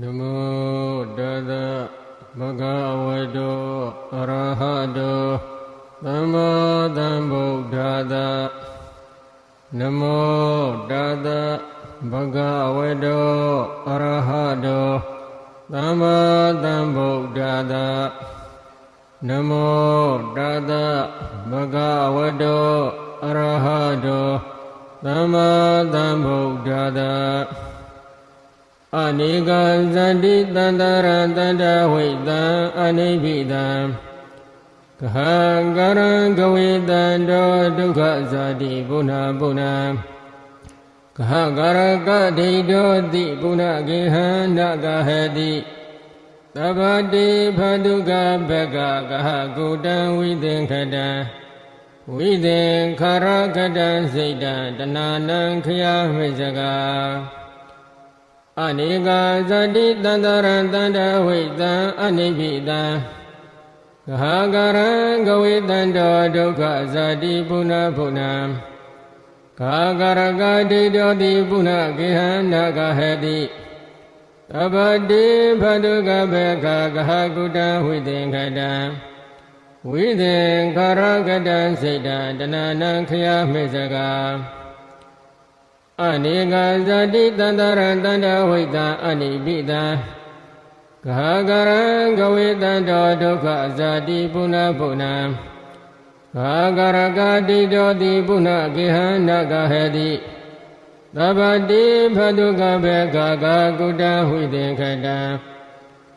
နမောတသဗုဒ္ဓဝတ္တောအရဟတောသမ္မာသမ္ဗုဒ္ဓသနမောတသဗုဒ္ဓဝတ္တောအရဟတောသမ္မာသမ္ဗုဒ္ဓသနမောတသဗုဒ္ဓဝတ္တောအရဟတောသမ္မာသမ္ဗုဒ္ဓသ အနိကဇတိတန္တရတန္တဝိတံအနိပိတံကဟံကရံကဝေတံတောဒုက္ခဇာတိဘုနာဘုနာကဟကရကဒိတောတိဘုနာကေဟံနကဟတိသဗ္ဗတိဖတုကဘကကဟကုတံဝိသင်္ခတံဝိသင်္ခရကတံစိတ်တံတဏနံခယမိစကာ အနိကာဇတိတန္တရံတန္တဝိတံအနိပိတံဂဟကရံကဝေတန္တောဒုက္ခဇတိပုဏ္ဏဘုနာကာကရကဒိတောတိပုဏ္ဏကေဟနာကဟတိသဗ္ဗတိဖတုကဘေကဂဟကုတံဝိသင်္ခတံဝိသင်္ခရကတံစိတ်တံတဏနံခယမေစကာ အနိကဇတိတန္တရတန္တဝိတံအနိပိတံဂဟကရံကဝေတန္တောဒုက္ခဇတိပုဏ္ဏဘုနာဂဟကရကတိတောတိပုဏ္ဏကေဟနကဟတိသဗ္ဗတိဖတုကဘေကကကုတံဝိသင်္ခတံ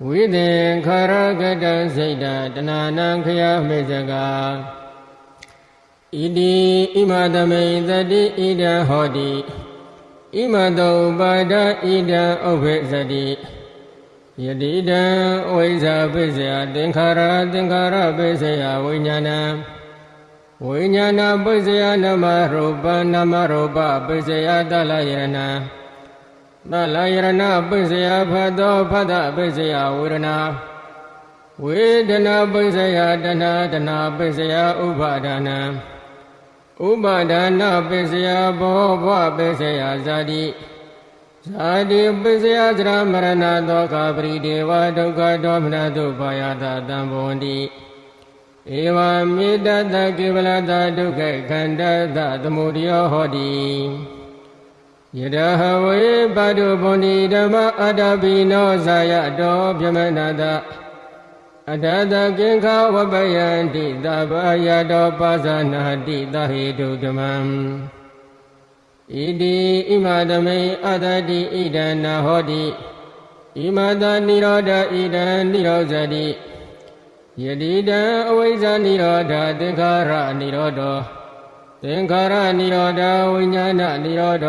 ဝိသင်္ခရကတံစိတ်တံတဏနံခယမေဇကာဣတိဣမသမိတတိဣဒံဟောတိ ဣမတောပါဒဣဒံဥပ္ပေသတိယတိတံဝိဇ္ဇာပိစယသင်္ခါရသင်္ခါရပိစယဝိညာဏံဝိညာဏပိစယနမရူပနမရူပပိစယတလယရဏတလယရဏပိစယဖတ်သောဖတ်တပိစယဝေဒနာဝေဒနာပိစယတဏတဏပိစယဥပါဒနာ ဥပါဒနာပိစယဘောဘဝပိစယဇာတိဇာတိပိစယသရမရဏသောကပရိဒေဝဒုက္ခဒေါမနတုဘာယတာတံဘဝန္တိဧဝမေတ္တကေဝလတဒုက္ခခန္ဓာသသမုဒယောဟောတိယတဟဝေပါတုဗန္တိဓမ္မအတ္တပိနောဇာယတောပြမနာတ အတတကင်္ခဝပယန္တိသဗ္ဗယတောပါဇာနာတိသဟေတုဓမ္မံဣတိဣမသမိအတတိဣဒံနာဟောတိဣမတနိရောဓဣဒံနိရောဇတိယတိတံအဝိဇ္ဇာနိရောဓသင်္ခါရနိရောဓသင်္ခါရနိရောဓဝိညာဏနိရောဓ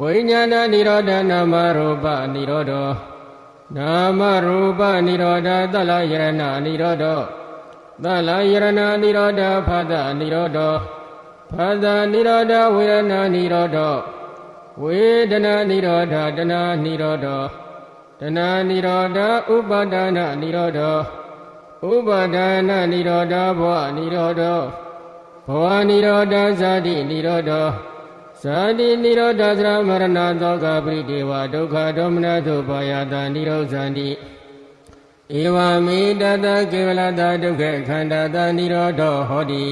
ဝိညာဏနိရောဓနာမရူပနိရောဓ နာမရူပနိရောဓသလယရဏနိရောဓသလယရဏနိရောဓဖသနိရောဓဖသနိရောဓဝေဒနာနိရောဓဝေဒနာနိရောဓတဏနိရောဓတဏနိရောဓဥပါဒနာနိရောဓဥပါဒနာနိရောဓဘောနိရောဓဘောနိရောဓဇာတိနိရောဓ ဇာတိနိရောဓသရမရဏသောကပရိဒေဝဒုက္ခဒေါမနသုဘာယတာနိရောဇန္တိဧဝမေတတကေဝလတာဒုက္ခခန္ဓာတာနိရောဓဟောတိ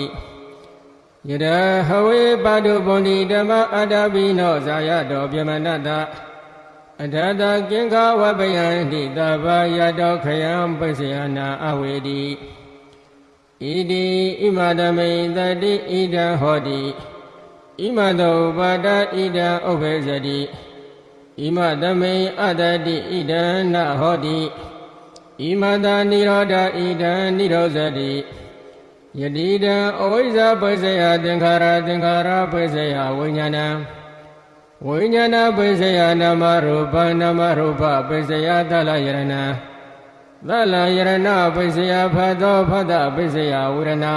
ယတဟဝေပါတုဗန္တိဓမ္မအတ္တပိနောဇာယတောပြမနတအထတကင်္ခဝပယံတိတဘာယတောခယံပိစယနာအဝေတိဣတိဣမတမိတတိဣဒံဟောတိ ဣမတောပါဒဣဒံဥပ္ပေဇတိဣမတမိအတတိဣဒံနဟောတိဣမတာနိရောဓဣဒံနိရောဇတိယတိတံအဝိဇ္ဇပိစယသင်္ခါရသင်္ခါရပိစယဝိညာဏံဝိညာဏပိစယနာမရူပနာမရူပပိစယသလယရဏသလယရဏပိစယဖတ်သောဖတ်တပိစယဝေဒနာ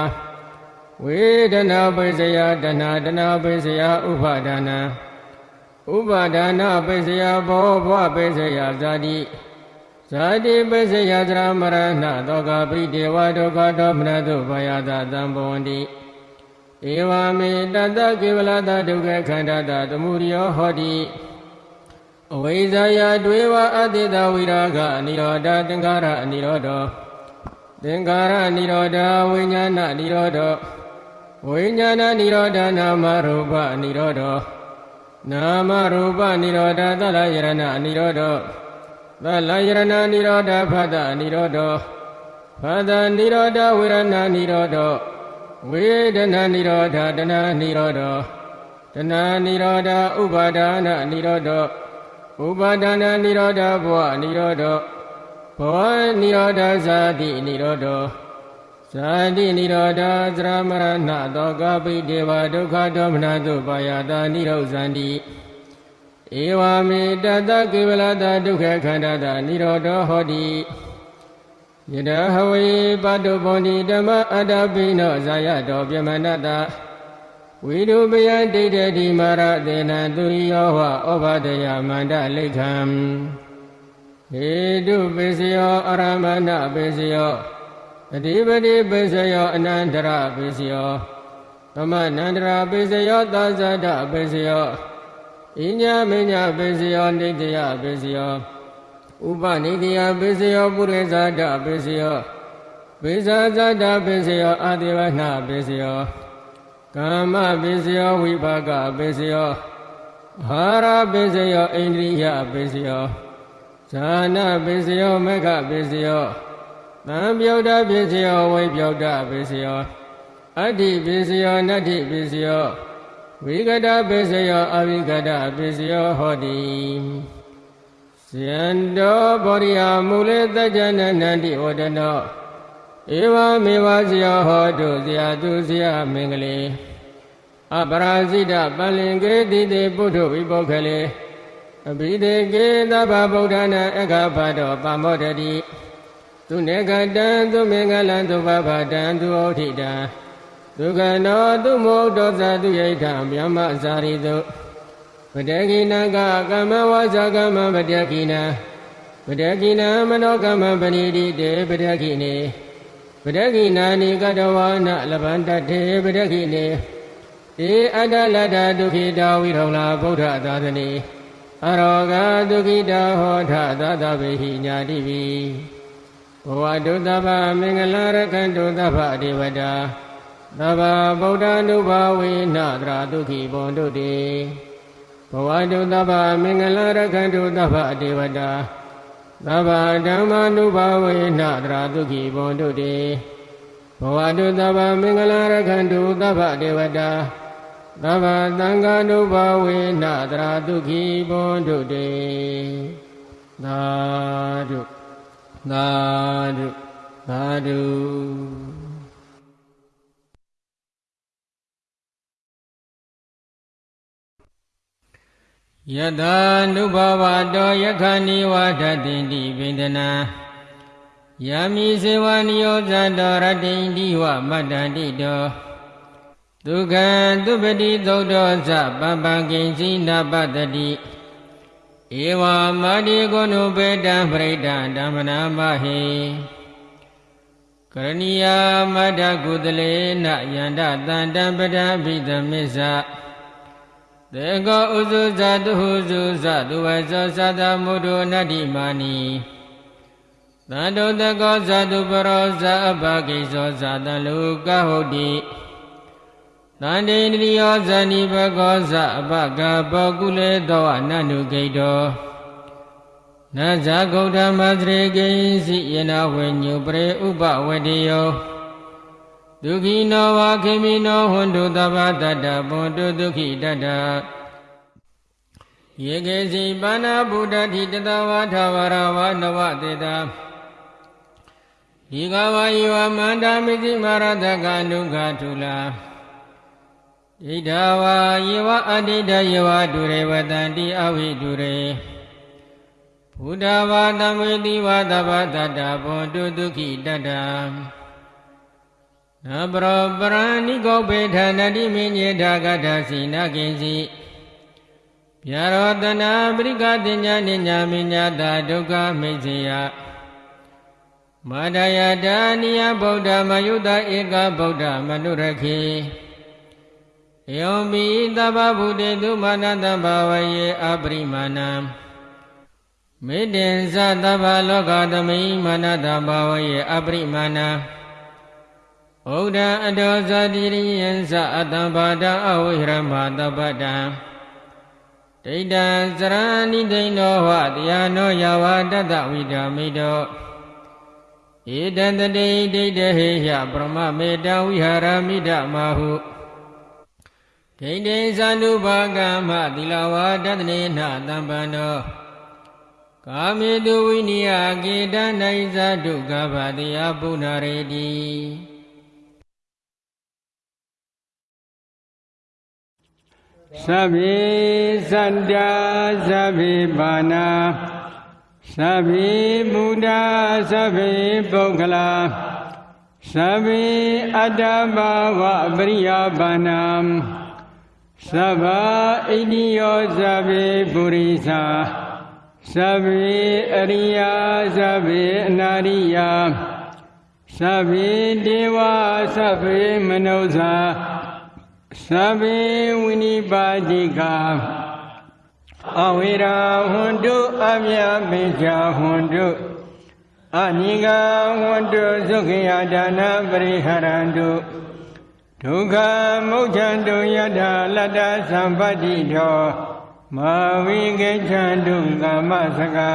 ဝေဒနာပိစယတဏတဏပိစယဥပါဒနာဥပါဒနာပိစယဘောဘဝပိစယဇာတိဇာတိပိစယသရမရဏသောကပိတေဝဒုက္ခဒေါမနတုဘာယတာတံဘဝန္တိဧဝမေတတကေဝလတဒုက္ခခန္ဓာတသမုရိယောဟောတိအဝိဇ္ဇာယတွေဝအတ္တိတဝိရာဂအနိရောဓသင်္ခါရအနိရောဓသင်္ခါရအနိရောဓဝိညာဏအနိရောဓ ဝိညာဏအနိရောဓနာမရူပအနိရောဓနာမရူပအနိရောဓသလယရဏအနိရောဓသလယရဏအနိရောဓဖသအနိရောဓဖသနိရောဓဝေရဏအနိရောဓဝေဒနာနိရောဓတဏှာနိရောဓတဏှာနိရောဓဥပါဒနာနိရောဓဥပါဒနာနိရောဓဘဝနိရောဓဘောနိရောဓဇာတိနိရောဓ ဇာတိနိရောဓသရမရဏသောကပိတေဝဒုက္ခဒေါမနတုပါယတာနိရောဇန္တိဧဝမေတတကေဝလတာဒုက္ခခန္ဓာတာနိရောဓဟောတိယတဟဝေပတုပွန်တိဓမ္မအတ္တပိနောဇာယတောပြမနတဝိရုပယဒိဋ္ဌတိမာရသေနသူရိယောဟဩဘာဒယမန္တလိခံဟေတုပိစယောအရမဏပိစယော အဓိပတိပိစယောအနန္တရပိစယောသမနန္တရပိစယောသာဇဒပိစယောဣညာမညာပိစယောနိတယပိစယောဥပနိတယပိစယောပုရိသဒပိစယောပိဇာဇဒပိစယောအာတိဝနာပိစယောကာမပိစယောဝိပါကပိစယောဟာရပိစယောဣန္ဒြိယပိစယောဇာနာပိစယောမေฆပိစယော သံပြုတ်တပိစယောဝိပြုတ်တပိစယောအတ္တိပိစယောနတ္တိပိစယောဝိကတပိစယောအဝိကတပိစယောဟောတိဇယံတောဘောရိယမူလေတကြနနန္တိဝဒနောဧဝမေဝဇယောဟောတုဇယာတုဇယမင်္ဂလေအပရာဇိတပလင်ကေတိတေပုထုဝိပုခလေအဘိဒေကေသဗ္ဗဗုဒ္ဓနာအခါဖတောပမောတတိ သူနေကတံသူမင်္ဂလံသူဘဗတံသူဩထိတံဒုက္ခနောသူမောတောဇာသူယိထံဗျမဇာရိတုပတကိနကကမ္မဝါစာကမ္မပတကိနပတကိနမနောကမ္မပဏိတိတေပတကိနေပတကိနာနိကတဝါနလဗန္တတေပတကိနေဧအတ္တလတ္တဒုခိတာဝိရောလာဗုဒ္ဓသာသနေအရောဂဒုခိတာဟောထသာသဗေဟိညာတိပိ ဘဝတုတ္တဗမင်္ဂလာရကံတုတ္တဗဒေဝတာသဗ္ဗဗုဒ္ဓ ानु ဘာဝေနတရာဒုခိဘွန်တုတေဘဝတုတ္တဗမင်္ဂလာရကံတုတ္တဗဒေဝတာသဗ္ဗဓမ္မာနုဘာဝေနတရာဒုခိဘွန်တုတေဘဝတုတ္တဗမင်္ဂလာရကံတုတ္တဗဒေဝတာသဗ္ဗသံဃာနုဘာဝေနတရာဒုခိဘွန်တုတေသာဓု သာဓုသာဓုယတာနုဘဝတောယခဏိဝါဒတိတိဗေဒနာယမိစေဝနိယောဇတောရတိန္တိဝမတ္တန္တိတောဒုက္ခံသူပတိသုတ်တော်ဇပပံကိဉ္စီနာပတ္တိ ဧဝမာတိကုဏုပေတံပရိဒံဓမ္မနာမဟိကရဏီယမတ္တကုတလေနယန္တတန္တံပဒံဘိသမစ္ဆသေကောဥစုဇတုဟုစုဇသူဝေဇောသတမုဒ္ဒနတ္တိမာနီသန္တုတကောဇတုပရောဇအပကိဇောဇတလူကဟုတ်တိ သန္တိန္ဒိယောဇဏိဘကောဇအပကဘောကုလေသောအနန္တုဂိတောနဇဂௌတမသရေကိစီယနာဝေညုပရေဥပဝတိယောဒုက္ခိနောဝခေမိနောဟွန်တုသဗ္ဗတတ္တဘွန်တုဒုက္ခိတတ္တယေကေစီပါဏဗုဒ္ဓတိတတဝါထဝရဝနဝတေတာဒီကဝါယောမန္တာမိသိမာရတကနုခထုလာ ဒိဋ္ဌဝါယေဝအဋိဋ္ဌယေဝဒုရေဝတံတိအဝိဒုရေဘုဒ္ဓဝါသမေတိဝါသဗ္ဗတတ္တဘွန်တုဒုက္ခိတတ္တနပရောပရဏိကောပေဌာနတိမင်းညေထာကထာစီနကိဉ္စီပြရောတနာပရိကတင်ညာနိညာမိညာတာဒုက္ခမိတ်စေယမတယတာနိယဗုဒ္ဓမယုတဧကဗုဒ္ဓမနုရခေ ယောမိသဗ္ဗဗုတေသူမာနတဘာဝယေအပရိမာဏံမေတ္တင်္စသဗ္ဗလောကသမိမာနတဘာဝယေအပရိမာဏဗုဒ္ဓအတောဇတိရိယံသအတ္တဘာဒအဝိဟရမတပတံဒိဋ္ဌံစရဏိဒိဏောဟတရားနောယဝတတဝိဒာမိတောဧတံတတိဒိဋ္ဌဟေယပရမမေတဝိဟာရမိဒမဟု ဒိဋ္ဌိသန္တုဘာကမသီလဝါဒတနေနတံပန္နောကာမေတုဝိနိယကေတနိုင်ဇဒုက္ခဗတိယပုဏ္ဏရေတိသဗ္ဗေသန္တာသဗ္ဗေပါဏာသဗ္ဗေဘုဒ္ဓသဗ္ဗေပုဂ္ဂလာသဗ္ဗေအတ္တဘာဝပရိယပါဏံ သဗ္ဗဣတိယောသဗ္ဗေပုရိသသဗ္ဗေအရိယာသဗ္ဗေအနာရိယာသဗ္ဗေဒေဝသဗ္ဗေမနုဿာသဗ္ဗေဝိနိပါတိကအဝိရာဟွန်တုအမြပိချာဟွန်တုအနိကဟွန်တုသုခိယဒါနပရိဟရန္တု ဒုက္ခမုဋ္ဌံတုယထာလတ္တသံပတ္တိတောမာဝိကေချံတုကာမစကာ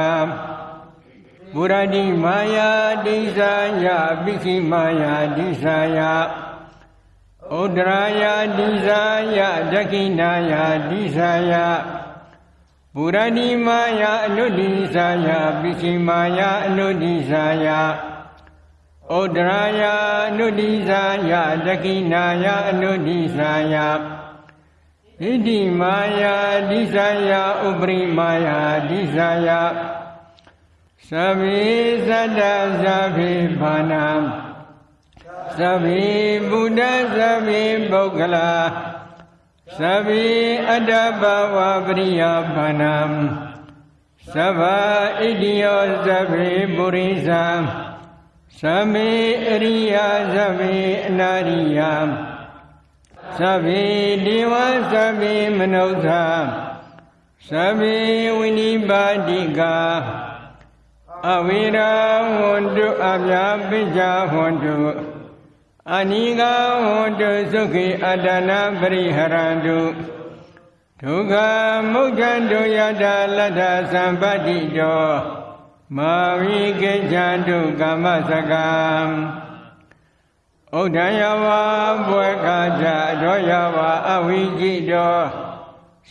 ဘုရတိမာယာတိစာယပိခိမာယာတိစာယဩဒရာယာတိစာယဒကိနာယာတိစာယဘုရတိမာယာအနုတ္တိစာယပိခိမာယာအနုတ္တိစာယ ဩဒရာယာအနုတ္တိစာယဒကိနာယာအနုတ္တိစာယဣတိမာယာဒိသယာဥပရိမာယာဒိသယာသဗ္ဗေသတ္တသဗ္ဗေဘာနာသဗ္ဗေဘုဒ္ဓသဗ္ဗေပုဂ္ဂလာသဗ္ဗေအတ္တဘဝပရိယဘာနာသဗ္ဗဣတိယောသဗ္ဗေပုရိသ သဗ္ဗေအရိယသဗ္ဗေအနာရိယသဗ္ဗေဒေဝသဗ္ဗေမနုဿာသဗ္ဗေဝိနိပါတိကအဝိရာဝန္တုအမြပိစ္ဆာဝန္တုအနိကဝန္တုသုခိအတ္တနာပရိဟရန္တုဒုက္ခမုဋ္ဌံတုယတာလတ္ထသံပတ္တိတော မာဝိကေချံတုကာမစကံဥဒ္ဒယဝဘွယ်ခါကြရောယဝအဝိจิတော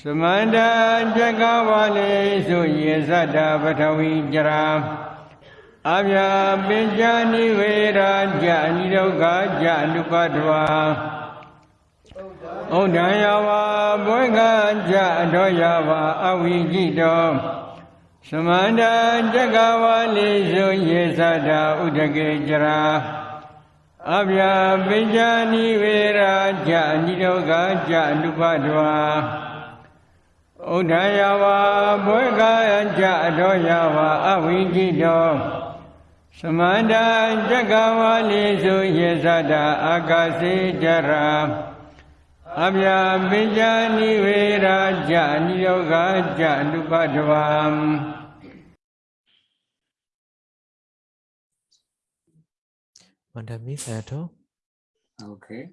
သမန္တာဇကဝလေစုယေသတ္တပထဝီကြရာအဗျာပင်ကြနိဝေရာကြနိဒုက္ခကြနုပတ္တဝါဥဒ္ဒယဝဘွယ်ခါကြရောယဝအဝိจิတော သမန္တာဇကဝလေစုယေသတ္တဥဒကေကြရာအဗျာပိဉ္ဇာနိဝေရာကြအနိဒုက္ခကြအနုပတဝါဥဒ္ဒယဝါဘွေကကြအတော်ယဝါအဝိจิတောသမန္တာဇဂဝါလိစုယေသတာအာကာစေကြရာ အဗျာပိဉ္ဇာနိဝေရာကြအနိဒုက္ခကြအနုပတဝါ Mandami Sayato, Okay.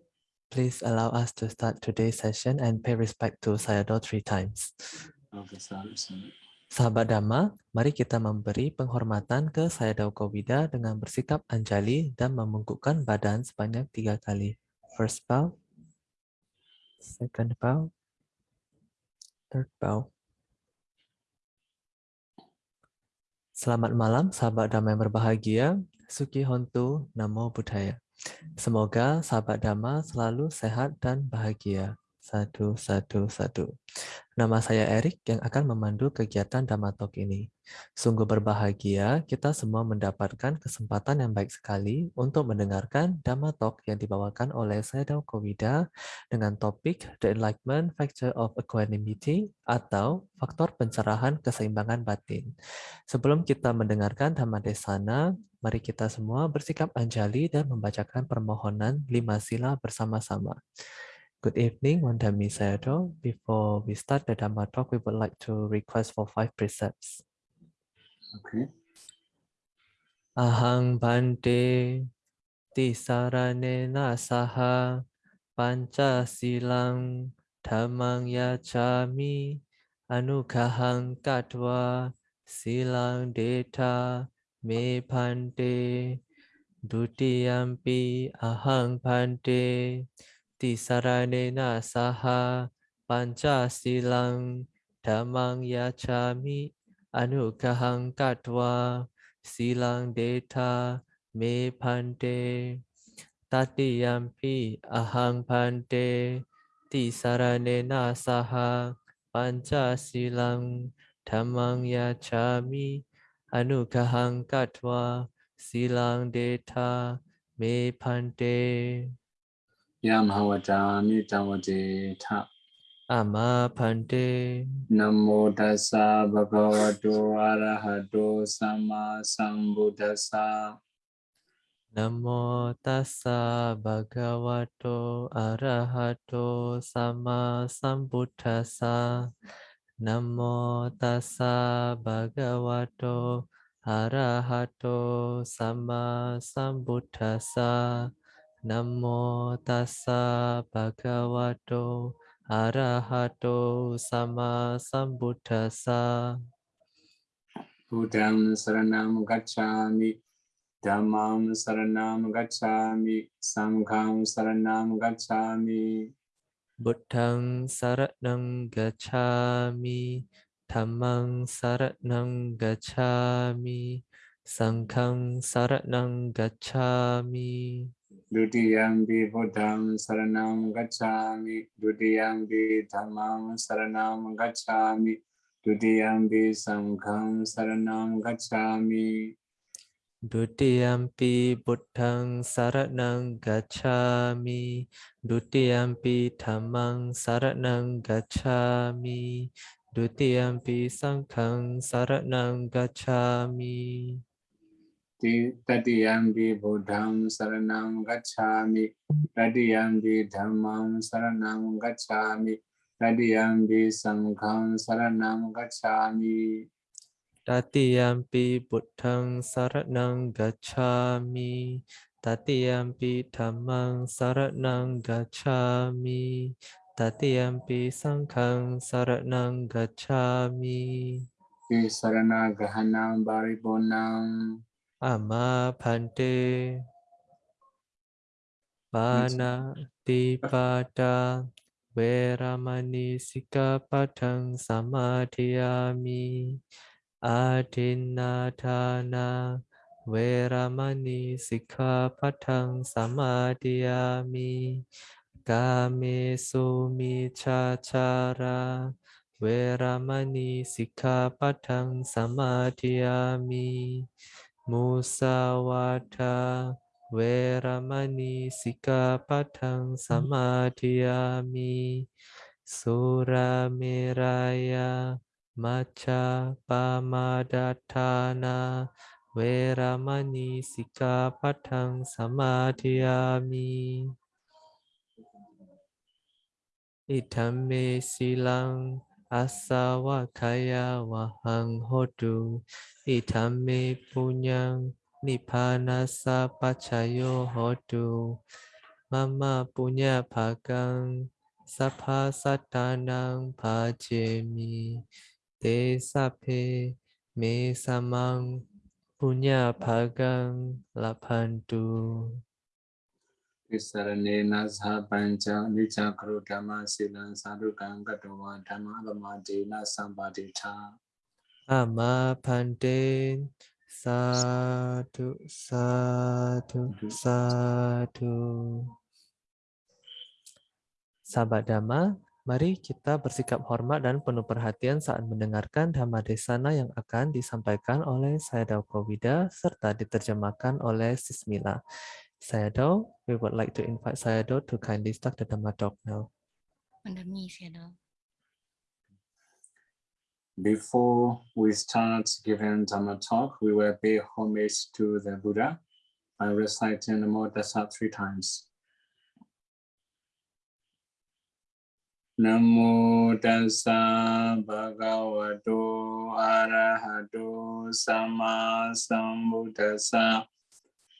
please allow us to start today's session and pay respect to Sayadaw three times. Okay, salam salam. Sahabat Dhamma, mari kita memberi penghormatan ke Sayadaw Kowida dengan bersikap anjali dan membungkukkan badan sebanyak tiga kali. First bow, second bow, third bow. Selamat malam, sahabat Dhamma yang berbahagia. Suki Hontu Namo Buddhaya. Semoga sahabat Dhamma selalu sehat dan bahagia. Satu, satu, satu. Nama saya Erik yang akan memandu kegiatan Dhamma Talk ini. Sungguh berbahagia kita semua mendapatkan kesempatan yang baik sekali untuk mendengarkan Dhamma Talk yang dibawakan oleh Sayadaw Kowida dengan topik The Enlightenment Factor of Equanimity atau faktor pencerahan keseimbangan batin. Sebelum kita mendengarkan Dhamma Desana, mari kita semua bersikap anjali dan membacakan permohonan lima sila bersama-sama. Good evening, Wanda Misero. Before we start the Dhamma talk, we would like to request for five precepts. Okay. Ahang Bante Tisaranena Saha Pancha Silang Dhamang Yachami Anukahang Katwa Silang Deta Me Pante Dutiyampi Ahang Pante Tisarane saha pancasilang damang yacami anugahang katwa silang deta me pante tatiyampi ahang pante tisarane saha pancasilang damang yacami anugahang katwa silang deta me pante Yam hawatami tawate tha. ama phante Namo tassa bhagavato arahato sama sambuddhassa. Namo tassa bhagavato arahato sama sambuddhassa. Namo tassa bhagavato arahato sama sambuddhassa. Namo tassa bhagavato arahato sama sambuddhassa. Buddham saranam gacchami. Dhammam saranam gacchami. Sangham saranam gacchami. Buddhang saranang gacchami, Dhammang saranang gacchami, Sanghang saranang gacchami. Dutiyampi buddham saranam gacchami. Dutiyampi dhammam saranam gacchami. Dutiyampi sangham saranam gacchami. Dutiyampi Buddhang saranang gacchami, Dutiyampi Dhammang saranang gacchami, Dutiyampi Sanghang saranang gacchami. Saranam gacchami. Tatiyampi dhammam saranam gacchami. Tatiyampi sangham saranam gacchami. Tatiyampi Buddhang saranang gacchami, Tatiyampi Dhammang saranang gacchami, Tatiyampi Sanghang saranang gacchami. Ti sarana gahanam baribonam. Ama Phante Bana Tipada Veramani Sikapadang Samadhiyami Adinatana Veramani Sikapadang Samadhiyami Kame Sumichachara Veramani Sikapadang Samadhiyami Musawada Veramani Sikapadang Samadhiyami Suramiraya Macha Pamadatana Veramani Sikapadang Samadhiyami Ithame silang asawakaya wahang hodu Ithame punyang nippanasa pacayo hodu. Mama punya bhagang sapha satanang bhajemi. Te sape me samang punya bhagang lapantu Ti sarane nasa pancha nica karo dhamma silan sadhukang gatawa dhamma abamadena sambadita. Ama Pante Satu Satu Satu Sahabat Dhamma, mari kita bersikap hormat dan penuh perhatian saat mendengarkan Dhamma Desana yang akan disampaikan oleh Sayadaw Kowida serta diterjemahkan oleh Sismila. Sayadaw, we would like to invite Sayadaw to kindly start the Dhamma talk now. Under me, Shadow. Before we start giving Dhamma talk, we will pay homage to the Buddha by reciting Namo Tassa three times. Namo tassa bhagavato arahato sama sambuddhassa.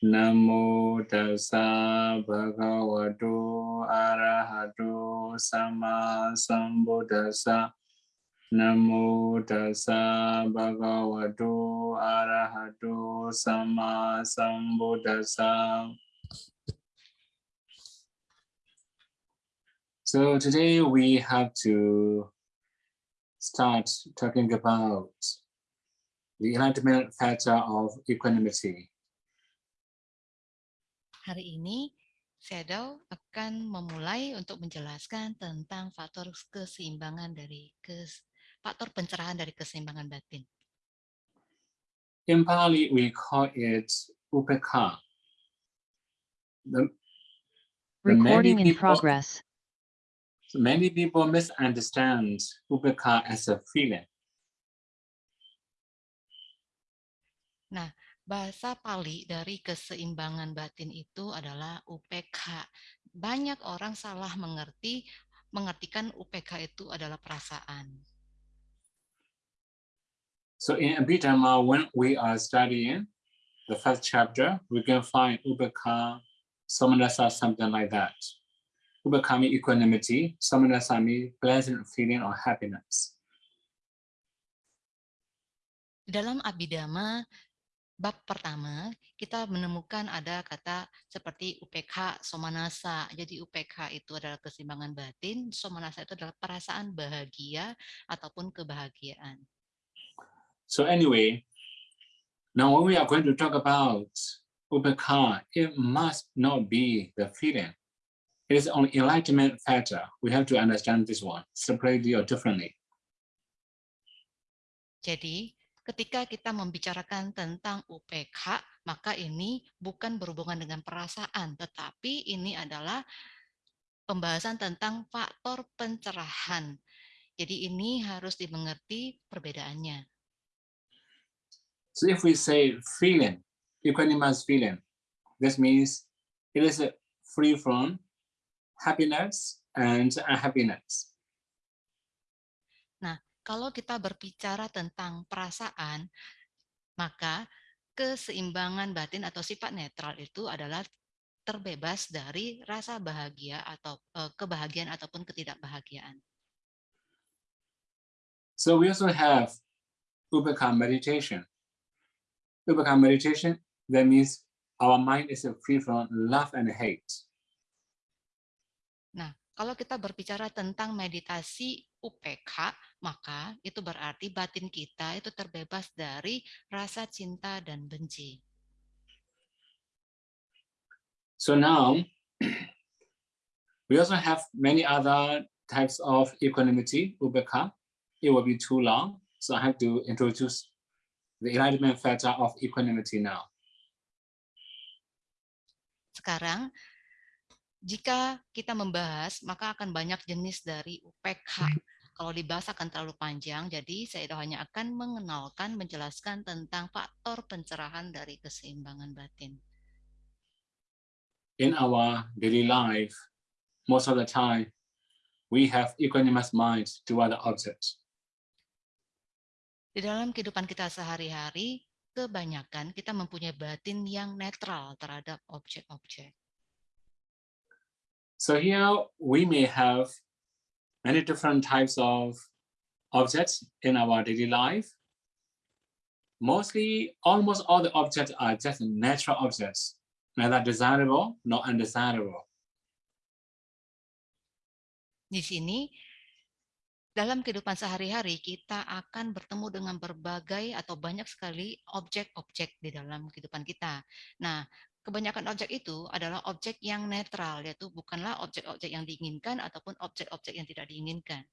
Namo tassa bhagavato arahato sama sambuddhassa. Namo tassa bhagavato arahato sama sambuddhassa. So today we have to start talking about the enlightenment factor of equanimity. Hari ini Shadow akan memulai untuk menjelaskan tentang faktor keseimbangan dari kes, faktor pencerahan dari keseimbangan batin. In Pali, we call it upekha. The, the many Recording in people- progress. Many people misunderstand upekha as a feeling. Bahasa Pali dari keseimbangan batin itu adalah UPK. Banyak orang salah mengerti, mengartikan UPK itu adalah perasaan. So in Abhidhamma, when we are studying the first chapter, we can find upekha, samanasa, something like that. Upekha means equanimity, samanasa means pleasant feeling or happiness. Dalam Abhidhamma, bab pertama, kita menemukan ada kata seperti UPK, somanasa. Jadi UPK itu adalah keseimbangan batin, somanasa itu adalah perasaan bahagia ataupun kebahagiaan. So anyway, now when we are going to talk about upekha, it must not be the feeling. It is only enlightenment factor. We have to understand this one separately or differently. Jadi, ketika kita membicarakan tentang UPK, maka ini bukan berhubungan dengan perasaan, tetapi ini adalah pembahasan tentang faktor pencerahan. Jadi ini harus dimengerti perbedaannya. So if we say feeling, equanimous feeling, this means it is free from happiness and unhappiness. Kalau kita berbicara tentang perasaan, maka keseimbangan batin atau sifat netral itu adalah terbebas dari rasa bahagia atau eh, kebahagiaan ataupun ketidakbahagiaan. So we also have Upekha meditation. Upekha meditation, that means our mind is free from love and hate. Kalau kita berbicara tentang meditasi UPK, maka itu berarti batin kita itu terbebas dari rasa cinta dan benci. So now, we also have many other types of equanimity, Upekha. It will be too long, so I have to introduce the enlightenment factor of equanimity now. Sekarang, jika kita membahas, maka akan banyak jenis dari UPK. Kalau dibahas akan terlalu panjang, jadi saya hanya akan mengenalkan, menjelaskan tentang faktor pencerahan dari keseimbangan batin. in our daily life, most of the time, we have equanimous mind toward the object. Di dalam kehidupan kita sehari-hari, kebanyakan kita mempunyai batin yang netral terhadap objek-objek. So here we may have many different types of objects in our daily life. Mostly, almost all the objects are just natural objects, neither desirable nor undesirable. Di sini, dalam kehidupan sehari-hari, kita akan bertemu dengan berbagai atau banyak sekali objek-objek di dalam kehidupan kita. Nah, kebanyakan objek itu adalah objek yang netral, yaitu bukanlah objek-objek yang diinginkan ataupun objek-objek yang tidak diinginkan.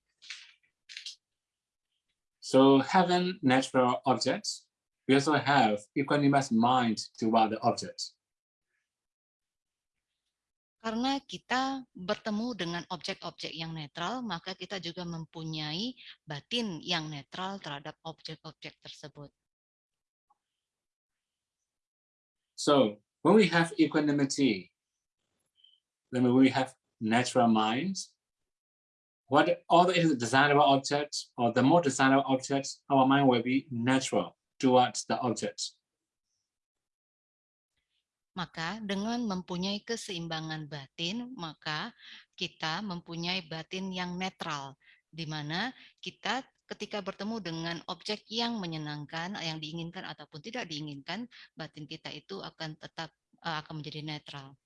So having natural objects, we also have equanimous mind toward the object. Karena kita bertemu dengan objek-objek yang netral, maka kita juga mempunyai batin yang netral terhadap objek-objek tersebut. So when we have equanimity, then we have natural minds, what all the desirable objects or the more desirable objects, our mind will be natural towards the objects. Maka dengan mempunyai keseimbangan batin, maka kita mempunyai batin yang netral, di mana kita ketika bertemu dengan objek yang menyenangkan, yang diinginkan ataupun tidak diinginkan, batin kita itu akan tetap uh, akan menjadi netral,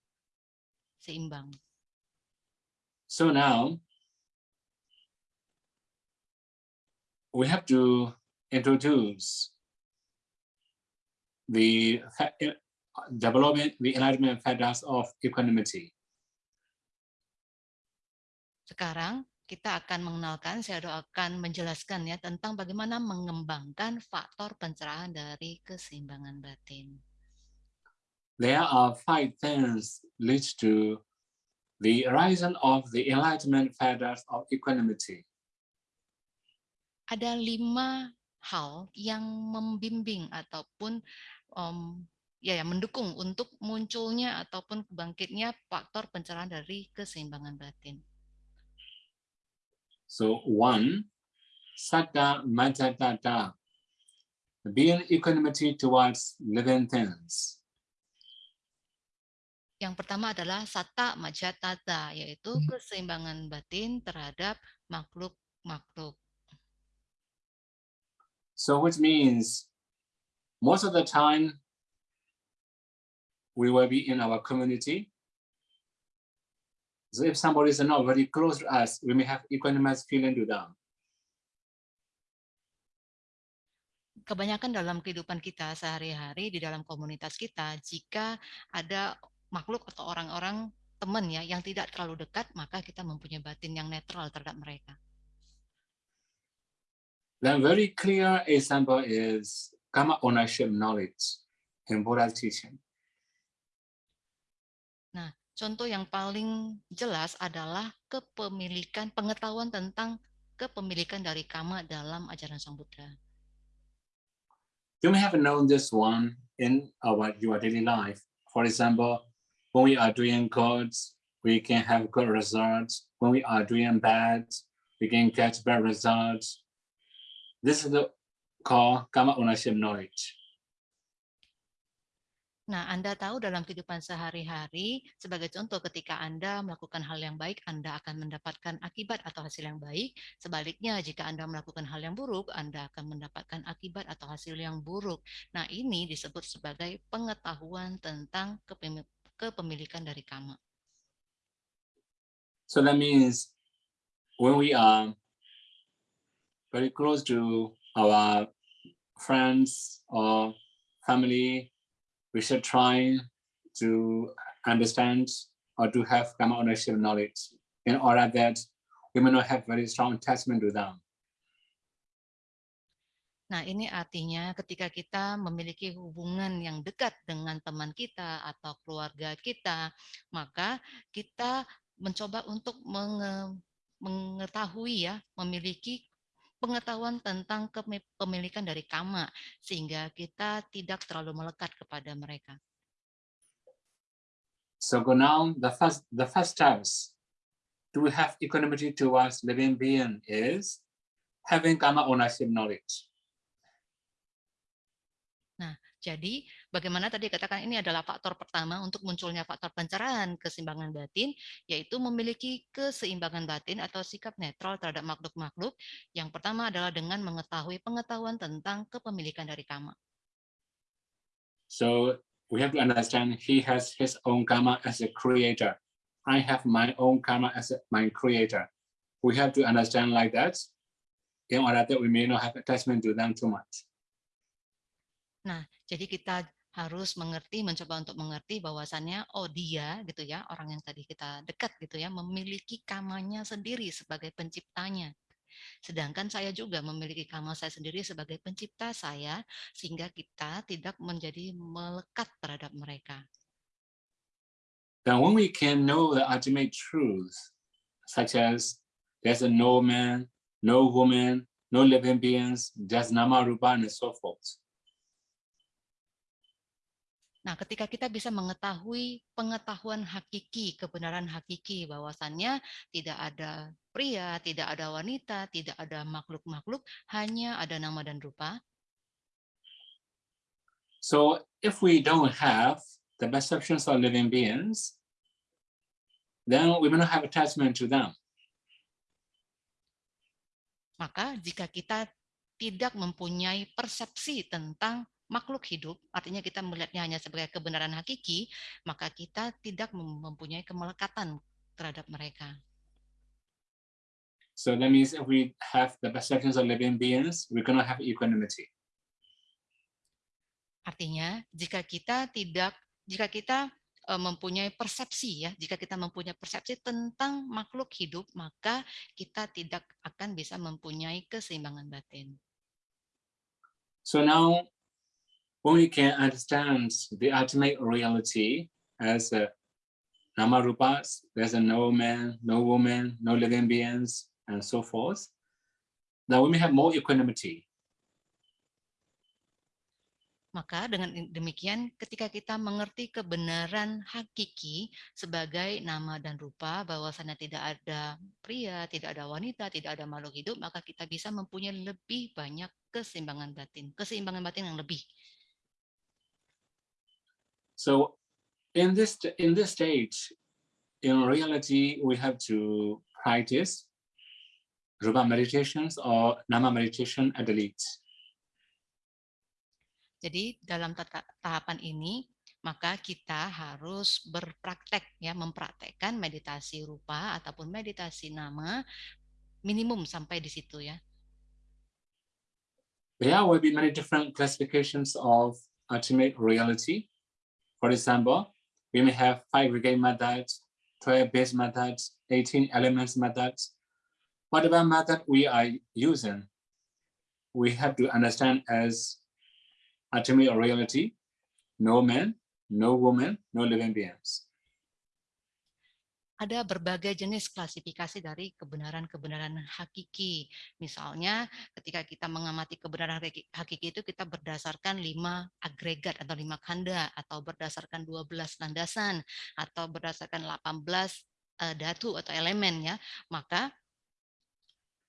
seimbang. So now, we have to introduce the development, the enlightenment factors of equanimity. Sekarang kita akan mengenalkan, saya akan menjelaskan ya tentang bagaimana mengembangkan faktor pencerahan dari keseimbangan batin. There are five things lead to the horizon of the enlightenment factors of equanimity. Ada lima hal yang membimbing ataupun um, ya, ya mendukung untuk munculnya ataupun bangkitnya faktor pencerahan dari keseimbangan batin. So one, satta majatata, being equanimity towards living things. Yang pertama adalah satta majatata, yaitu hmm. keseimbangan batin terhadap makhluk-makhluk. So which means most of the time we will be in our community. So if somebody is not very close to us, we may have equanimous feeling to them. Kebanyakan dalam kehidupan kita sehari-hari di dalam komunitas kita, jika ada makhluk atau orang-orang teman ya yang tidak terlalu dekat, maka kita mempunyai batin yang netral terhadap mereka. Then very clear example is karma ownership knowledge in Buddha's teaching. Nah, contoh yang paling jelas adalah kepemilikan pengetahuan tentang kepemilikan dari kama dalam ajaran Sang Buddha. You may have known this one in our your daily life. For example, when we are doing good, we can have good results. When we are doing bad, we can get bad results. This is the called karma ownership knowledge. Nah, Anda tahu dalam kehidupan sehari-hari, sebagai contoh ketika Anda melakukan hal yang baik, Anda akan mendapatkan akibat atau hasil yang baik. Sebaliknya, jika Anda melakukan hal yang buruk, Anda akan mendapatkan akibat atau hasil yang buruk. Nah, ini disebut sebagai pengetahuan tentang kepemilikan dari kama. So that means when we are very close to our friends or family, we should try to understand or to have karma ownership knowledge in order that we may not have very strong attachment to them. Nah, ini artinya ketika kita memiliki hubungan yang dekat dengan teman kita atau keluarga kita, maka kita mencoba untuk mengetahui ya, memiliki pengetahuan tentang kepemilikan dari kama sehingga kita tidak terlalu melekat kepada mereka. So now the first the first steps to have equanimity towards living being is having karma ownership knowledge. Nah, jadi bagaimana tadi katakan ini adalah faktor pertama untuk munculnya faktor pencerahan keseimbangan batin, yaitu memiliki keseimbangan batin atau sikap netral terhadap makhluk-makhluk. Yang pertama adalah dengan mengetahui pengetahuan tentang kepemilikan dari kama. So we have to understand he has his own karma as a creator. I have my own karma as a, my creator. We have to understand like that in order that we may not have attachment to them too much. Nah, jadi kita harus mengerti, mencoba untuk mengerti bahwasannya, oh dia gitu ya, orang yang tadi kita dekat gitu ya, memiliki kamanya sendiri sebagai penciptanya. Sedangkan saya juga memiliki kama saya sendiri sebagai pencipta saya, sehingga kita tidak menjadi melekat terhadap mereka. Then when we can know the ultimate truth, such as there's a no man, no woman, no living beings, just nama, rupa, and so forth. Nah, ketika kita bisa mengetahui pengetahuan hakiki, kebenaran hakiki bahwasannya tidak ada pria, tidak ada wanita, tidak ada makhluk-makhluk, hanya ada nama dan rupa. So if we don't have the perceptions of living beings, then we may not have attachment to them. Maka jika kita tidak mempunyai persepsi tentang makhluk hidup, artinya kita melihatnya hanya sebagai kebenaran hakiki, maka kita tidak mempunyai kemelekatan terhadap mereka. So that means if we have the perceptions of living beings, going to have equanimity. Artinya, jika kita tidak, jika kita eh, mempunyai persepsi ya, jika kita mempunyai persepsi tentang makhluk hidup, maka kita tidak akan bisa mempunyai keseimbangan batin. So now when we can understand the ultimate reality as a nama rupas, there's a no man, no woman, no living beings, and so forth, then we may have more equanimity. Maka dengan demikian ketika kita mengerti kebenaran hakiki sebagai nama dan rupa bahwasannya tidak ada pria, tidak ada wanita, tidak ada makhluk hidup, maka kita bisa mempunyai lebih banyak keseimbangan batin, keseimbangan batin yang lebih. So in this in this stage, in reality, we have to practice Rupa meditations or Nama meditation at the least. Jadi dalam tahapan ini maka kita harus berpraktek ya mempraktekkan meditasi rupa ataupun meditasi nama minimum sampai di situ ya. There will be many different classifications of ultimate reality. For example, we may have five reggae methods, 12 base methods, 18 elements methods. Whatever method we are using, we have to understand as ultimate reality, no man, no woman, no living beings. Ada berbagai jenis klasifikasi dari kebenaran-kebenaran hakiki. Misalnya ketika kita mengamati kebenaran hakiki itu kita berdasarkan lima agregat atau lima kanda atau berdasarkan 12 landasan atau berdasarkan 18 uh, datu atau elemen ya. Maka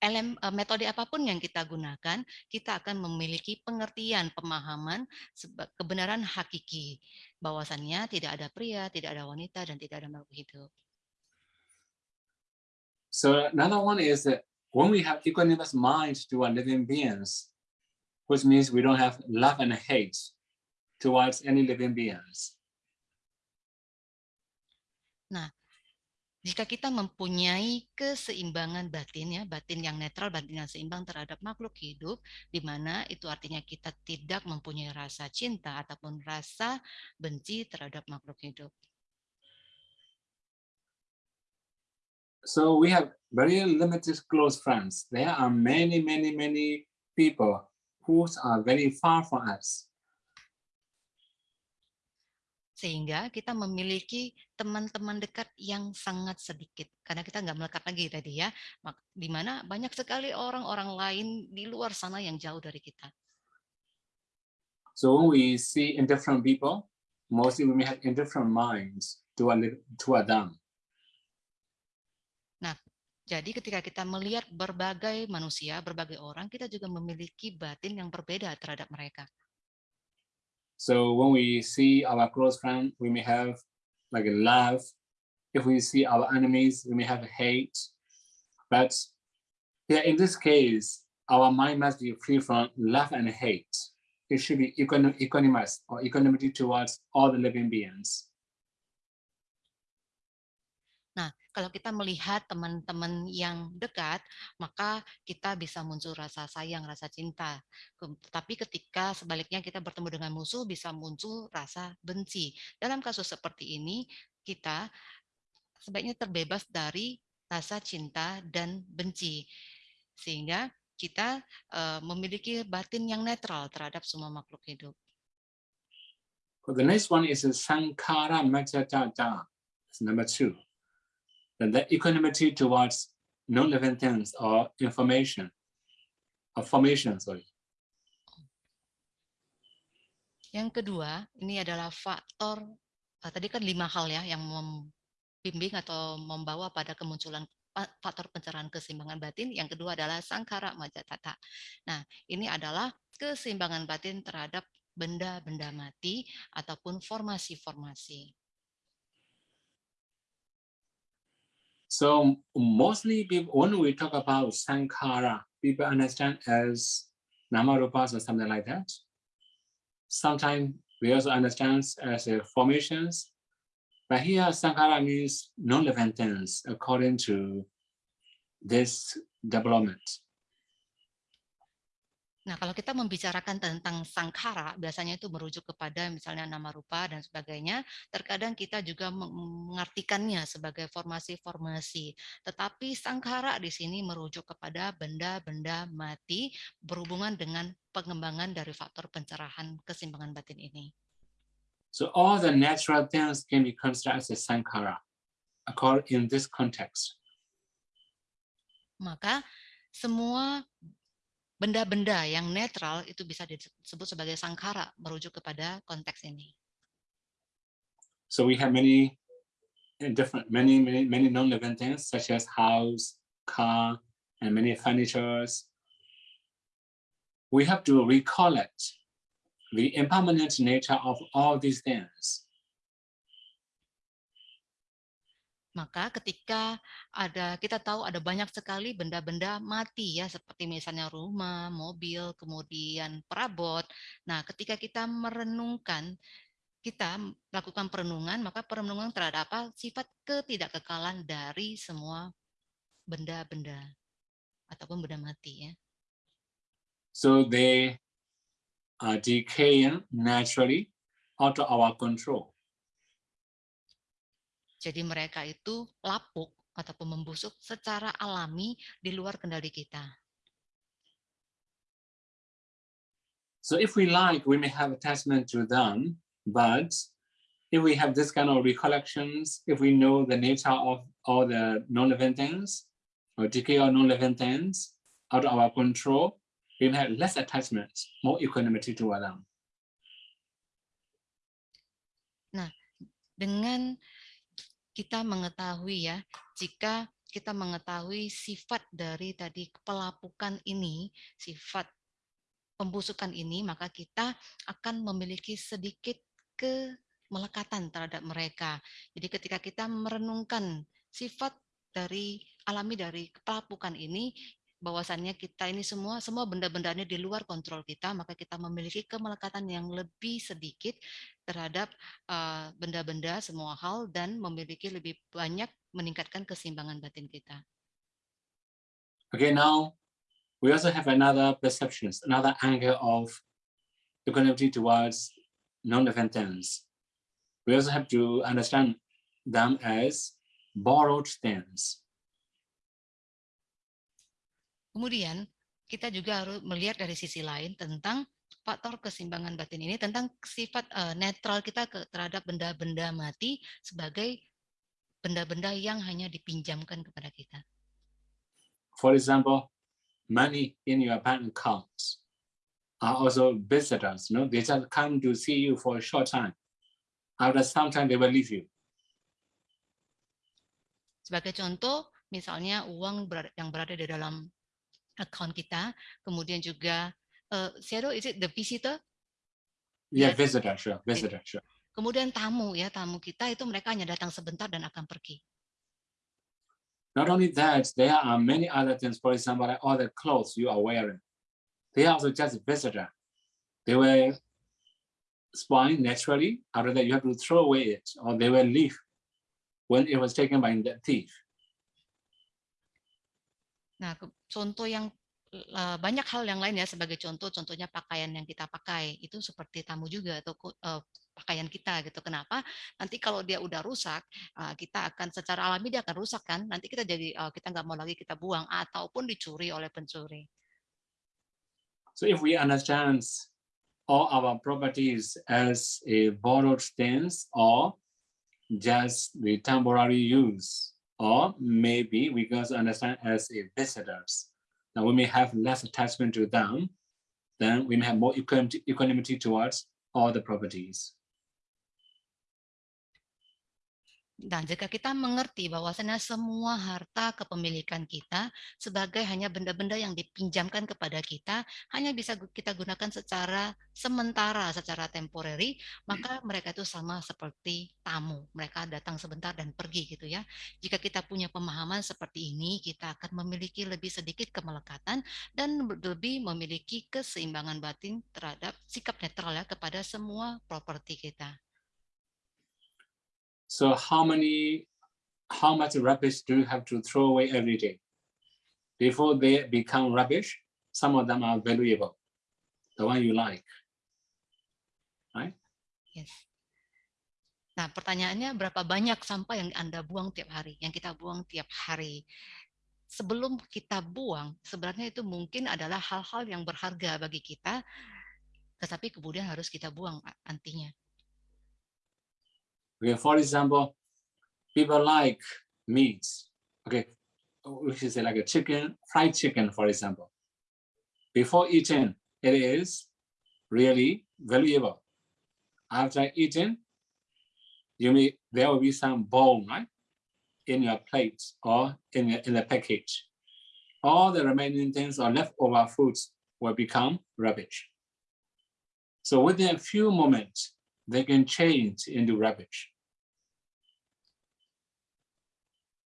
elem, uh, metode apa pun yang kita gunakan, kita akan memiliki pengertian, pemahaman kebenaran hakiki bahwasannya tidak ada pria, tidak ada wanita, dan tidak ada makhluk hidup. So another one is that when we have equanimous to our living beings, which means we don't have love and hate towards any living beings. Nah, jika kita mempunyai keseimbangan batin ya, batin yang netral, batin yang seimbang terhadap makhluk hidup, di mana itu artinya kita tidak mempunyai rasa cinta ataupun rasa benci terhadap makhluk hidup. So we have very limited close friends. There are many, many, many people who are very far from us. Sehingga kita memiliki teman-teman dekat yang sangat sedikit. Karena kita nggak melekat lagi tadi ya. Di mana banyak sekali orang-orang lain di luar sana yang jauh dari kita. So when we see indifferent people, mostly we may have indifferent minds toward, toward them. Jadi ketika kita melihat berbagai manusia, berbagai orang, kita juga memiliki batin yang berbeda terhadap mereka. So when we see our close friend, we may have like a love. If we see our enemies, we may have hate. But yeah, in this case, our mind must be free from love and hate. It should be equanimous or equanimity towards all the living beings. Kalau kita melihat teman-teman yang dekat, maka kita bisa muncul rasa sayang, rasa cinta. Tapi ketika sebaliknya kita bertemu dengan musuh, bisa muncul rasa benci. Dalam kasus seperti ini, kita sebaiknya terbebas dari rasa cinta dan benci. Sehingga kita uh, memiliki batin yang netral terhadap semua makhluk hidup. The next one is Sankara Majajata. Number two. The equanimity towards non-living things or information, or formation, sorry. Yang kedua, ini adalah faktor eh, tadi kan lima hal ya yang membimbing atau membawa pada kemunculan faktor pencerahan keseimbangan batin. Yang kedua adalah sangkara majatata. Nah, ini adalah keseimbangan batin terhadap benda-benda mati ataupun formasi-formasi. So mostly people, when we talk about Sankara, people understand as namarupas or something like that. Sometimes we also understand as a formations, but here Sankara means non-living according to this development. Nah, kalau kita membicarakan tentang sangkara, biasanya itu merujuk kepada misalnya nama rupa dan sebagainya. Terkadang kita juga meng- mengartikannya sebagai formasi-formasi. Tetapi sangkara di sini merujuk kepada benda-benda mati berhubungan dengan pengembangan dari faktor pencerahan keseimbangan batin ini. So all the natural things can be considered as a sankhara according in this context. Maka semua benda-benda yang netral itu bisa disebut sebagai sangkara merujuk kepada konteks ini. So we have many different, many, many, many non-living things such as house, car, and many furnitures. We have to recollect the impermanent nature of all these things. Maka ketika ada kita tahu ada banyak sekali benda-benda mati ya seperti misalnya rumah, mobil, kemudian perabot. Nah, ketika kita merenungkan kita melakukan perenungan, maka perenungan terhadap apa? Sifat ketidakkekalan dari semua benda-benda ataupun benda mati ya. So they are decaying naturally out of our control. Jadi mereka itu lapuk ataupun membusuk secara alami di luar kendali kita. So if we like, we may have attachment to them, but if we have this kind of recollections, if we know the nature of all the non-living things or decay of non-living things out of our control, we may have less attachment, more equanimity to them. Dengan kita mengetahui ya, jika kita mengetahui sifat dari tadi pelapukan ini, sifat pembusukan ini, maka kita akan memiliki sedikit kemelekatan terhadap mereka. Jadi ketika kita merenungkan sifat dari alami dari pelapukan ini, bahwasannya kita ini semua semua benda-benda ini di luar kontrol kita, maka kita memiliki kemelekatan yang lebih sedikit terhadap uh, benda-benda semua hal dan memiliki lebih banyak meningkatkan keseimbangan batin kita. Okay, now we also have another perceptions, another angle of equanimity towards non-living things. We also have to understand them as borrowed things. Kemudian kita juga harus melihat dari sisi lain tentang faktor keseimbangan batin ini tentang sifat uh, netral kita ke, terhadap benda-benda mati sebagai benda-benda yang hanya dipinjamkan kepada kita. For example, money in your bank accounts are also visitors. No, they just come to see you for a short time. After some time, they will leave you. Sebagai contoh, misalnya uang yang berada di dalam account kita, kemudian juga uh, is it the visitor? Yeah, Yes. visitor, sure, visitor, sure. Kemudian tamu ya, tamu kita itu mereka hanya datang sebentar dan akan pergi. Not only that, there are many other things. For example, like all the clothes you are wearing, they are also just visitor. They will spoil naturally. After that, you have to throw away it, or they will leave when it was taken by the thief. Nah, contoh yang eh, banyak hal yang lain ya sebagai contoh, contohnya pakaian yang kita pakai itu seperti tamu juga atau eh, pakaian kita gitu. Kenapa? Nanti kalau dia udah rusak, eh, kita akan secara alami dia akan rusak kan. Nanti kita jadi eh, kita nggak mau lagi kita buang ataupun dicuri oleh pencuri. So if we understand all our properties as a borrowed things or just the temporary use, or maybe we can understand as visitors. Now we may have less attachment to them, then we may have more equanimity towards all the properties. Nah, jika kita mengerti bahwasanya semua harta kepemilikan kita sebagai hanya benda-benda yang dipinjamkan kepada kita, hanya bisa kita gunakan secara sementara, secara temporary, maka mereka itu sama seperti tamu. Mereka datang sebentar dan pergi gitu ya. Jika kita punya pemahaman seperti ini, kita akan memiliki lebih sedikit kemelekatan dan lebih memiliki keseimbangan batin terhadap sikap netral ya kepada semua properti kita. So how many, how much rubbish do you have to throw away every day? Before they become rubbish, some of them are valuable, the one you like. Yes. Nah, pertanyaannya berapa banyak sampah yang Anda buang tiap hari, yang kita buang tiap hari. Sebelum kita buang, sebenarnya itu mungkin adalah hal-hal yang berharga bagi kita, tetapi kemudian harus kita buang antinya. Okay, for example, people like meats, okay, which is like a chicken, fried chicken, for example. Before eating, it is really valuable. After eating, you may, there will be some bone, right? In your plate or in the, in the package. All the remaining things or leftover foods will become rubbish. So within a few moments, they can change into rubbish.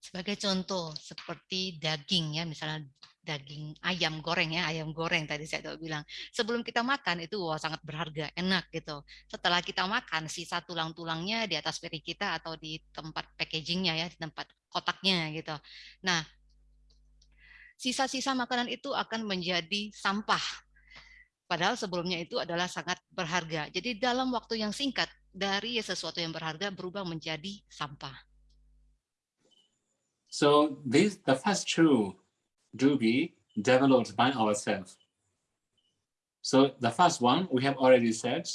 Sebagai contoh, seperti daging ya, misalnya daging ayam goreng ya, ayam goreng tadi saya udah bilang. Sebelum kita makan itu wah sangat berharga, enak gitu. Setelah kita makan, sisa tulang-tulangnya di atas piring kita atau di tempat packagingnya ya, di tempat kotaknya gitu. Nah, sisa-sisa makanan itu akan menjadi sampah. Padahal sebelumnya itu adalah sangat berharga. Jadi dalam waktu yang singkat, dari sesuatu yang berharga berubah menjadi sampah. So this, the first two do be developed by ourselves. So the first one, we have already said,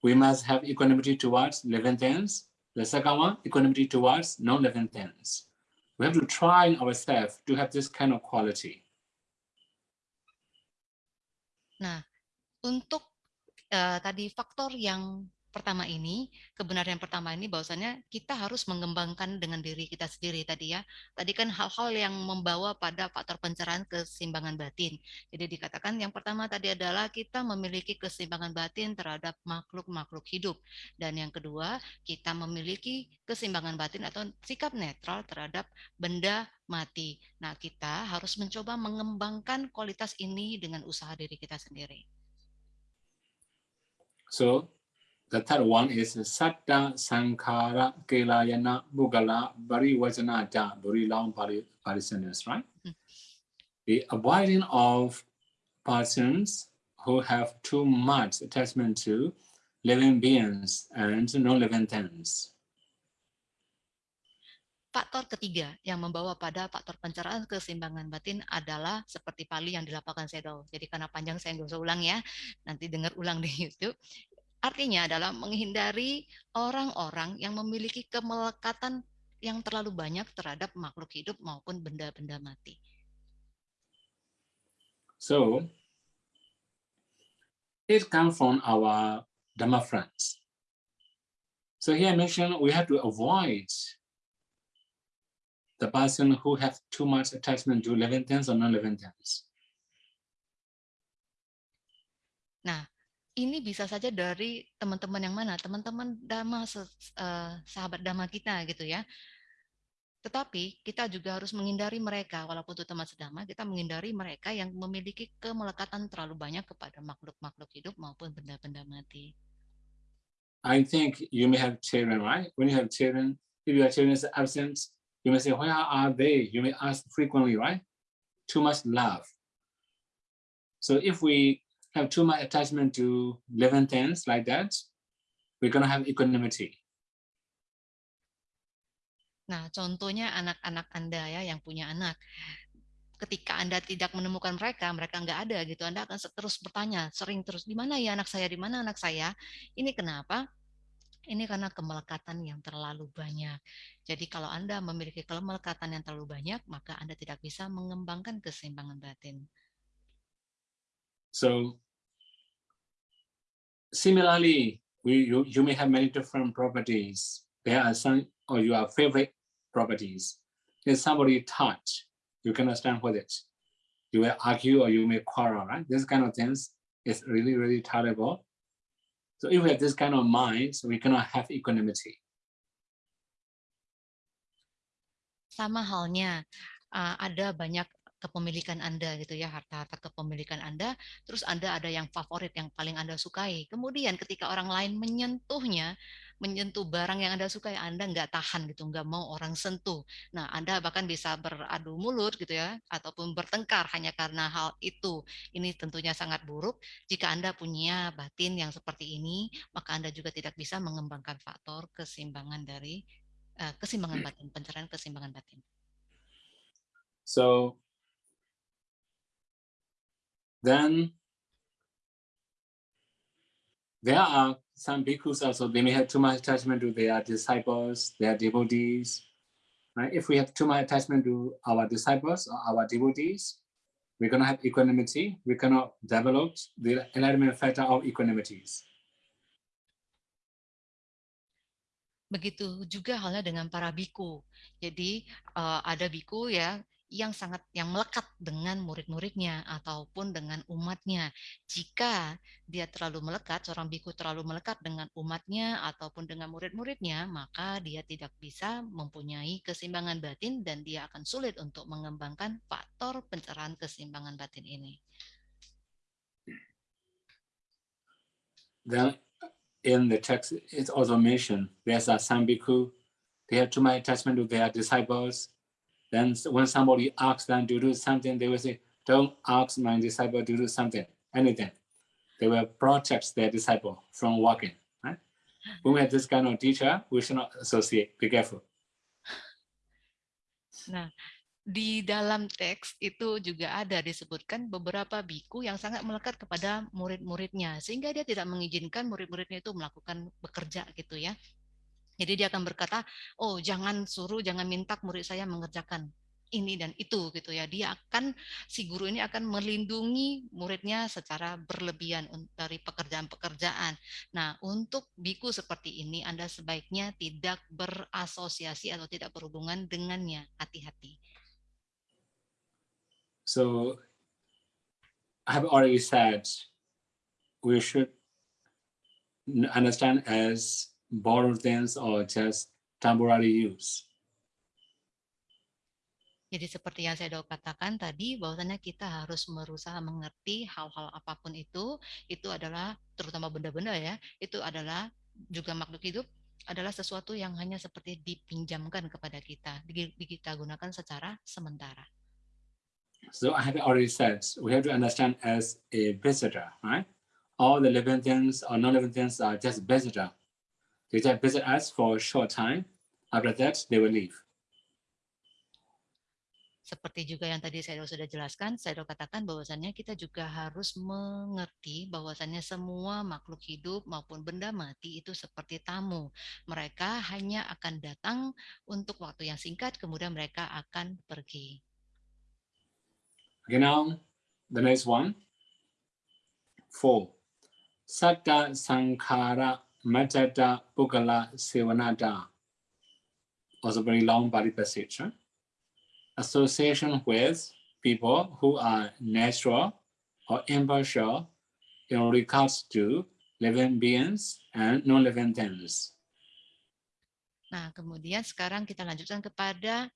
we must have equanimity towards living things. The second one, equanimity towards non-living things. We have to try ourselves to have this kind of quality. Nah, untuk eh, tadi faktor yang pertama ini, kebenaran pertama ini bahwasanya kita harus mengembangkan dengan diri kita sendiri tadi ya. Tadi kan hal-hal yang membawa pada faktor pencerahan keseimbangan batin. Jadi dikatakan yang pertama tadi adalah kita memiliki keseimbangan batin terhadap makhluk-makhluk hidup. Dan yang kedua, kita memiliki keseimbangan batin atau sikap netral terhadap benda mati. Nah, kita harus mencoba mengembangkan kualitas ini dengan usaha diri kita sendiri. So the third one is Satta Sankara Kelayana Bugala Bari Vajana Ja Buri Long Parisanas, right? Mm. The avoiding of persons who have too much attachment to living beings and non-living things. Faktor ketiga yang membawa pada faktor pencerahan keseimbangan batin adalah seperti pali yang dilapangkan Sedo. Jadi karena panjang saya nggak usah ulang ya, nanti dengar ulang di YouTube. Artinya adalah menghindari orang-orang yang memiliki kemelekatan yang terlalu banyak terhadap makhluk hidup maupun benda-benda mati. So it comes from our Dhamma friends. So here I mentioned we have to avoid the person who have too much attachment to living things or non-living things. Nah, ini bisa saja dari teman-teman yang mana? Teman-teman dhamma, se- eh, sahabat dhamma kita gitu ya. Tetapi kita juga harus menghindari mereka, walaupun itu teman sedama, kita menghindari mereka yang memiliki kemelekatan terlalu banyak kepada makhluk-makhluk hidup maupun benda-benda mati. I think you may have children, right? When you have children, if your children is absent, you may say, where are they? You may ask frequently, right? Too much love. So if we have too much attachment to living things like that, we're gonna have equanimity. Nah, contohnya anak-anak Anda ya yang punya anak. Ketika Anda tidak menemukan mereka, mereka nggak ada gitu, Anda akan terus bertanya, sering terus, di mana ya anak saya, di mana anak saya? Ini kenapa? Ini karena kemelekatan yang terlalu banyak. Jadi kalau Anda memiliki kemelekatan yang terlalu banyak, maka Anda tidak bisa mengembangkan keseimbangan batin. So Similarly, we you, you may have many different properties. There are some or your favorite properties. If somebody touch, you cannot stand with it. You will argue or you may quarrel, right? This kind of things is really, really terrible. So if we have this kind of mind, we cannot have equanimity. Sama halnya, uh, ada banyak kepemilikan Anda gitu ya, harta-harta kepemilikan Anda, terus Anda ada yang favorit yang paling Anda sukai. Kemudian ketika orang lain menyentuhnya, menyentuh barang yang Anda sukai, Anda nggak tahan gitu, nggak mau orang sentuh. Nah, Anda bahkan bisa beradu mulut gitu ya, ataupun bertengkar hanya karena hal itu. Ini tentunya sangat buruk. Jika Anda punya batin yang seperti ini, maka Anda juga tidak bisa mengembangkan faktor keseimbangan dari uh, keseimbangan batin, pencerahan keseimbangan batin. So then there are some bhikkhus also, they may have too much attachment to their disciples, their devotees. Right? If we have too much attachment to our disciples or our devotees, we cannot have equanimity. We cannot develop the enlightenment factor of equanimities. Begitu juga halnya dengan para biku. Jadi uh, ada biku ya yang sangat yang melekat dengan murid-muridnya ataupun dengan umatnya. Jika dia terlalu melekat, seorang biku terlalu melekat dengan umatnya ataupun dengan murid-muridnya, maka dia tidak bisa mempunyai keseimbangan batin dan dia akan sulit untuk mengembangkan faktor pencerahan keseimbangan batin ini. Then in the text, it's also mentioned there's a some they have too much attachment to their disciples, Then when somebody asks them to do something, they will say, don't ask my disciple to do something, anything. They will protect their disciple from walking. Right? When we have this kind of teacher, we should not associate. Be careful. Nah, di dalam teks itu juga ada disebutkan beberapa biku yang sangat melekat kepada murid-muridnya sehingga dia tidak mengizinkan murid-muridnya itu melakukan bekerja gitu ya jadi dia akan berkata, oh jangan suruh, jangan minta murid saya mengerjakan ini dan itu gitu ya. Dia akan si guru ini akan melindungi muridnya secara berlebihan dari pekerjaan-pekerjaan. Nah, untuk biku seperti ini Anda sebaiknya tidak berasosiasi atau tidak berhubungan dengannya. Hati-hati. So I have already said we should understand as borrowed things or just temporary use. Jadi seperti yang saya katakan tadi, bahwasanya kita harus berusaha mengerti hal-hal apa pun itu, itu adalah terutama benda-benda ya, itu adalah juga makhluk hidup adalah sesuatu yang hanya seperti dipinjamkan kepada kita, kita gunakan secara sementara. So I have already said, we have to understand as a visitor, right? All the living things or non-living things are just visitor They just visit us for a short time. After that, they will leave. Seperti juga yang tadi saya sudah jelaskan, saya sudah katakan bahwasannya kita juga harus mengerti bahwasannya semua makhluk hidup maupun benda mati itu seperti tamu. Mereka hanya akan datang untuk waktu yang singkat, kemudian mereka akan pergi. Okay, now the next one. Four. Satta Sankhara Matata Pukala Sevanata also very long body passage. Association with people who are natural or impartial in regards to living beings and non-living things. Nah, kemudian sekarang kita lanjutkan kepada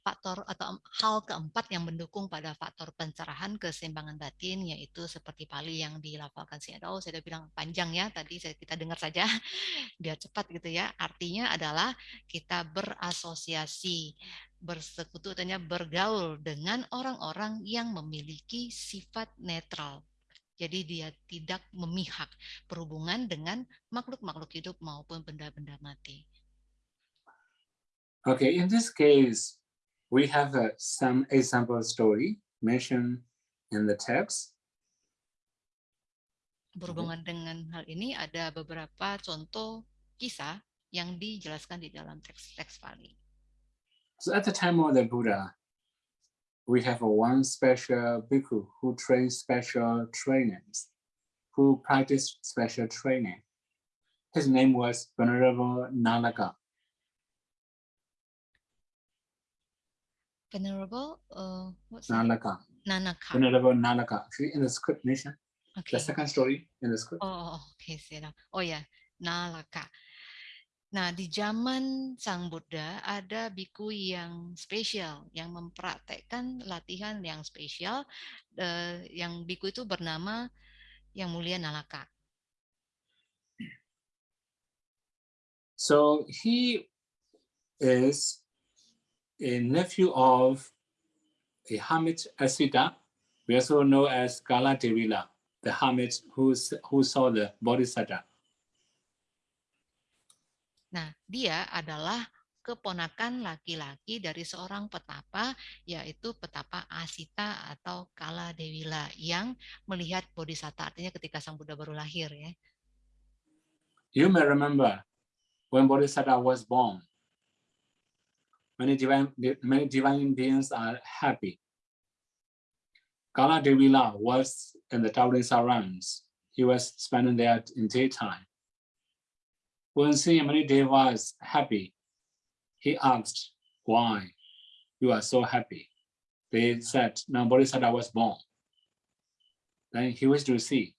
faktor atau hal keempat yang mendukung pada faktor pencerahan keseimbangan batin yaitu seperti Pali yang dilafalkan si Edo. Saya sudah bilang panjang ya tadi saya kita dengar saja biar cepat gitu ya. Artinya adalah kita berasosiasi bersekutu artinya bergaul dengan orang-orang yang memiliki sifat netral. Jadi dia tidak memihak berhubungan dengan makhluk-makhluk hidup maupun benda-benda mati. Okay, in this case, we have uh, some example story mentioned in the text. Berhubungan dengan hal ini ada beberapa contoh kisah yang dijelaskan di dalam teks-teks Pali. So at the time of the Buddha, we have one special bhikkhu who trains special trainings, who practiced special training. His name was Venerable Nalaka. Venerable, uh, what's that? Nalaka. Nanaka. Venerable Nalaka. See in the script nation, Okay. the second story in the script. Oh, oh, oke, saya tahu. Oh ya, Nalaka. Nah, di zaman Sang Buddha ada biku yang spesial, yang mempraktekkan latihan yang spesial. eh, yang biku itu bernama Yang Mulia Nalaka. So he is a nephew of a hermit Asita, we also know as Kala Devila, the hermit who, who saw the Bodhisattva. Nah, dia adalah keponakan laki-laki dari seorang petapa, yaitu petapa Asita atau Kala Dewila yang melihat Bodhisatta, artinya ketika Sang Buddha baru lahir ya. You may remember when Bodhisattva was born, many divine, many divine beings are happy. Kala Devila was in the towering surrounds. He was spending there in daytime. When seeing many devas happy, he asked, why you are so happy? They said, now Bodhisattva was born. Then he wished to see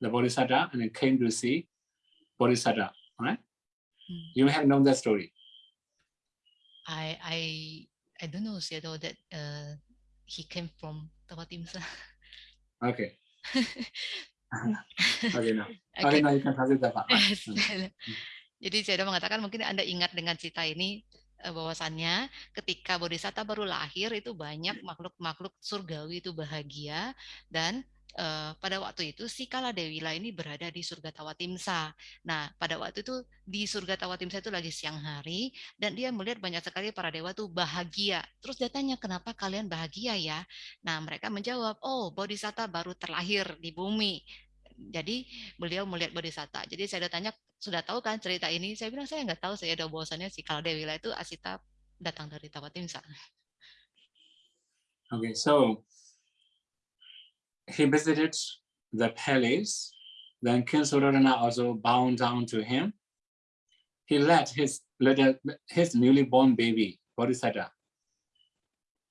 the Bodhisattva and he came to see Bodhisattva, right? Hmm. You may have known that story. I I I don't know Shadow that uh, he came from Tawatimsa. Okay. okay, now. Oke. Okay, now you can translate that part. right? Yes. Hmm. Jadi saya mengatakan mungkin Anda ingat dengan cerita ini eh, bahwasannya ketika Bodhisatta baru lahir itu banyak makhluk-makhluk surgawi itu bahagia dan eh, pada waktu itu si Kala Dewila ini berada di surga Tawatimsa. Nah, pada waktu itu di surga Tawatimsa itu lagi siang hari dan dia melihat banyak sekali para dewa tuh bahagia. Terus dia tanya, "Kenapa kalian bahagia ya?" Nah, mereka menjawab, "Oh, Bodhisatta baru terlahir di bumi." Jadi beliau melihat Bodhisatta. Jadi saya tanya, sudah tahu kan cerita ini? Saya bilang saya nggak tahu. Saya ada bahwasannya si Kaldewila itu Asita datang dari Tawatimsa. Okay, so he visited the palace. Then King Sudarana also bowed down to him. He led his little, his newly born baby, Bodhisattva,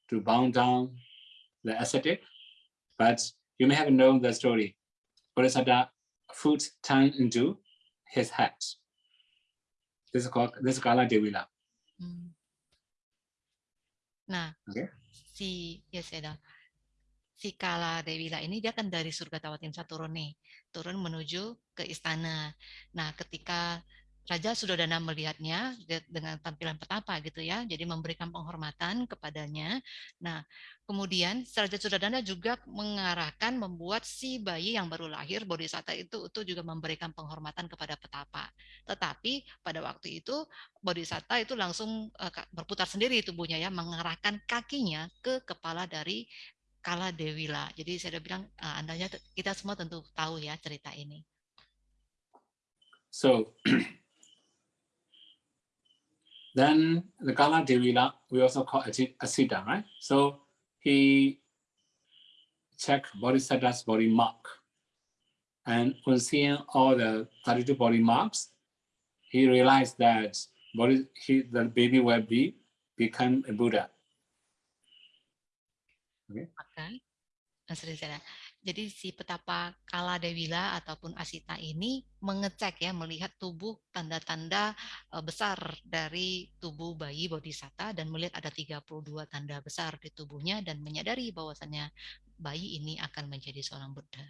to bow down the ascetic. But you may have known the story. Bodhisattva foot turned into his head. This is called this is Kala Devila. Hmm. Nah, Oke. si ya saya si Kala Dewila ini dia kan dari surga Tawatimsa turun nih, turun menuju ke istana. Nah, ketika Raja Sudodana melihatnya de- dengan tampilan petapa gitu ya, jadi memberikan penghormatan kepadanya. Nah, kemudian Raja Sudodana juga mengarahkan membuat si bayi yang baru lahir Bodhisatta itu itu juga memberikan penghormatan kepada petapa. Tetapi pada waktu itu Bodhisatta itu langsung eh, berputar sendiri tubuhnya ya, mengarahkan kakinya ke kepala dari Kala Dewila. Jadi saya bilang, eh, andanya kita semua tentu tahu ya cerita ini. So then the Kala Devila, we also call Asi- Asita, right? So he checked Bodhisattva's body mark. And when seeing all the 32 body marks, he realized that body, he, the baby will be become a Buddha. Maka, eh, saya. Jadi si petapa Kala Dewila ataupun Asita ini mengecek ya, melihat tubuh tanda-tanda eh, besar dari tubuh bayi Bodhisatta dan melihat ada 32 tanda besar di tubuhnya dan menyadari bahwasannya bayi ini akan menjadi seorang Buddha.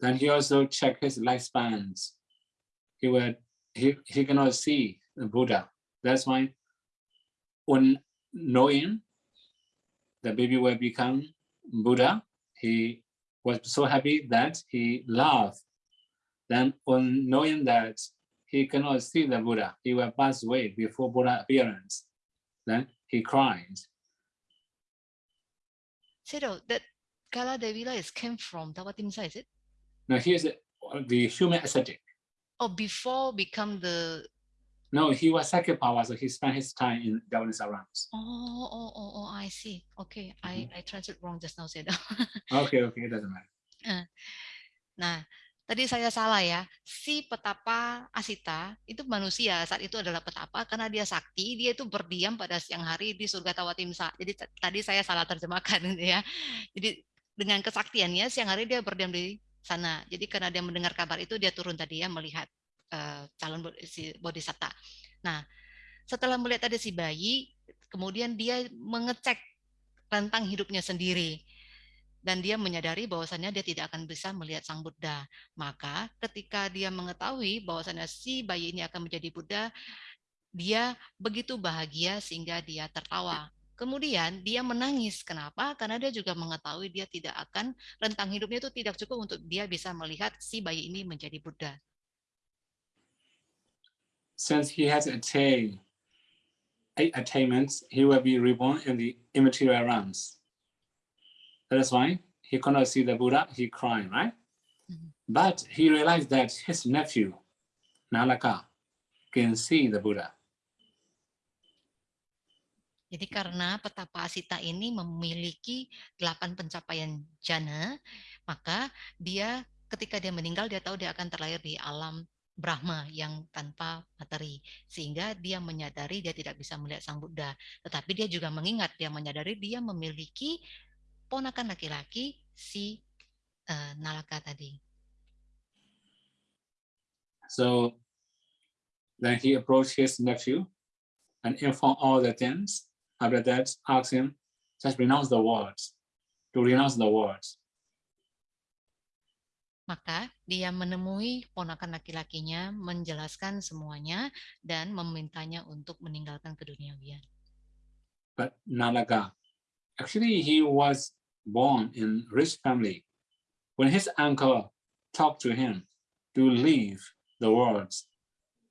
Then he also checked his lifespans. He would he, he cannot see the Buddha. That's why when knowing the baby will become Buddha, he was so happy that he laughed. Then on knowing that he cannot see the Buddha, he will pass away before Buddha appearance. Then he cried. So that Kala Dewila is came from Tawatimsa, is it? Now here's the- the human ascetic. Oh, before become the No, he was second power, so he spent his time in Javanese surrounds. oh oh oh oh I see. Okay, I I translate wrong just now, Seda. Okay, okay, it doesn't matter. Nah, tadi saya salah ya. Si petapa Asita itu manusia saat itu adalah petapa karena dia sakti, dia itu berdiam pada siang hari di surga Tawatimsa. Jadi tadi saya salah terjemahkan ya. Jadi dengan kesaktiannya siang hari dia berdiam di sana. Jadi karena dia mendengar kabar itu dia turun tadi ya melihat eh, calon si bodhisatta. Nah, setelah melihat ada si bayi, kemudian dia mengecek tentang hidupnya sendiri dan dia menyadari bahwasannya dia tidak akan bisa melihat sang Buddha. Maka ketika dia mengetahui bahwasannya si bayi ini akan menjadi Buddha, dia begitu bahagia sehingga dia tertawa. Kemudian dia menangis. Kenapa? Karena dia juga mengetahui dia tidak akan rentang hidupnya itu tidak cukup untuk dia bisa melihat si bayi ini menjadi Buddha. Since he has attained eight attainments, he will be reborn in the immaterial realms. That is why he could not see the Buddha, he cried, right? Mhm. But he realized that his nephew, Nalaka, can see the Buddha. Jadi karena petapa Asita ini memiliki delapan pencapaian jana, maka dia ketika dia meninggal dia tahu dia akan terlahir di alam Brahma yang tanpa materi. Sehingga dia menyadari dia tidak bisa melihat Sang Buddha. Tetapi dia juga mengingat, dia menyadari dia memiliki ponakan laki-laki si eh, Nalaka tadi. So then he approached his nephew and informed all the things. After that, asked him, just renounce the words, to renounce the words. Maka dia menemui ponakan laki-lakinya, menjelaskan semuanya, dan memintanya untuk meninggalkan keduniawian. But Nalaga, actually he was born in rich family. When his uncle talked to him to leave the words,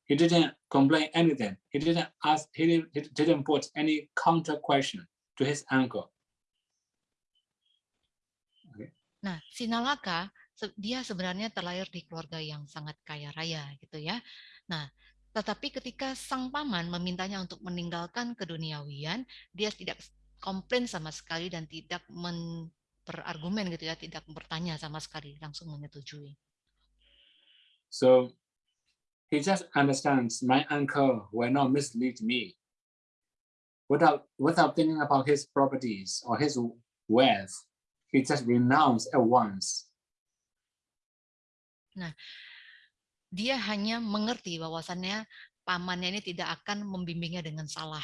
he didn't complain anything. He didn't ask, he didn't, he didn't put any counter question to his uncle. Nah, si Nalaka se- dia sebenarnya terlahir di keluarga yang sangat kaya raya gitu ya. Nah, tetapi ketika sang paman memintanya untuk meninggalkan keduniawian, dia tidak komplain sama sekali dan tidak men berargumen gitu ya, tidak bertanya sama sekali, langsung menyetujui. So he just understands my uncle will not mislead me. Without, without thinking about his properties or his wealth, he just renounced at once. Dia hanya mengerti bahwasannya pamannya ini tidak akan membimbingnya dengan salah,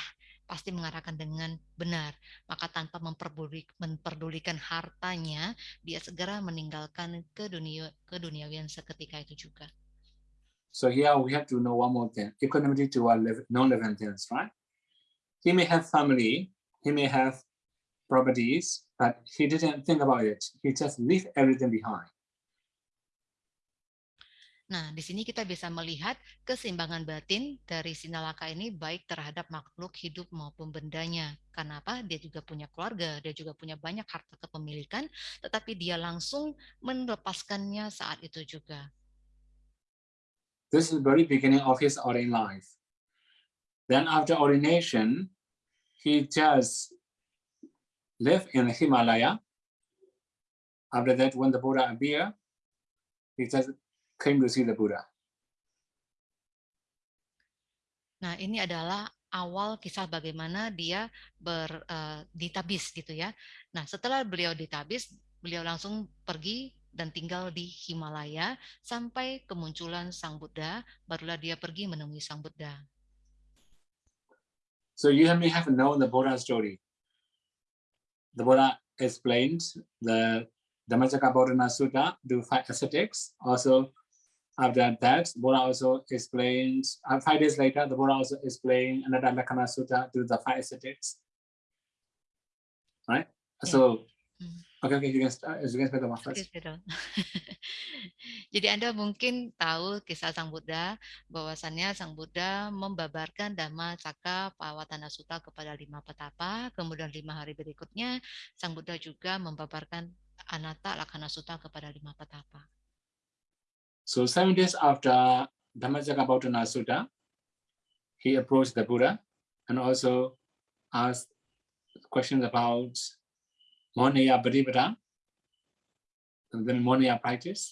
pasti mengarahkan dengan benar. Maka tanpa memperdulik- memperdulikan hartanya, dia segera meninggalkan ke dunia keduniawian seketika itu juga. So here we have to know one more thing, equanimity to our things, right? He may have family, he may have properties, but he didn't think about it. He just leave everything behind. Nah, di sini kita bisa melihat keseimbangan batin dari Sinalaka ini baik terhadap makhluk hidup maupun bendanya. Kenapa? Dia juga punya keluarga, dia juga punya banyak harta kepemilikan, tetapi dia langsung melepaskannya saat itu juga. This is the very beginning of his ordinary life. Then after ordination, he just lived in Himalaya. After that, when the Buddha appeared, he just came to see the Buddha. Nah, ini adalah awal kisah bagaimana dia ber, eh, ditabis gitu ya. Nah, setelah beliau ditabis, beliau langsung pergi dan tinggal di Himalaya sampai kemunculan Sang Buddha, barulah dia pergi menemui Sang Buddha. So you may have known the Buddha story. The Buddha explained the Dhammacakkappavattana Sutta to five ascetics. Also, after that, Buddha also explained, uh, five days later, the Buddha also explained another Lakkhana Sutta to the five ascetics. Right? Yeah. So, Mm. okay, okay, you can, start, you can speak about first. Jadi Anda mungkin tahu kisah Sang Buddha, bahwasannya Sang Buddha membabarkan Dhamma Cakka Pawatana Sutta kepada lima petapa, kemudian lima hari berikutnya Sang Buddha juga membabarkan Anatta Lakkhana Sutta kepada lima petapa. So seven days after Dhammacakkappavattana Sutta, he approached the Buddha and also asked questions about Monaya Bhadipada, and then Monaya practice.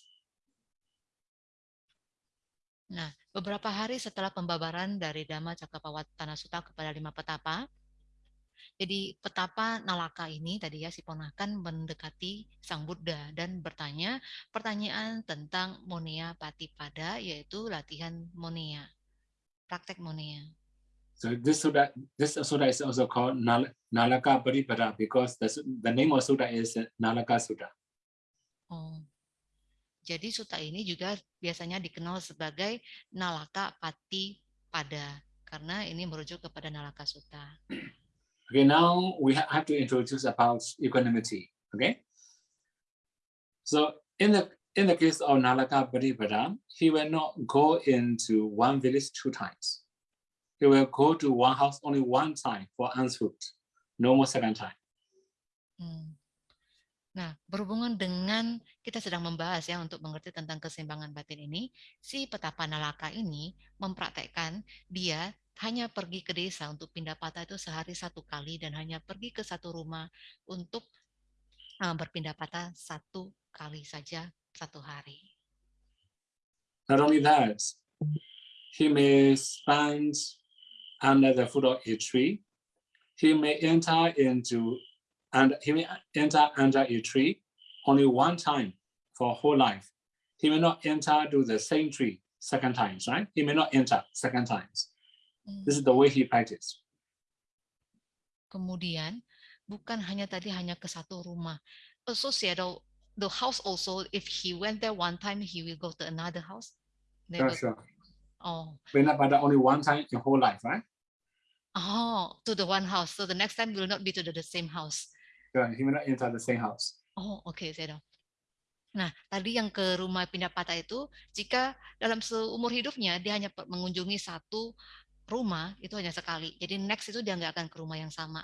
Nah, beberapa hari setelah pembabaran dari Dhamma Cakapawatana Sutta kepada lima petapa, jadi petapa Nalaka ini tadi ya si ponakan mendekati Sang Buddha dan bertanya pertanyaan tentang Monea Patipada yaitu latihan Monea, praktek Monea. So this Sutta, this Sutta is also called Nal- Nalaka Paripada because the, the name of Sutta is Nalaka Sutta. Oh. Jadi suta ini juga biasanya dikenal sebagai Nalaka Pati Pada karena ini merujuk kepada Nalaka Sutta. Okay, now we ha- have to introduce about equanimity. Okay. So in the in the case of Nalaka Paripada, he will not go into one village two times. He will go to one house only one time for alms no more second time. Hmm. Nah, berhubungan dengan kita sedang membahas ya untuk mengerti tentang keseimbangan batin ini, si petapa Nalaka ini mempraktekkan dia hanya pergi ke desa untuk pindah patah itu sehari satu kali dan hanya pergi ke satu rumah untuk uh, berpindah patah satu kali saja satu hari. Not only that, he may spend under the foot of a tree. He may enter into and he may enter under a tree only one time for whole life. He may not enter to the same tree second times, right? He may not enter second times. Hmm. This is the way he practiced. Kemudian bukan hanya tadi hanya ke satu rumah. Associated the house also if he went there one time he will go to another house. They Sure. Oh, But not but only one time in whole life, right? oh, to the one house. So the next time will not be to the, the same house. Sure, he enter the same house. Oh, oke, saya tahu. Nah, tadi yang ke rumah pindah patah itu, jika dalam seumur hidupnya dia hanya mengunjungi satu rumah, itu hanya sekali. Jadi next itu dia nggak akan ke rumah yang sama.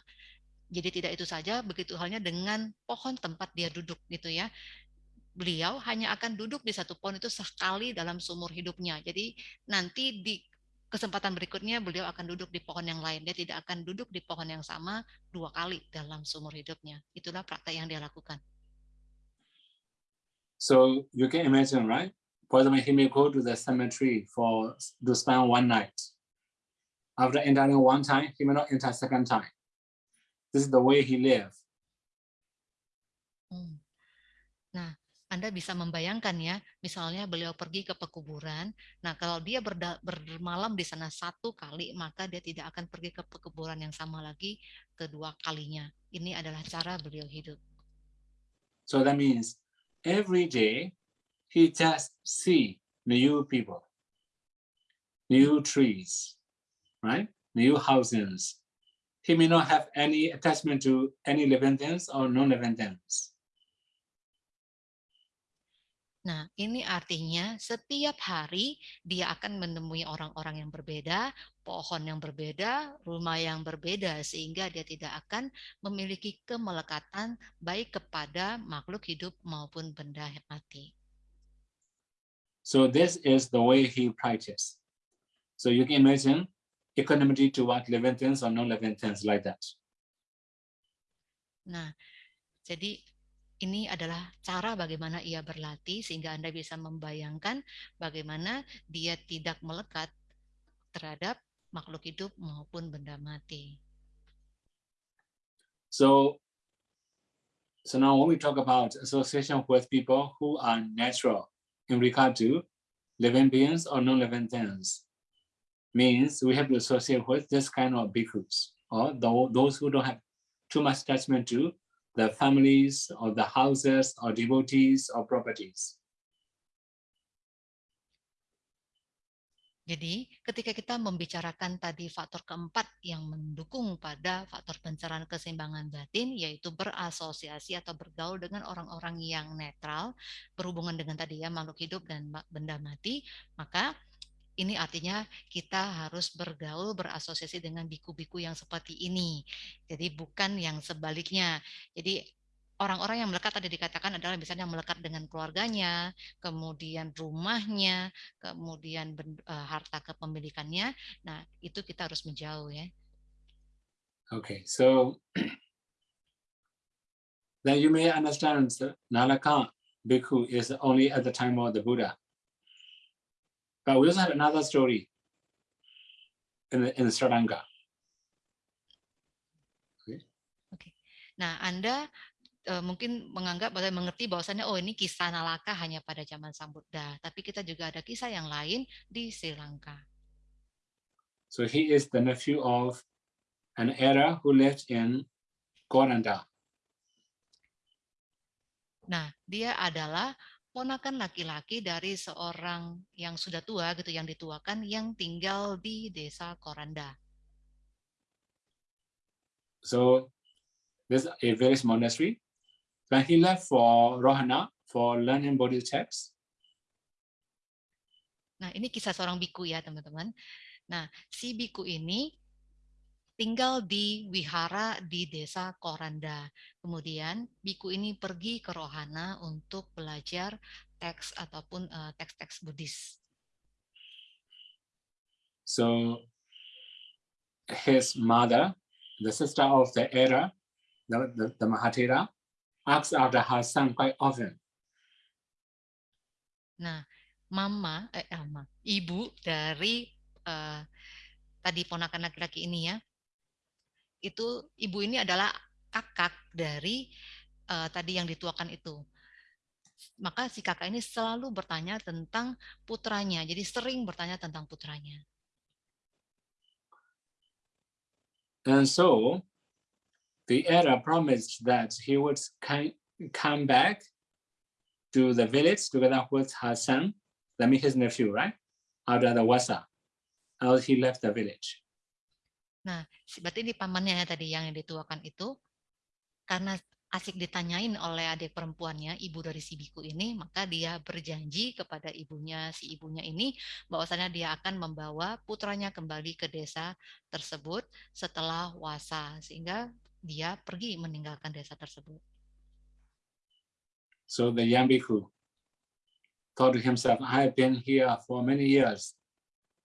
Jadi tidak itu saja, begitu halnya dengan pohon tempat dia duduk gitu ya. Beliau hanya akan duduk di satu pohon itu sekali dalam seumur hidupnya. Jadi nanti di kesempatan berikutnya beliau akan duduk di pohon yang lain. Dia tidak akan duduk di pohon yang sama dua kali dalam seumur hidupnya. Itulah praktek yang dia lakukan. So you can imagine, right? Example, he may go to the cemetery for to spend one night. After entering one time, he may not enter second time. This is the way he lived. Hmm. Nah, Anda bisa membayangkan ya, misalnya beliau pergi ke pekuburan. Nah, kalau dia bermalam di sana satu kali, maka dia tidak akan pergi ke pekuburan yang sama lagi kedua kalinya. Ini adalah cara beliau hidup. So that means every day he just see new people, new trees, right? New houses. He may not have any attachment to any living things or non-living things. Nah, ini artinya setiap hari dia akan menemui orang-orang yang berbeda, pohon yang berbeda, rumah yang berbeda, sehingga dia tidak akan memiliki kemelekatan baik kepada makhluk hidup maupun benda mati. So this is the way he practiced. So you can imagine equanimity toward living things or non-living things like that. Nah, jadi ini adalah cara bagaimana ia berlatih sehingga Anda bisa membayangkan bagaimana dia tidak melekat terhadap makhluk hidup maupun benda mati. So, so now when we talk about association with people who are natural in regard to living beings or non-living things, means we have to associate with this kind of bhikkhus or tho- those who don't have too much attachment to the families or the houses or devotees or properties. Jadi, ketika kita membicarakan tadi faktor keempat yang mendukung pada faktor pencerahan keseimbangan batin, yaitu berasosiasi atau bergaul dengan orang-orang yang netral, berhubungan dengan tadi ya makhluk hidup dan benda mati, maka ini artinya kita harus bergaul, berasosiasi dengan biku-biku yang seperti ini. Jadi bukan yang sebaliknya. Jadi orang-orang yang melekat tadi dikatakan adalah misalnya melekat dengan keluarganya, kemudian rumahnya, kemudian eh, harta kepemilikannya. Nah, itu kita harus menjauh ya. Okay, so then you may understand Nalaka bhikkhu is only at the time of the Buddha. But we also have another story in, the, in Sri Lanka. Nah, Anda eh, mungkin menganggap atau mengerti bahwasannya oh ini kisah Nalaka hanya pada zaman Sang Buddha, tapi kita juga ada kisah yang lain di Sri Lanka. So he is the nephew of an era who lived in Goranda. Nah, dia adalah ponakan laki-laki dari seorang yang sudah tua gitu, yang dituakan yang tinggal di desa Koranda. So there's a village monastery. When he left for Rohana for learning Bodhi texts, Nah, ini kisah seorang biku ya, teman-teman. Nah, si biku ini tinggal di wihara di desa Koranda. Kemudian biku ini pergi ke Rohana untuk belajar teks ataupun eh, teks-teks Buddhis. so his mother, the sister of the era, the, the, the Mahatera, asks after her son quite often. Nah, mama, eh, ama, ibu dari eh, tadi ponakan laki-laki ini ya, itu ibu ini adalah kakak dari eh, tadi yang dituakan itu. Maka si kakak ini selalu bertanya tentang putranya, jadi sering bertanya tentang putranya. And so the era promised that he would come back to the village together with her son, that means his nephew, right? After the Wasa, else he left the village. Nah, berarti di pamannya ya tadi yang dituakan itu, karena asik ditanyain oleh adik perempuannya, ibu dari si biku ini, maka dia berjanji kepada ibunya, si ibunya ini, bahwasannya dia akan membawa putranya kembali ke desa tersebut setelah wasa, sehingga dia pergi meninggalkan desa tersebut. So the young bhikkhu thought himself, I have been here for many years.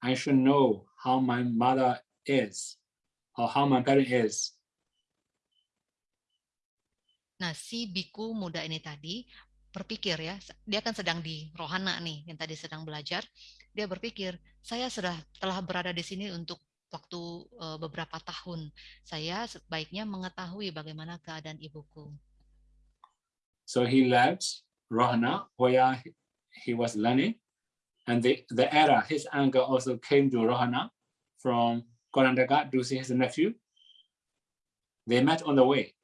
I should know how my mother is or how my parent is. Nah, si biku muda ini tadi berpikir ya, dia kan sedang di rohana nih, yang tadi sedang belajar. Dia berpikir, saya sudah telah berada di sini untuk waktu eh, beberapa tahun. Saya sebaiknya mengetahui bagaimana keadaan ibuku. So he left Rohana, where he- was learning. And the, the era, his uncle also came to Rohana from Korandaka to see his nephew. They met on the way.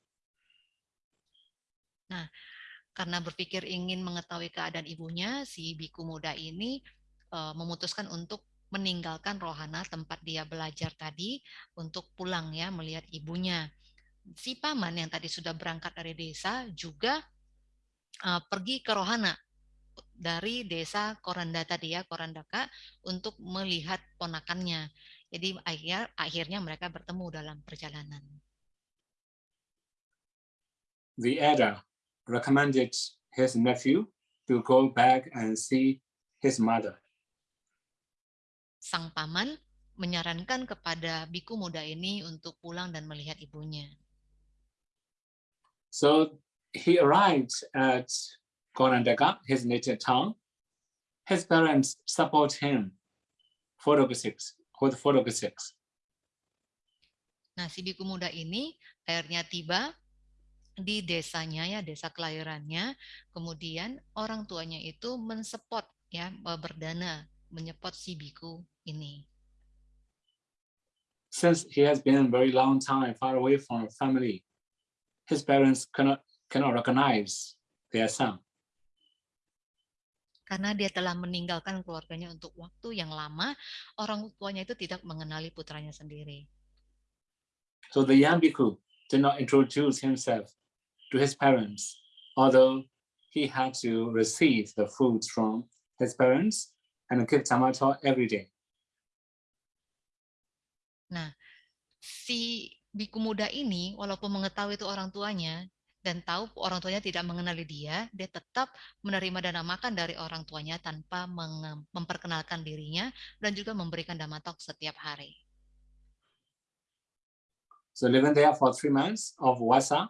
Karena berpikir ingin mengetahui keadaan ibunya, si biku muda ini eh, memutuskan untuk meninggalkan rohana tempat dia belajar tadi untuk pulang ya melihat ibunya. Si paman yang tadi sudah berangkat dari desa juga eh, pergi ke rohana dari desa Koranda tadi ya Korandaka untuk melihat ponakannya. Jadi akhirnya akhirnya mereka bertemu dalam perjalanan. The elder recommended his nephew to go back and see his mother. Sang paman menyarankan kepada biku muda ini untuk pulang dan melihat ibunya. So he arrived at Korandaka, his native town. His parents support him photographics with photographics. Nah, si biku muda ini akhirnya tiba di desanya ya, desa kelahirannya. Kemudian orang tuanya itu mensupport ya, eh, berdana menyepot si biku ini. Since he has been a very long time far away from family, his parents cannot cannot recognize their son. Karena dia telah meninggalkan keluarganya untuk waktu yang lama, orang tuanya itu tidak mengenali putranya sendiri. So the young bhikkhu did not introduce himself to his parents, although he had to receive the foods from his parents and give tamato every day. si biku muda ini walaupun mengetahui itu orang tuanya dan tahu orang tuanya tidak mengenali dia, dia tetap menerima dana makan dari orang tuanya tanpa memperkenalkan dirinya dan juga memberikan damatok setiap hari. So living there for three months of Wasa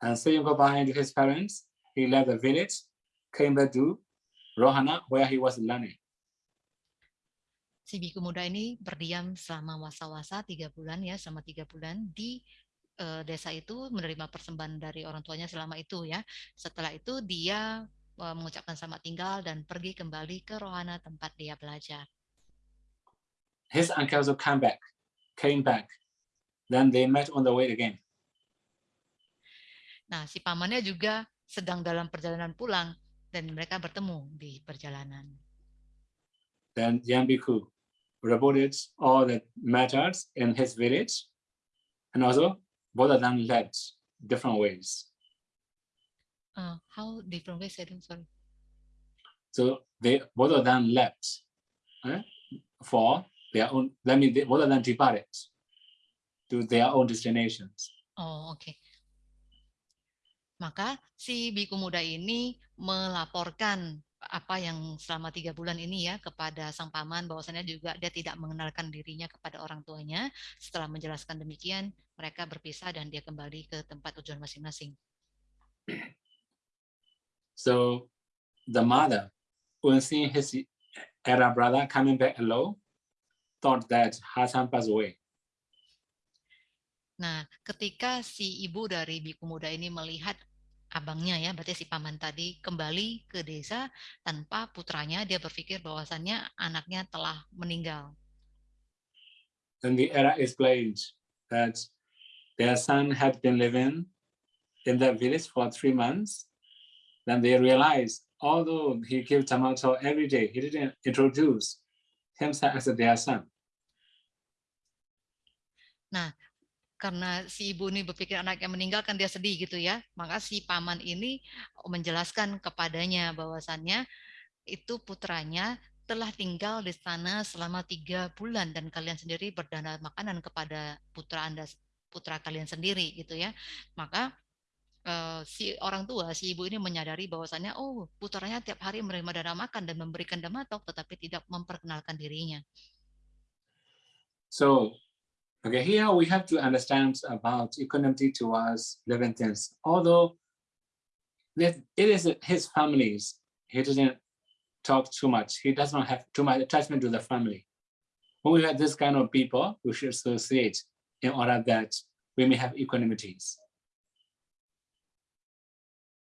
and saying goodbye to his parents, he left the village, came back to Rohana where he was learning. si biku muda ini berdiam selama wasa-wasa tiga bulan ya, selama tiga bulan di eh, desa itu menerima persembahan dari orang tuanya selama itu ya. Setelah itu dia eh, mengucapkan selamat tinggal dan pergi kembali ke rohana tempat dia belajar. His uncle also come back, came back. Then they met on the way again. Nah, si pamannya juga sedang dalam perjalanan pulang dan mereka bertemu di perjalanan. Then Yambiku reported all the matters in his village, and also both of them led different ways. Uh, how different ways? I don't sorry. So they both of them left eh, for their own. That means they, both of them departed to their own destinations. Oh, oke. Maka si biku muda ini melaporkan apa yang selama tiga bulan ini ya kepada sang paman bahwasannya juga dia tidak mengenalkan dirinya kepada orang tuanya. Setelah menjelaskan demikian, mereka berpisah dan dia kembali ke tempat tujuan masing-masing. So the mother, when seeing his elder brother coming back alone, thought that her son passed away. Nah, ketika si ibu dari biku muda ini melihat abangnya ya, berarti si paman tadi kembali ke desa tanpa putranya, dia berpikir bahwasannya anaknya telah meninggal. Then the era explained that their son had been living in that village for three months. Then they realized, although he gave tomato every day, he didn't introduce himself as their son. Karena si ibu ini berpikir anaknya meninggal kan dia sedih gitu ya. Maka si paman ini menjelaskan kepadanya bahwasannya itu putranya telah tinggal di sana selama tiga bulan dan kalian sendiri berdana makanan kepada putra anda putra kalian sendiri gitu ya. Maka eh, si orang tua, si ibu ini menyadari bahwasannya oh putranya tiap hari menerima dana makan dan memberikan damatok tetapi tidak memperkenalkan dirinya. So Okay, here we have to understand about economy towards living things. Although it is his families, he doesn't talk too much. He does not have too much attachment to the family. When we have this kind of people, we should associate in order that we may have equanimities.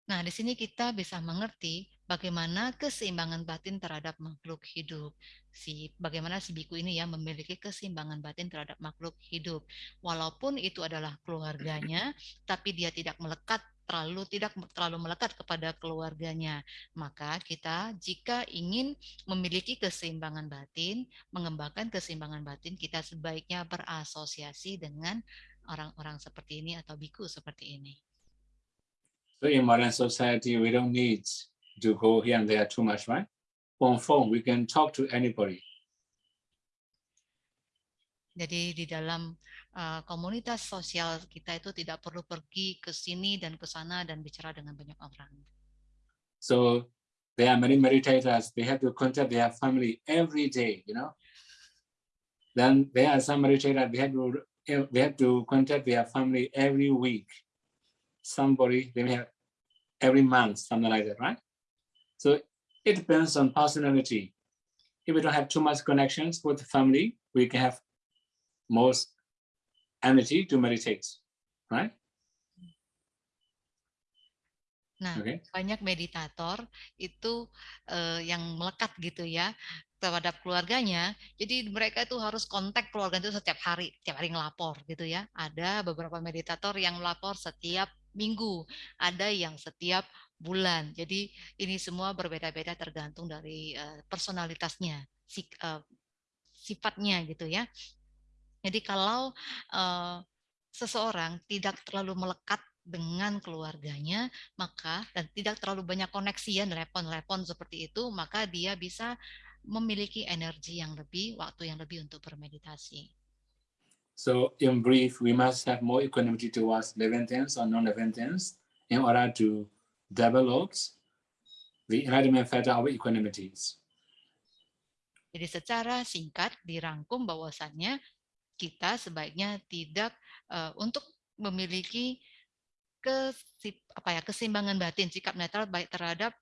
Nah, di sini kita bisa mengerti bagaimana keseimbangan batin terhadap makhluk hidup. Si bagaimana si biku ini ya memiliki keseimbangan batin terhadap makhluk hidup. Walaupun itu adalah keluarganya, tapi dia tidak melekat terlalu tidak terlalu melekat kepada keluarganya. Maka kita jika ingin memiliki keseimbangan batin, mengembangkan keseimbangan batin, kita sebaiknya berasosiasi dengan orang-orang seperti ini atau biku seperti ini. So in modern society, we don't need to go here and there too much, right? On phone, we can talk to anybody. Jadi di dalam uh, komunitas sosial kita itu tidak perlu pergi ke sini dan ke sana dan bicara dengan banyak orang. So there are many meditators, they have to contact their family every day, you know. Then there are some meditators, they have to they have to contact their family every week. Somebody, they may have every month, something like that, right? So it depends on personality. If we don't have too much connections with the family, we can have most energy to meditate, right? Nah, Okay. banyak meditator itu eh, yang melekat gitu ya terhadap keluarganya. Jadi mereka itu harus kontak keluarga itu setiap hari, setiap hari ngelapor gitu ya. Ada beberapa meditator yang melapor setiap minggu, ada yang setiap bulan. Jadi ini semua berbeda-beda tergantung dari uh, personalitasnya, uh, sifatnya gitu ya. Jadi kalau uh, seseorang tidak terlalu melekat dengan keluarganya, maka dan tidak terlalu banyak koneksi ya telepon-telepon seperti itu, maka dia bisa memiliki energi yang lebih, waktu yang lebih untuk bermeditasi. So in brief, we must have more equanimity towards living things or non-living things in order to develops the enlightenment factor of equanimities. Jadi secara singkat dirangkum bahwasannya kita sebaiknya tidak uh, untuk memiliki kesip, apa ya keseimbangan batin sikap netral baik terhadap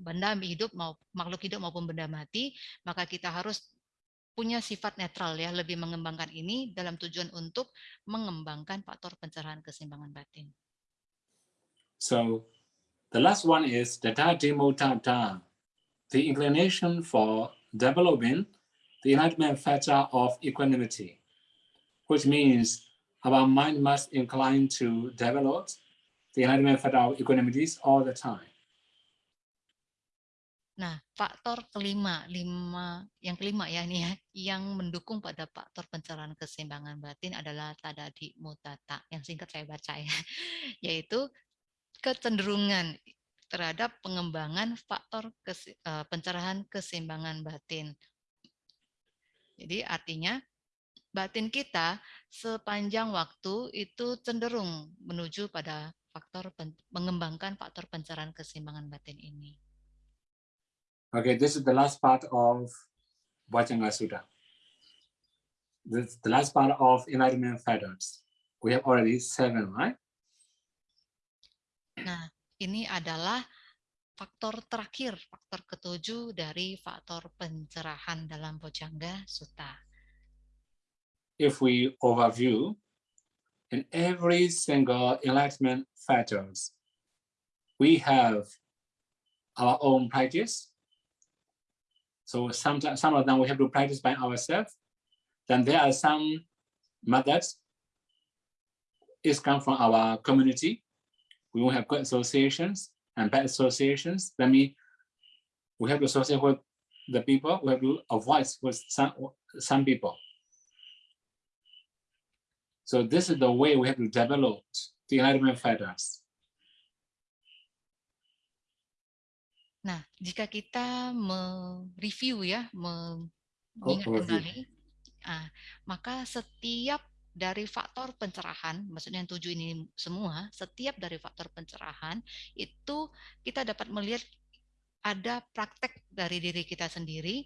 benda hidup mau makhluk hidup maupun benda mati maka kita harus punya sifat netral ya, lebih mengembangkan ini dalam tujuan untuk mengembangkan faktor pencerahan keseimbangan batin. So the last one is data demo data, the inclination for developing the enlightenment factor of equanimity, which means our mind must incline to develop the enlightenment factor of equanimity all the time. Nah, faktor kelima, lima, yang kelima ya ini ya, yang mendukung pada faktor pencerahan keseimbangan batin adalah tadadi mutata, yang singkat saya baca ya, yaitu kecenderungan terhadap pengembangan faktor uh, pencerahan keseimbangan batin. Jadi artinya batin kita sepanjang waktu itu cenderung menuju pada faktor mengembangkan faktor pencerahan keseimbangan batin ini. Okay, this is the last part of Vajanga Sutta. This the last part of enlightenment factors. We have already seven, right? Ini adalah faktor terakhir, faktor ketujuh dari faktor pencerahan dalam Bojangga Sutta. If we overview, in every single enlightenment factors, we have our own practice, So some, some of them we have to practice by ourselves. Then there are some methods is come from our community. We will have good associations and bad associations. That means we have to associate with the people, we have to avoid with some, some people. So this is the way we have to develop the enlightenment fighters. Nah, jika kita mereview ya, Oh, mengingat review. kembali, ah, maka setiap dari faktor pencerahan, maksudnya yang tujuh ini semua, setiap dari faktor pencerahan itu kita dapat melihat ada praktek dari diri kita sendiri,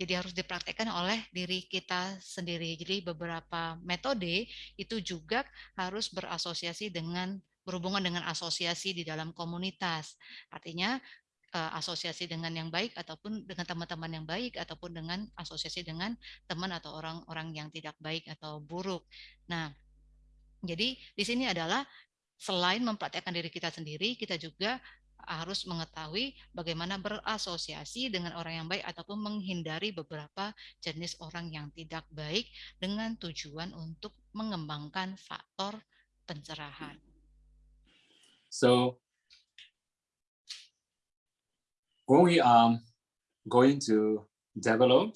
jadi harus dipraktekkan oleh diri kita sendiri. Jadi beberapa metode itu juga harus berasosiasi dengan berhubungan dengan asosiasi di dalam komunitas. Artinya uh, asosiasi dengan yang baik ataupun dengan teman-teman yang baik ataupun dengan asosiasi dengan teman atau orang-orang yang tidak baik atau buruk. Nah, jadi di sini adalah selain mempraktekkan diri kita sendiri, kita juga harus mengetahui bagaimana berasosiasi dengan orang yang baik ataupun menghindari beberapa jenis orang yang tidak baik dengan tujuan untuk mengembangkan faktor pencerahan. So when we are going to develop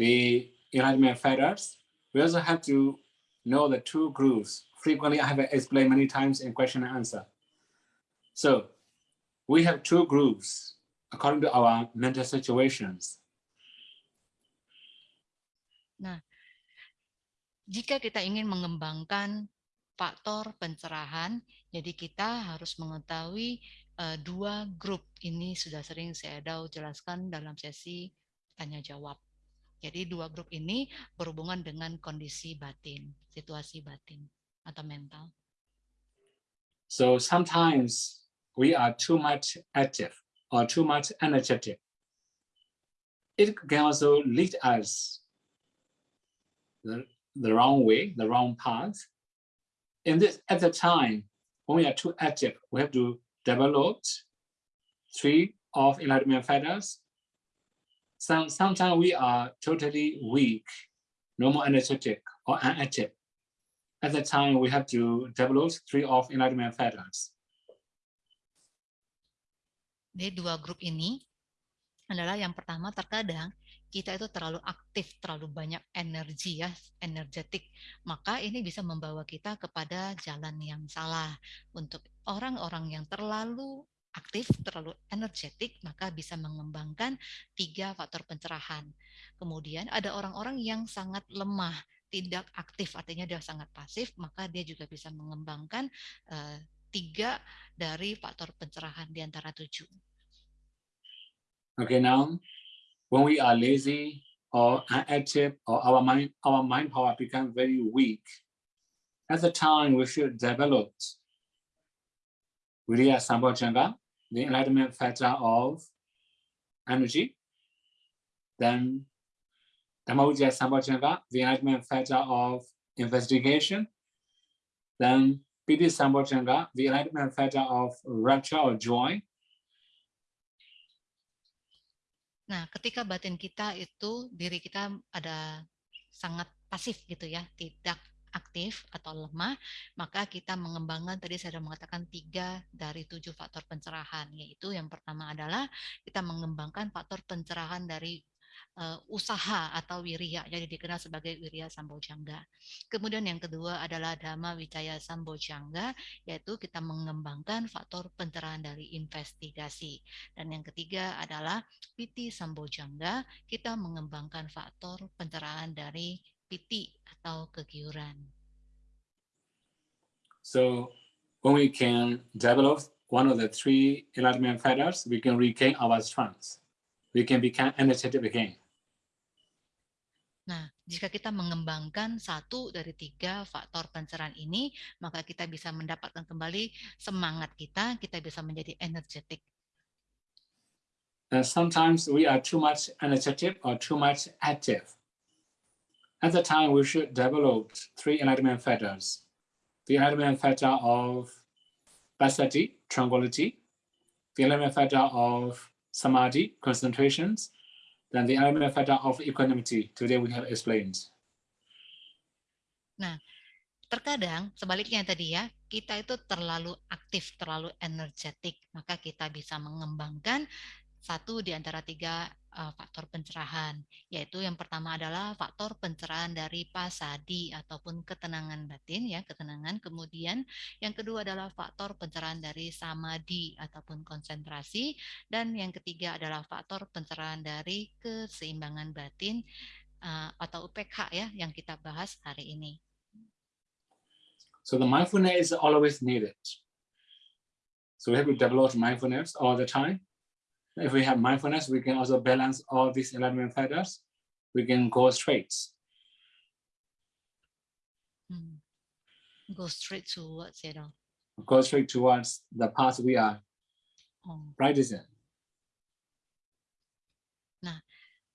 the enlightenment fighters, we also have to know the two groups. Frequently, I have explained many times in question and answer. So we have two groups according to our mental situations. Nah, jika kita ingin mengembangkan faktor pencerahan, jadi kita harus mengetahui uh, dua grup ini sudah sering saya jelaskan dalam sesi tanya jawab. Jadi dua grup ini berhubungan dengan kondisi batin, situasi batin atau mental. So sometimes we are too much active or too much energetic. It can also lead us the, the wrong way, the wrong path. In this, at the time, when we are too active, we have to developed three of enlightenment fighters. Some, sometimes we are totally weak, no more energetic or inactive. At the time, we have to develop three of enlightenment fighters. Jadi dua grup ini adalah yang pertama terkadang kita itu terlalu aktif, terlalu banyak energi ya, energetik, maka ini bisa membawa kita kepada jalan yang salah. Untuk orang-orang yang terlalu aktif, terlalu energetik, maka bisa mengembangkan tiga faktor pencerahan. Kemudian ada orang-orang yang sangat lemah, tidak aktif, artinya dia sangat pasif, maka dia juga bisa mengembangkan uh, tiga dari faktor pencerahan di antara tujuh. Okay, now when we are lazy or inactive or our mind, our mind power become very weak, at the time we should develop Viriya Sambhojanga, the enlightenment factor of energy. Then Dhammavichaya Sambhojjhanga, the enlightenment factor of investigation. Then Piti Sambhojjhanga, the enlightenment factor of rapture or joy. Nah, ketika batin kita itu diri kita ada sangat pasif gitu ya, tidak aktif atau lemah, maka kita mengembangkan tadi saya sudah mengatakan tiga dari tujuh faktor pencerahan, yaitu yang pertama adalah kita mengembangkan faktor pencerahan dari uh, usaha atau wirya, jadi dikenal sebagai wirya sambojangga. Kemudian yang kedua adalah dhamma wicaya sambojangga, yaitu kita mengembangkan faktor pencerahan dari investigasi. Dan yang ketiga adalah piti sambojangga, kita mengembangkan faktor pencerahan dari piti atau kegiuran. So when we can develop one of the three enlightenment factors, we can regain our strength. We can become energetic again. Nah, jika kita mengembangkan satu dari tiga faktor pencerahan ini, maka kita bisa mendapatkan kembali semangat kita, kita bisa menjadi energetik. And sometimes we are too much energetic or too much active. At the time, we should develop three enlightenment factors. The enlightenment factor of passaddhi, tranquility, the enlightenment factor of samadhi, concentrations, dan the element factor of equanimity today we have explained. Nah, terkadang sebaliknya tadi ya, kita itu terlalu aktif, terlalu energetik, maka kita bisa mengembangkan satu di antara tiga faktor pencerahan, yaitu yang pertama adalah faktor pencerahan dari pasadi ataupun ketenangan batin ya, ketenangan. Kemudian yang kedua adalah faktor pencerahan dari samadhi ataupun konsentrasi dan yang ketiga adalah faktor pencerahan dari keseimbangan batin uh, atau UPK ya yang kita bahas hari ini. So the mindfulness is always needed. So we have to develop mindfulness all the time. If we have mindfulness, we can also balance all these enlightenment factors. We can go straight. Hmm. Go straight towards it all. Go straight towards the path we are oh. practicing. Nah,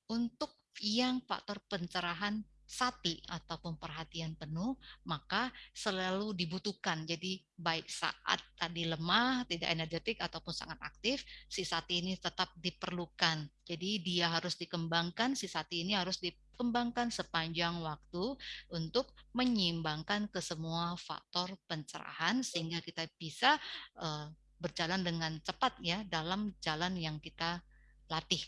untuk yang faktor pencerahan sati ataupun perhatian penuh, maka selalu dibutuhkan. Jadi baik saat tadi lemah, tidak energetik ataupun sangat aktif, si sati ini tetap diperlukan. Jadi dia harus dikembangkan, si sati ini harus dikembangkan sepanjang waktu untuk menyeimbangkan ke semua faktor pencerahan sehingga kita bisa uh, berjalan dengan cepat ya dalam jalan yang kita latih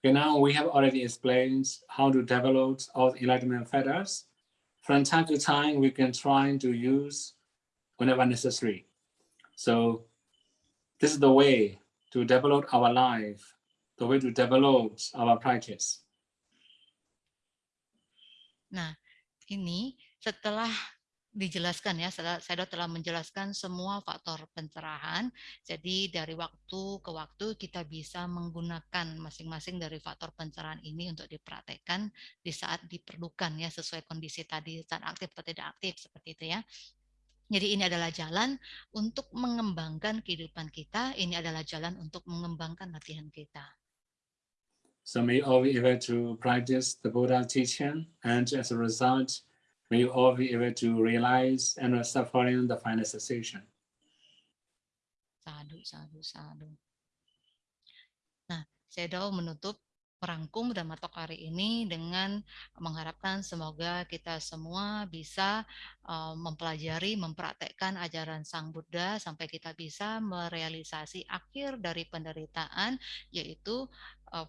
Okay, now we have already explained how to develop all enlightenment factors. From time to time, we can try to use whenever necessary. So this is the way to develop our life, the way to develop our practice. Nah, ini setelah dijelaskan ya, saya telah menjelaskan semua faktor pencerahan. Jadi dari waktu ke waktu kita bisa menggunakan masing-masing dari faktor pencerahan ini untuk dipraktekkan di saat diperlukan ya sesuai kondisi tadi saat aktif atau tidak aktif seperti itu ya. Jadi ini adalah jalan untuk mengembangkan kehidupan kita, ini adalah jalan untuk mengembangkan latihan kita. So may all be able to practice the Buddha teaching and as a result You all be able to realize and suffering the final cessation. Sadu, sadu, sadu. Nah, Sedo menutup merangkum dan matok hari ini dengan mengharapkan semoga kita semua bisa uh, mempelajari, mempraktekkan ajaran Sang Buddha sampai kita bisa merealisasi akhir dari penderitaan yaitu uh,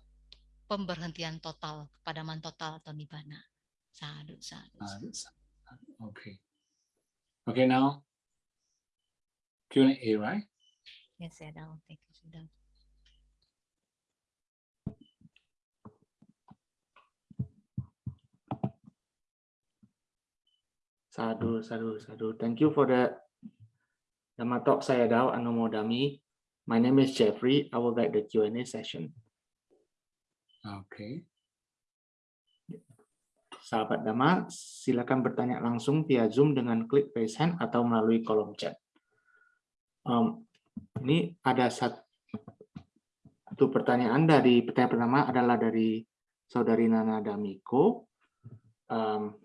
pemberhentian total, kepadaman total atau nibbana. Sadu, sadu. Okay. Okay, now Q&A, right? Yes, Sedang. Thank you, Sedang. Sadu, sadu, sadu. Thank you for the Dhamma talk saya Dao Anomodami. My name is Jeffrey. I will guide the Q&A session. Okay. Sahabat Dhamma, silakan bertanya langsung via Zoom dengan klik raise hand atau melalui kolom chat. Um, ini ada satu pertanyaan dari pertanyaan pertama adalah dari Saudari Nana Damiko. Um,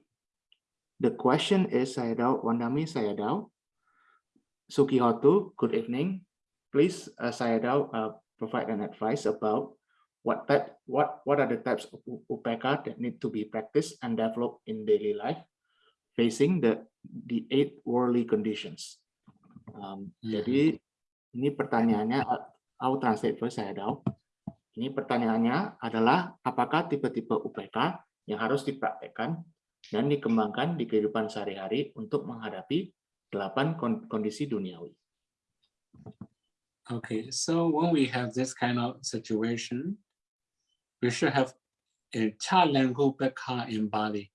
the question is, saya tahu, Wandami. Suki Hotu, good evening. Please, uh, saya tahu, uh, provide an advice about what type, what, what are the types of UPK that need to be practiced and developed in daily life, facing the the eight worldly conditions. Um, Mhm. Jadi ini pertanyaannya, uh, I'll translate first, saya tahu. Ini pertanyaannya adalah apakah tipe-tipe UPK yang harus dipraktekkan dan dikembangkan di kehidupan sehari-hari untuk menghadapi delapan kon- kondisi duniawi. Okay, so when we have this kind of situation, we should have a chalengu Chalangu in Bali.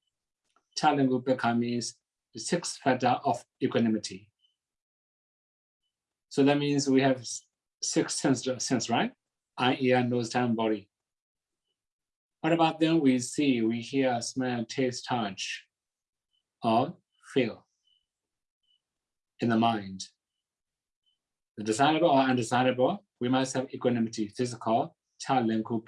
Chalengu Chalangu means the sixth factor of equanimity. So that means we have six sense, sense, right? Eye, ear, nose, tongue, body. What about then we see, we hear, smell, taste, touch, or feel in the mind? The desirable or undesirable, we must have equanimity. This is called Chalenku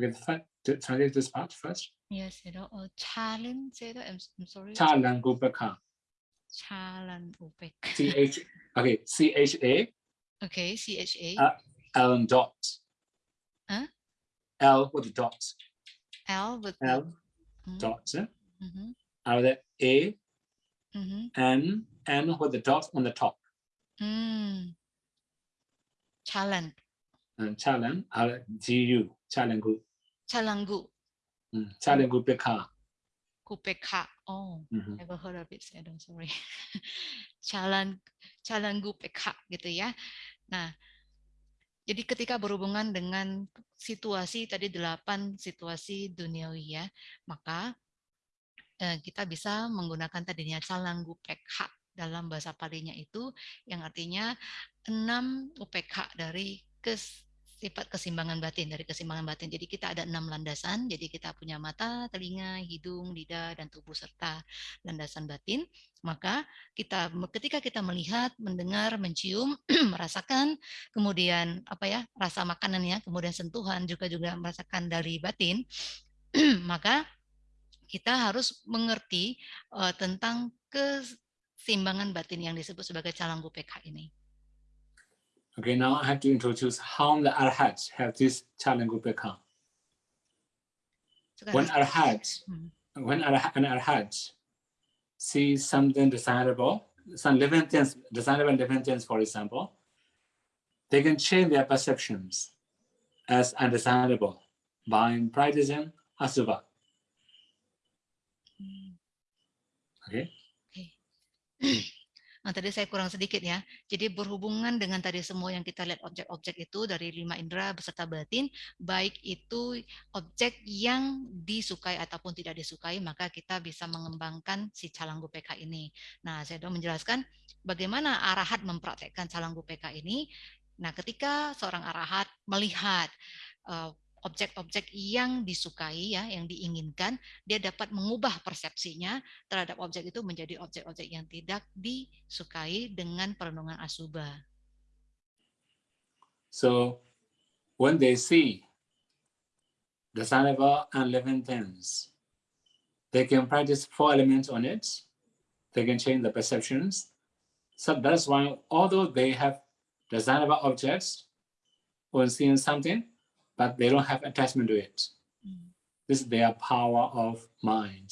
Okay, to translate this part first. Yes, you know, uh, challenge, say that, I'm, I'm sorry. Chalenku Chalan upek. C H, okay, C H A Okay, CHA, Uh, L dot. Huh? L with the dot, L with the- L Mhm, dot, eh? mhm, out of A, mhm. N, N with the dot on the top. Hmm. Chalan, And Chalan, out G U, Chalengu, Chalangu, mm, Chalengu Beka. Kupeka. Oh, Mhm. never heard of it. I'm sorry. Chalan, Chalangu Peka gitu ya. Nah, jadi ketika berhubungan dengan situasi tadi delapan situasi duniawi ya, maka eh, kita bisa menggunakan tadinya Chalangu Pekha dalam bahasa palinya itu yang artinya enam UPK dari kes, sifat keseimbangan batin dari keseimbangan batin. Jadi kita ada enam landasan. Jadi kita punya mata, telinga, hidung, lidah, dan tubuh serta landasan batin. Maka kita ketika kita melihat, mendengar, mencium, merasakan, kemudian apa ya rasa makanannya, kemudian sentuhan juga juga merasakan dari batin, maka kita harus mengerti uh, tentang keseimbangan batin yang disebut sebagai calanggu PK ini. Okay, now I have to introduce how the arhats have this Chalengu Beka. When arhat, Hmm. when arhat, an arhat sees something desirable, some living things, desirable living things, for example, they can change their perceptions as undesirable by practicing asubha. Hmm. Okay. Nah, tadi saya kurang sedikit ya. Jadi berhubungan dengan tadi semua yang kita lihat objek-objek itu dari lima indera beserta batin, baik itu objek yang disukai ataupun tidak disukai, maka kita bisa mengembangkan si calanggu PK ini. Nah, saya sudah menjelaskan bagaimana arahat mempraktekkan calanggu PK ini. Nah, ketika seorang arahat melihat uh, objek-objek yang disukai ya, yang diinginkan, dia dapat mengubah persepsinya terhadap objek itu menjadi objek-objek yang tidak disukai dengan perenungan asuba. So when they see desirable and living things, they can practice four elements on it. They can change the perceptions. So that's why although they have desirable objects when seeing something, but they don't have attachment to it. Hmm. This is their power of mind.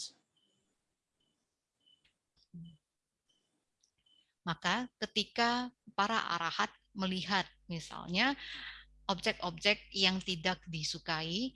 Maka ketika para arahat melihat misalnya objek-objek yang tidak disukai,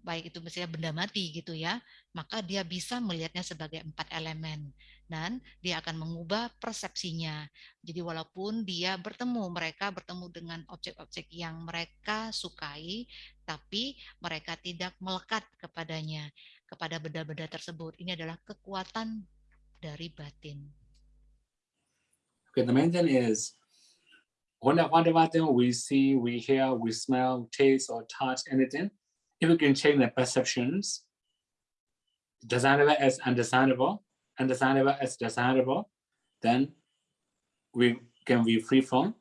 baik itu misalnya benda mati gitu ya, maka dia bisa melihatnya sebagai empat elemen dan dia akan mengubah persepsinya. Jadi walaupun dia bertemu, mereka bertemu dengan objek-objek yang mereka sukai, tapi mereka tidak melekat kepadanya, kepada benda-benda tersebut. Ini adalah kekuatan dari batin. Okay, the main thing is when whatever thing we see, we hear, we smell, taste, or touch anything, if we can change the perceptions, desirable as undesirable, undesirable as desirable, then we can be free from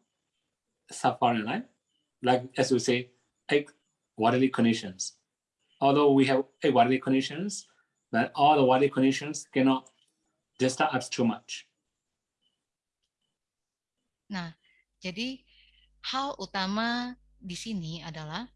suffering life. Like as we say, eight bodily conditions. although we have a worldly conditions, that all the worldly conditions cannot disturb us too much. Nah, jadi hal utama di sini adalah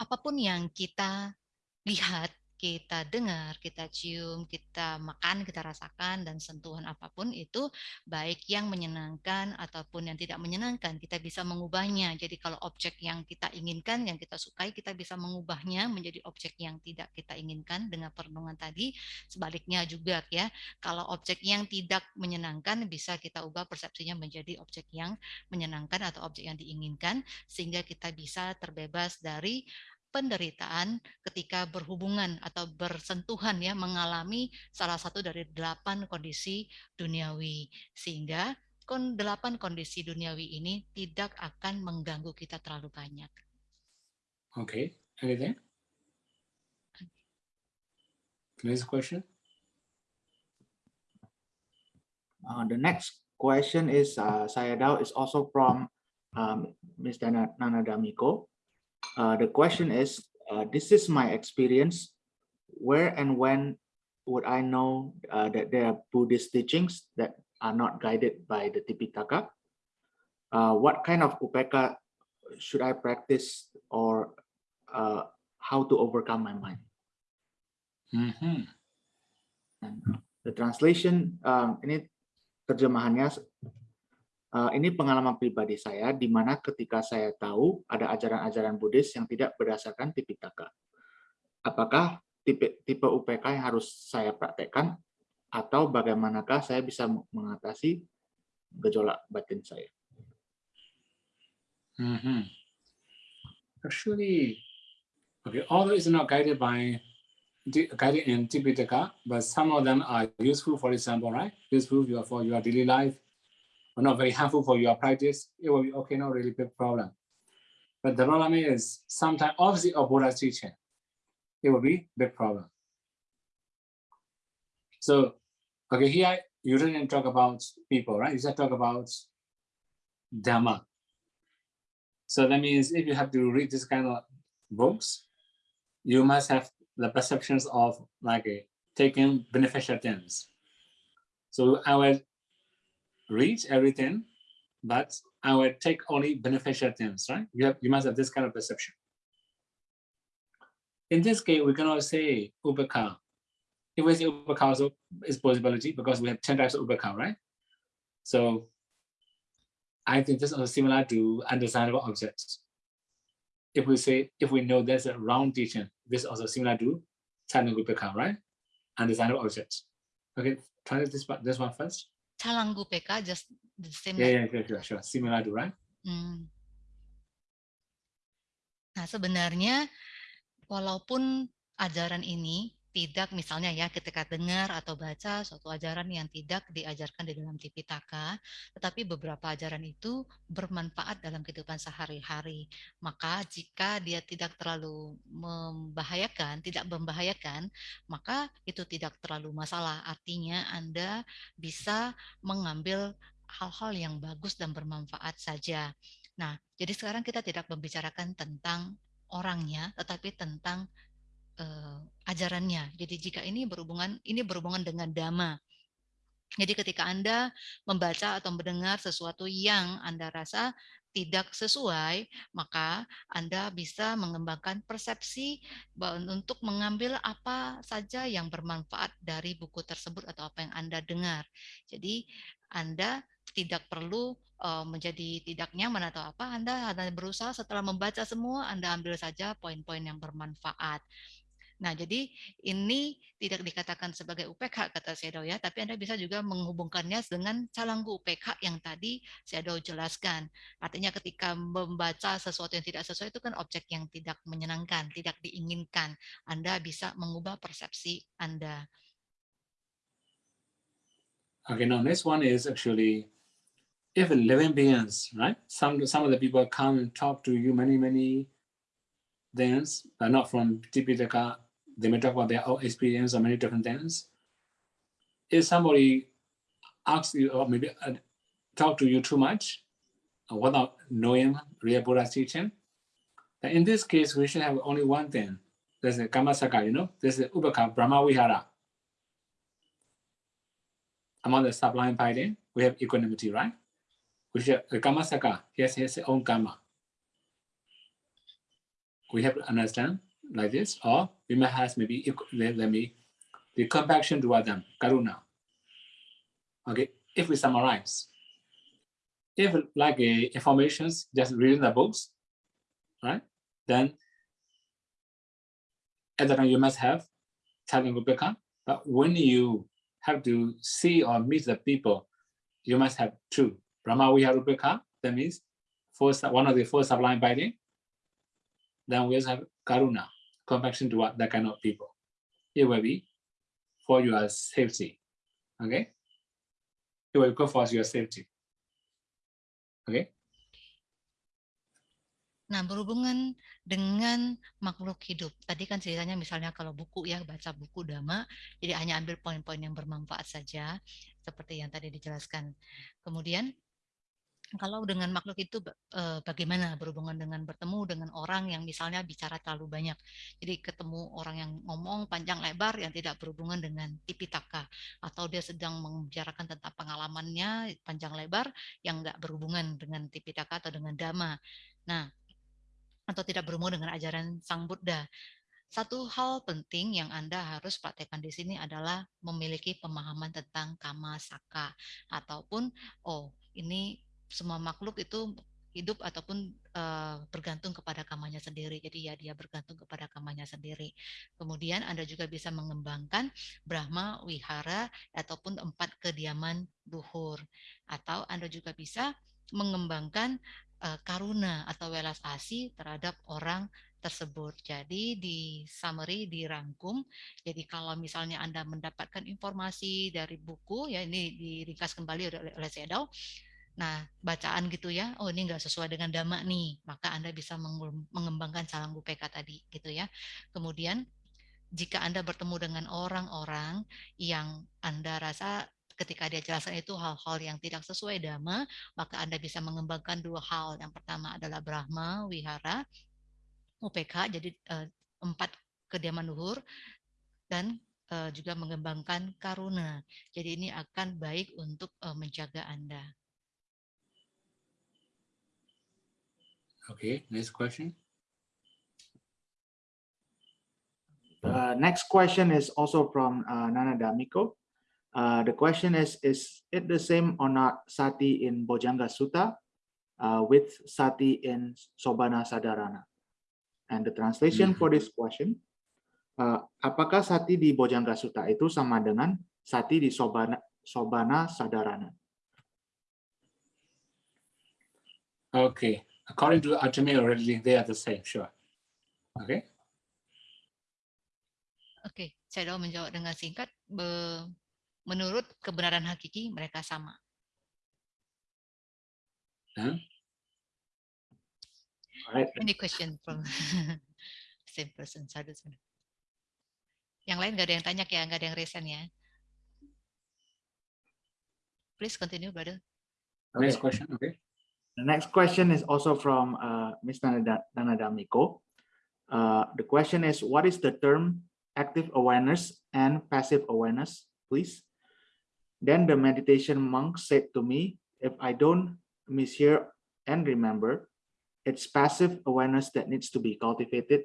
apapun yang kita lihat kita dengar, kita cium, kita makan, kita rasakan, dan sentuhan apa pun itu baik yang menyenangkan ataupun yang tidak menyenangkan, kita bisa mengubahnya. Jadi kalau objek yang kita inginkan, yang kita sukai, kita bisa mengubahnya menjadi objek yang tidak kita inginkan dengan perenungan tadi. Sebaliknya juga ya, kalau objek yang tidak menyenangkan bisa kita ubah persepsinya menjadi objek yang menyenangkan atau objek yang diinginkan, sehingga kita bisa terbebas dari penderitaan ketika berhubungan atau bersentuhan ya mengalami salah satu dari delapan kondisi duniawi sehingga delapan kondisi duniawi ini tidak akan mengganggu kita terlalu banyak. Okay, anything? Next question. Uh, the next question is uh, saya Dao is also from um, Ms. Nana, Nana Damiko. Uh, the question is, uh, this is my experience. Where and when would I know uh, that there are Buddhist teachings that are not guided by the Tipitaka? Uh, what kind of upeka should I practice or uh, how to overcome my mind? Mm -hmm. The translation, um, ini terjemahannya ini pengalaman pribadi saya, di mana ketika saya tahu ada ajaran-ajaran Buddhis yang tidak berdasarkan Tipitaka. Apakah tipe, tipe UPK yang harus saya praktekkan, atau bagaimanakah saya bisa mengatasi gejolak batin saya? Mm -hmm. Actually, okay, although it's not guided by guided in Tipitaka, but some of them are useful, for example, right? Useful for your daily life, not very harmful for your practice, it will be okay, not really big problem. But the problem is sometimes opposite of Buddha's teaching, it will be big problem. So, okay, here you didn't talk about people, right? You just talk about Dhamma. So that means if you have to read this kind of books, you must have the perceptions of like a, taking beneficial things. So I will read everything, but I will take only beneficial things, right? You, have, you must have this kind of perception. In this case, we cannot say Ubeka. If we say Ubeka also is possibility because we have 10 types of Ubeka, right? So I think this is similar to undesirable objects. If we say, if we know there's a round teaching, this is also similar to Chana Ubeka, right? Undesirable objects. Okay, try this, this one first. Calangu PK just the same. Yeah, yeah, sure, sure, Similar to right? Hmm. Nah, sebenarnya walaupun ajaran ini tidak misalnya ya ketika dengar atau baca suatu ajaran yang tidak diajarkan di dalam Tipitaka, tetapi beberapa ajaran itu bermanfaat dalam kehidupan sehari-hari. Maka jika dia tidak terlalu membahayakan, tidak membahayakan, maka itu tidak terlalu masalah. Artinya Anda bisa mengambil hal-hal yang bagus dan bermanfaat saja. Nah, jadi sekarang kita tidak membicarakan tentang orangnya, tetapi tentang uh, ajarannya. Jadi jika ini berhubungan ini berhubungan dengan dhamma. Jadi ketika Anda membaca atau mendengar sesuatu yang Anda rasa tidak sesuai, maka Anda bisa mengembangkan persepsi untuk mengambil apa saja yang bermanfaat dari buku tersebut atau apa yang Anda dengar. Jadi Anda tidak perlu menjadi tidak nyaman atau apa, Anda Anda berusaha setelah membaca semua, Anda ambil saja poin-poin yang bermanfaat. Nah, jadi ini tidak dikatakan sebagai UPK kata Sedo ya, tapi Anda bisa juga menghubungkannya dengan calanggu UPK yang tadi Sedo jelaskan. Artinya ketika membaca sesuatu yang tidak sesuai itu kan objek yang tidak menyenangkan, tidak diinginkan. Anda bisa mengubah persepsi Anda. Okay, now next one is actually if living beings, right? Some some of the people come and talk to you many many things, but not from Tipitaka they may talk about their own experience or many different things. If somebody asks you or maybe uh, talk to you too much uh, without knowing real Buddha's teaching, in this case, we should have only one thing. there's a Kamasaka, you know, there's a Ubaka Brahma Vihara. Among the sublime fighting, we have equanimity, right? We is a Kamasaka, he has his own karma. We have to understand like this, or we may have maybe let, let me the compassion toward them, karuna. Okay, if we summarize, if like uh, informations, just reading the books, right? Then at that time you must have Chagan Gopika, but when you have to see or meet the people, you must have two. Brahma Viharupika, that means first one of the four sublime binding. Then we also have Karuna, compassion toward that kind of people. It will be for your safety. Okay? It will go for your safety. Okay? Nah, berhubungan dengan makhluk hidup. Tadi kan ceritanya misalnya kalau buku ya, baca buku Dhamma, jadi hanya ambil poin-poin yang bermanfaat saja, seperti yang tadi dijelaskan. Kemudian, kalau dengan makhluk itu eh, bagaimana berhubungan dengan bertemu dengan orang yang misalnya bicara terlalu banyak. Jadi ketemu orang yang ngomong panjang lebar yang tidak berhubungan dengan tipitaka. Atau dia sedang membicarakan tentang pengalamannya panjang lebar yang nggak berhubungan dengan tipitaka atau dengan dhamma. Nah, atau tidak berhubungan dengan ajaran Sang Buddha. Satu hal penting yang Anda harus praktekkan di sini adalah memiliki pemahaman tentang kama saka ataupun oh ini semua makhluk itu hidup ataupun eh, bergantung kepada kamanya sendiri. Jadi ya dia bergantung kepada kamanya sendiri. Kemudian Anda juga bisa mengembangkan Brahma Wihara ataupun empat kediaman luhur. Atau Anda juga bisa mengembangkan eh, karuna atau welas asih terhadap orang tersebut. Jadi di summary dirangkum. Jadi kalau misalnya Anda mendapatkan informasi dari buku ya ini diringkas kembali oleh, Sedao. Nah, bacaan gitu ya. Oh, ini enggak sesuai dengan dhamma nih. Maka Anda bisa mengem- mengembangkan salang bupeka tadi gitu ya. Kemudian jika Anda bertemu dengan orang-orang yang Anda rasa ketika dia jelaskan itu hal-hal yang tidak sesuai dhamma, maka Anda bisa mengembangkan dua hal. Yang pertama adalah Brahma, Wihara, UPK, jadi eh, empat kediaman luhur, dan eh, juga mengembangkan Karuna. Jadi ini akan baik untuk eh, menjaga Anda. Okay, next question. Uh, next question is also from uh, Nana Damiko. Uh, the question is, is it the same or not sati in Bojanga Sutta uh, with sati in Sobana Sadarana? And the translation for this question, uh, apakah sati di Bojanga Sutta itu sama dengan sati di Sobana, Sobana Sadarana? Okay, according to Ajami already, they are the same, sure. Okay, Oke, saya Dao menjawab dengan singkat. Be- menurut kebenaran hakiki mereka sama. Alright, Any question from same person? Sadu, sadu. Yang lain nggak ada yang tanya ya, nggak ada yang resen ya. Please continue, brother. next question, okay. The next question is also from uh, Ms. Nana Nana Damiko. Uh, the question is, what is the term active awareness and passive awareness, please? Then the meditation monk said to me, if I don't mishear and remember, it's passive awareness that needs to be cultivated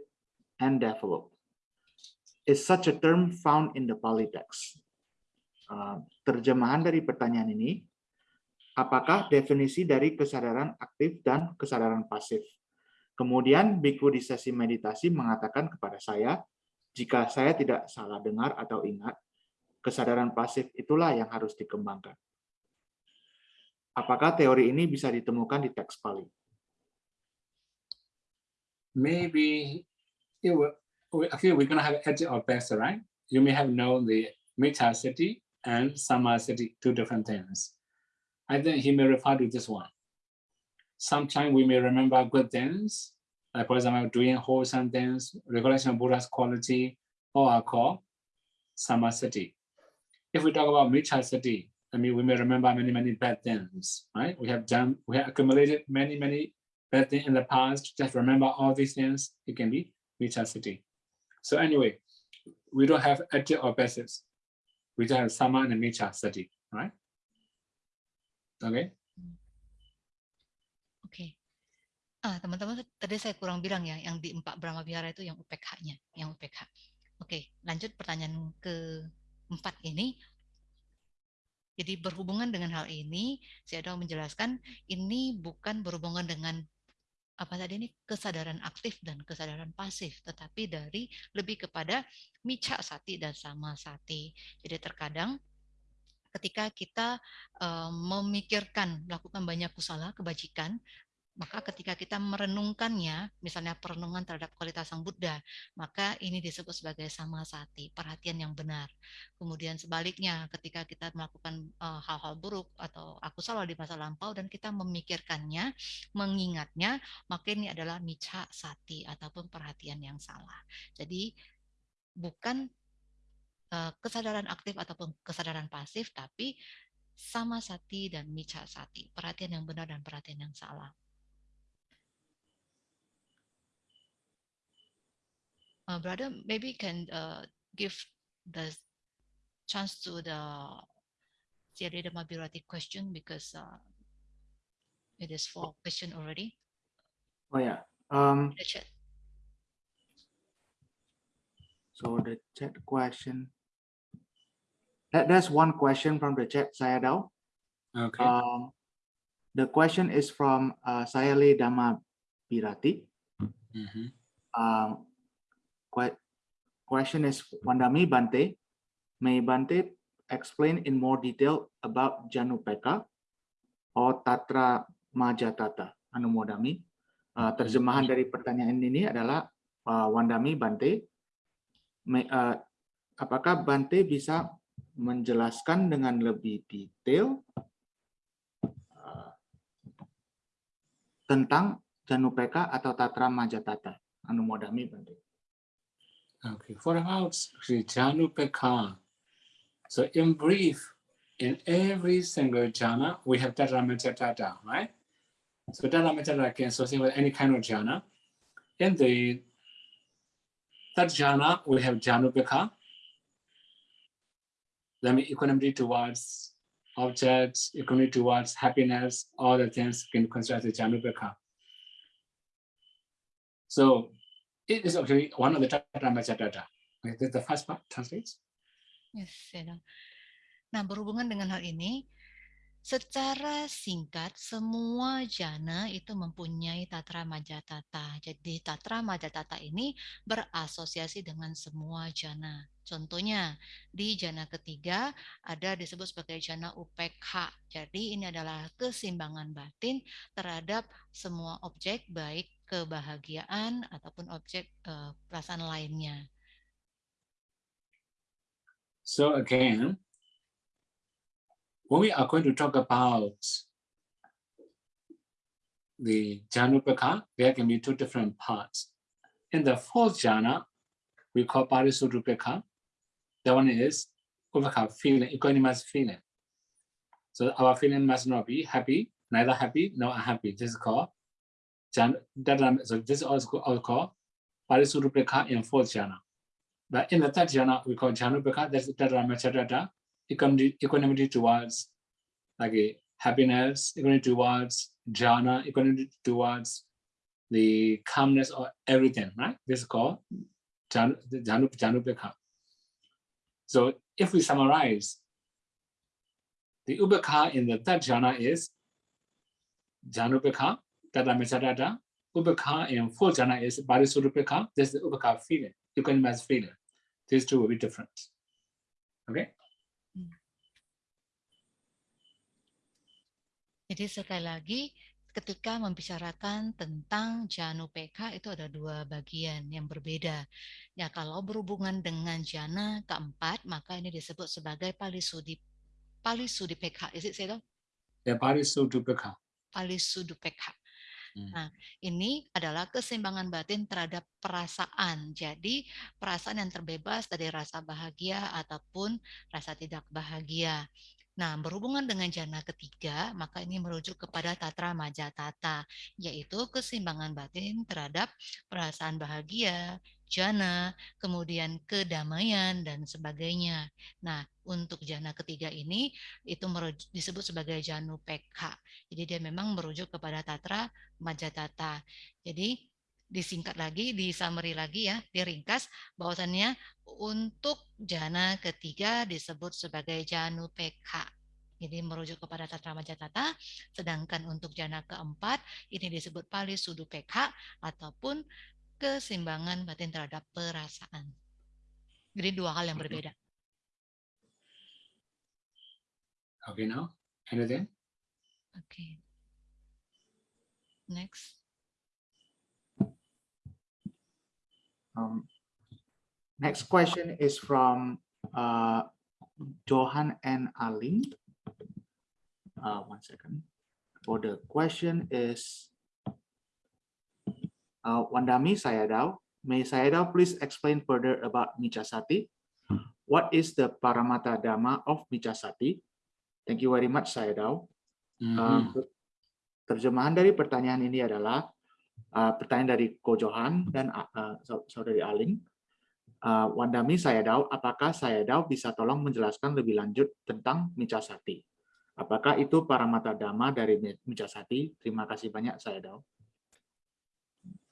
and developed. Is such a term found in the Pali text? Uh, terjemahan dari pertanyaan ini, apakah definisi dari kesadaran aktif dan kesadaran pasif? Kemudian Biku di sesi meditasi mengatakan kepada saya, jika saya tidak salah dengar atau ingat, kesadaran pasif itulah yang harus dikembangkan. Apakah teori ini bisa ditemukan di teks Pali? Maybe it will, okay, we're gonna have edge or best, right? You may have known the meta city and sama city, two different things. I think he may refer to this one. Sometimes we may remember good things, like for example, doing wholesome things, recollection of Buddha's quality, or are called sama city. If we talk about mita city, I mean, we may remember many, many bad things, right? We have done, we have accumulated many, many bad things in the past. Just remember all these things. It can be mita city. So anyway, we don't have adjective or passives. We just have sama and micha sati, right? Okay. Oke. Ah, teman-teman tadi saya kurang bilang ya, yang di empat Brahma Vihara itu yang UPK-nya, yang UPK. Oke, lanjut pertanyaan ke empat ini. Jadi berhubungan dengan hal ini, saya mau menjelaskan ini bukan berhubungan dengan apa tadi ini kesadaran aktif dan kesadaran pasif, tetapi dari lebih kepada mica sati dan sama sati. Jadi terkadang ketika kita uh, memikirkan melakukan banyak kusala kebajikan maka ketika kita merenungkannya, misalnya perenungan terhadap kualitas Sang Buddha, maka ini disebut sebagai sama sati, perhatian yang benar. Kemudian sebaliknya, ketika kita melakukan hal-hal uh, buruk atau aku salah di masa lampau dan kita memikirkannya, mengingatnya, maka ini adalah mica sati ataupun perhatian yang salah. Jadi bukan kesadaran aktif ataupun kesadaran pasif, tapi sama sati dan mica sati, perhatian yang benar dan perhatian yang salah. uh, brother, maybe can uh, give the chance to the Sierra Mabirati question because uh, it is for question already. Oh yeah. Um, the chat. So the chat question. That, that's one question from the chat, Sayadaw. Okay. Um, the question is from uh, Sayale Dama Birati. Mm -hmm. um, question is Wandami Bante. May Bante explain in more detail about Janupeka or Tatra Majatata Anumodami. Uh, terjemahan dari pertanyaan ini adalah uh, Wandami Bante. May, uh, apakah Bante bisa menjelaskan dengan lebih detail uh, tentang Janupeka atau Tatra Majatata Anumodami Bante? Okay, for about Janupeka. So in brief, in every single jhana, we have Tata right? So Tata can associate with any kind of jhana. In the third jhana, we have Janupeka. That means equanimity towards objects, equanimity towards happiness, all the things can considered as Janupeka. So it is actually one of the Tata data. Okay, the first part translates. Yes, Nah, berhubungan dengan hal ini, secara singkat semua jana itu mempunyai tatra majatata. Jadi tatra majatata ini berasosiasi dengan semua jana. Contohnya di jana ketiga ada disebut sebagai jana UPK. Jadi ini adalah keseimbangan batin terhadap semua objek baik kebahagiaan ataupun objek uh, perasaan lainnya. So again, when we are going to talk about the Janupaka, there can be two different parts. In the fourth jhana, we call Parisudupaka. That one is Upaka feeling, equanimous feeling. So our feeling must not be happy, neither happy nor unhappy. This is called so this is also called Parisurupeka in fourth jhana. But in the third jhana, we call Janupeka, that's Tadramacharata, equanimity, equanimity towards like a happiness, equanimity towards jhana, equanimity towards the calmness or everything, right? This is called Janu, Janupeka. So if we summarize, the Ubeka in the third jhana is Janupeka, Tata Mesatata, Upaka and full jhana is Parisudupaka. This is the Upaka feeling, equanimous feeling. These two will be different. Okay? Jadi sekali lagi, ketika membicarakan tentang janu PK itu ada dua bagian yang berbeda. Ya kalau berhubungan dengan jana keempat, maka ini disebut sebagai palisudi palisudi PK. Is it Sedo? Ya, palisudi PK. Palisudi PK. Hmm. Nah, ini adalah keseimbangan batin terhadap perasaan. Jadi, perasaan yang terbebas dari rasa bahagia ataupun rasa tidak bahagia. Nah, berhubungan dengan jana ketiga, maka ini merujuk kepada tatra majatata, yaitu keseimbangan batin terhadap perasaan bahagia, jana, kemudian kedamaian dan sebagainya. Nah, untuk jana ketiga ini itu disebut sebagai janu pekha. Jadi dia memang merujuk kepada tatra majatata. Jadi disingkat lagi, di summary lagi ya, diringkas bahwasannya untuk jana ketiga disebut sebagai janu pekha. Jadi merujuk kepada tatra majatata, sedangkan untuk jana keempat ini disebut pali sudu pekha ataupun keseimbangan batin terhadap perasaan. Jadi dua hal yang berbeda. Okay, now anything? Okay. Next. Um, next question is from uh, Johan and Aling. Uh, one second. For the question is uh, Wandami Sayadaw. May Sayadaw please explain further about Michasati? What is the Paramata Dhamma of Michasati? Thank you very much, Sayadaw. Mhm. Uh, terjemahan dari pertanyaan ini adalah uh, pertanyaan dari Ko Johan dan uh, saudari Aling. Uh, Wandami Sayadaw, apakah Sayadaw bisa tolong menjelaskan lebih lanjut tentang Michasati? Apakah itu Paramata Dhamma dari Michasati? Terima kasih banyak, Sayadaw.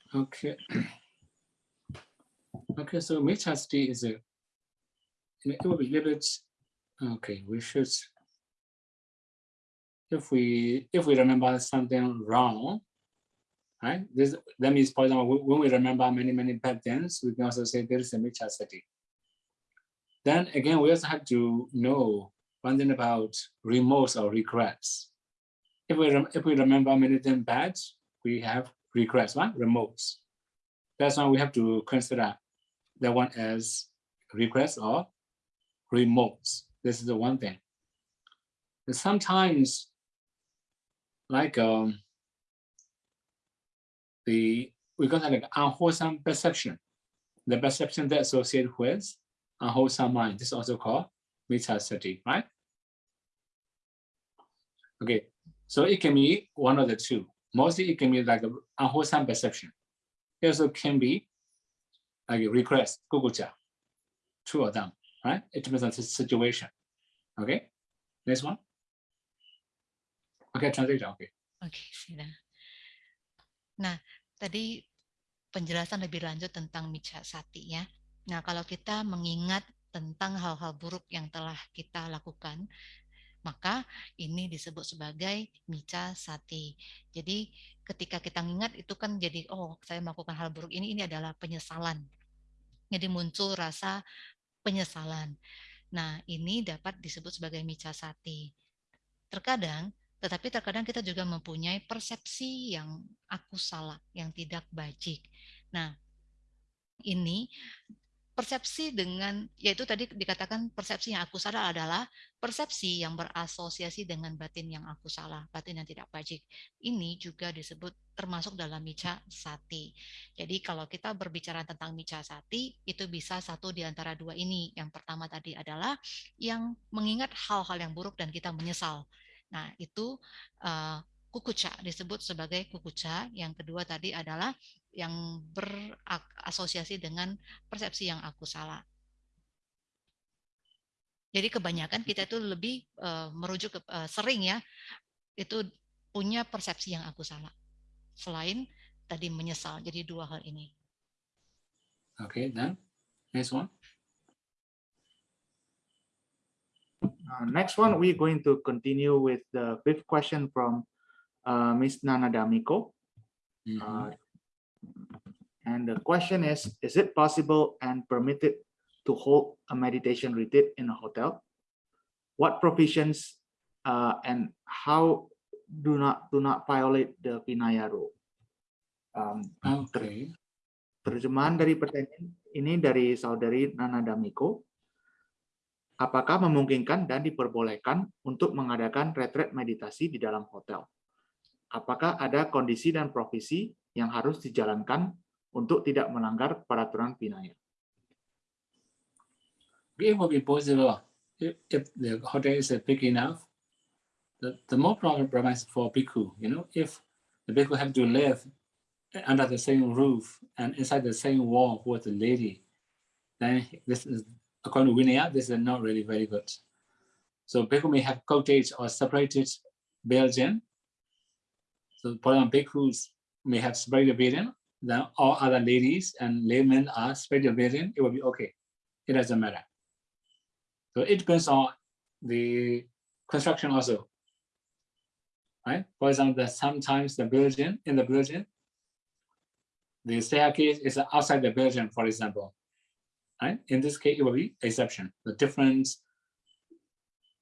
Okay. Okay, so Michasti is a, it will be a little bit, okay, we should, if we, if we remember something wrong, right? This, that means, for example, when we remember many, many bad things, we can also say there is a mixture Michasti. Then again, we also have to know one thing about remorse or regrets. If we, if we remember many things bad, we have regrets, right? Remorse. That's why we have to consider that one as regrets or remorse. This is the one thing. And sometimes, like um, the we got like unwholesome perception, the perception that associated with unwholesome mind. This is also called mithasati, right? Okay, so it can be one of the two. Mostly it can be like unwholesome perception. It also can be like a request, kukucha, two of them, right? It depends on the situation. Okay, next one. Okay, translate, okay. Oke, sudah. Nah, tadi penjelasan lebih lanjut tentang mica sati ya. Nah, kalau kita mengingat tentang hal-hal buruk yang telah kita lakukan, maka ini disebut sebagai mica sati. Jadi ketika kita ingat itu kan jadi oh saya melakukan hal buruk ini ini adalah penyesalan. Jadi muncul rasa penyesalan. Nah, ini dapat disebut sebagai mica sati. Terkadang tetapi terkadang kita juga mempunyai persepsi yang aku salah, yang tidak bajik. Nah, ini persepsi dengan yaitu tadi dikatakan persepsi yang aku salah adalah persepsi yang berasosiasi dengan batin yang aku salah, batin yang tidak bajik. Ini juga disebut termasuk dalam mica sati. Jadi kalau kita berbicara tentang mica sati, itu bisa satu di antara dua ini. Yang pertama tadi adalah yang mengingat hal-hal yang buruk dan kita menyesal. Nah, itu uh, kukuca disebut sebagai kukuca. Yang kedua tadi adalah yang berasosiasi dengan persepsi yang aku salah. Jadi kebanyakan kita itu lebih uh, merujuk ke uh, sering ya itu punya persepsi yang aku salah. Selain tadi menyesal. Jadi dua hal ini. Okay, then next one. Uh, next one, we're going to continue with the fifth question from uh, Ms. Nana Damiko. Mm -hmm. uh, and the question is, is it possible and permitted to hold a meditation retreat in a hotel? What provisions uh, and how do not do not violate the Vinaya rule? Um, okay. Terjemahan dari pertanyaan ini dari saudari Nana Damiko. Apakah memungkinkan dan diperbolehkan untuk mengadakan retret meditasi di dalam hotel? Apakah ada kondisi dan provisi yang harus dijalankan untuk tidak melanggar peraturan Vinaya? it will be possible if, if the hotel is big enough. The, the more problem is for bhikkhu, you know, if the bhikkhu have to live under the same roof and inside the same wall with a lady, then this is, according to Vinaya, this is not really very good. So bhikkhu may have cottage or separated Belgian. So for example, bhikkhus may have separated Belgian, then all other ladies and laymen are separated Belgian, it will be okay. It doesn't matter. So it depends on the construction also. Right? For example, sometimes the building in the building, the staircase is outside the building, for example. Right? In this case, it will be exception. The difference,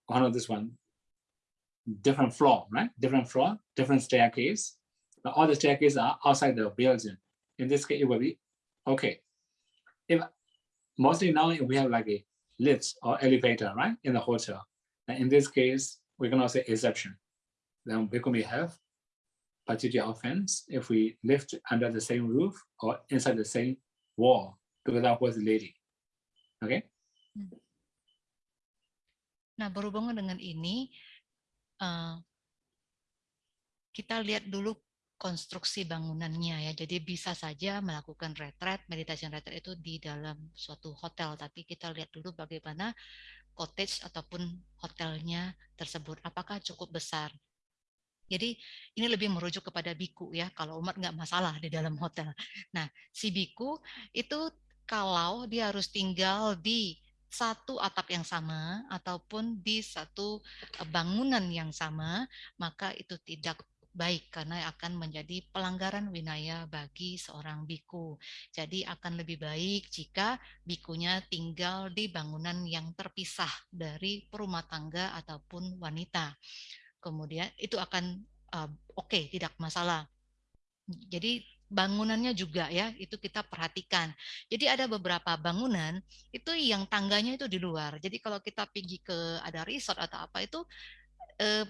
one of this one, different floor, right? Different floor, different staircase. But all the staircases are outside the building. In this case, it will be okay. If mostly now we have like a lift or elevator, right, in the hotel. In this case, we cannot say exception. Then we can have particular offense if we live under the same roof or inside the same wall together with the lady. Okay? Nah, berhubungan dengan ini, uh, kita lihat dulu konstruksi bangunannya ya. Jadi bisa saja melakukan retret, meditation retret itu di dalam suatu hotel, tapi kita lihat dulu bagaimana cottage ataupun hotelnya tersebut, apakah cukup besar. Jadi ini lebih merujuk kepada biku ya, kalau umat nggak masalah di dalam hotel. Nah, si biku itu kalau dia harus tinggal di satu atap yang sama ataupun di satu eh, bangunan yang sama, maka itu tidak baik karena akan menjadi pelanggaran winaya bagi seorang biku. Jadi akan lebih baik jika bikunya tinggal di bangunan yang terpisah dari perumah tangga ataupun wanita. Kemudian itu akan uh, oke, okay, tidak masalah. Jadi bangunannya juga ya itu kita perhatikan. Jadi ada beberapa bangunan itu yang tangganya itu di luar. Jadi kalau kita pergi ke ada resort atau apa itu eh,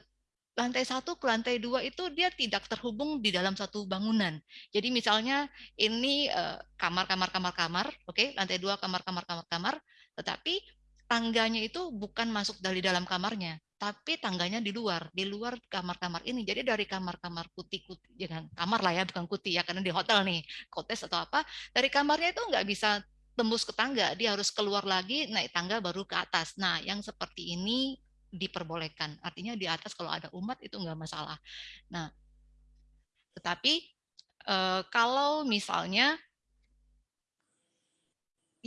lantai satu ke lantai dua itu dia tidak terhubung di dalam satu bangunan. Jadi misalnya ini eh, kamar kamar kamar kamar, oke, okay? lantai dua kamar kamar kamar kamar, tetapi tangganya itu bukan masuk dari dalam kamarnya, tapi tangganya di luar, di luar kamar-kamar ini. Jadi dari kamar-kamar kuti-kuti, jangan kamar lah ya, bukan kuti ya, karena di hotel nih, kotes atau apa, dari kamarnya itu nggak bisa tembus ke tangga, dia harus keluar lagi, naik tangga baru ke atas. Nah, yang seperti ini diperbolehkan. Artinya di atas kalau ada umat itu nggak masalah. Nah, tetapi eh, kalau misalnya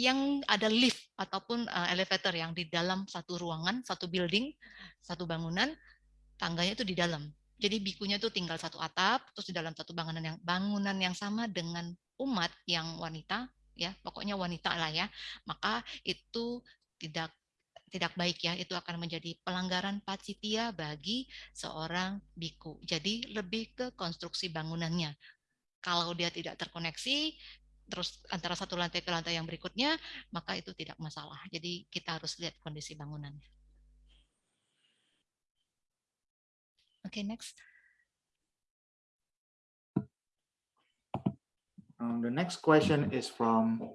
yang ada lift ataupun uh, elevator yang di dalam satu ruangan, satu building, satu bangunan, tangganya itu di dalam. Jadi bikunya itu tinggal satu atap, terus di dalam satu bangunan yang bangunan yang sama dengan umat yang wanita, ya pokoknya wanita lah ya, maka itu tidak tidak baik ya, itu akan menjadi pelanggaran pacitia bagi seorang biku. Jadi lebih ke konstruksi bangunannya. Kalau dia tidak terkoneksi, terus antara satu lantai ke lantai yang berikutnya, maka itu tidak masalah. Jadi kita harus lihat kondisi bangunannya. Oke, okay, next. Um, the next question is from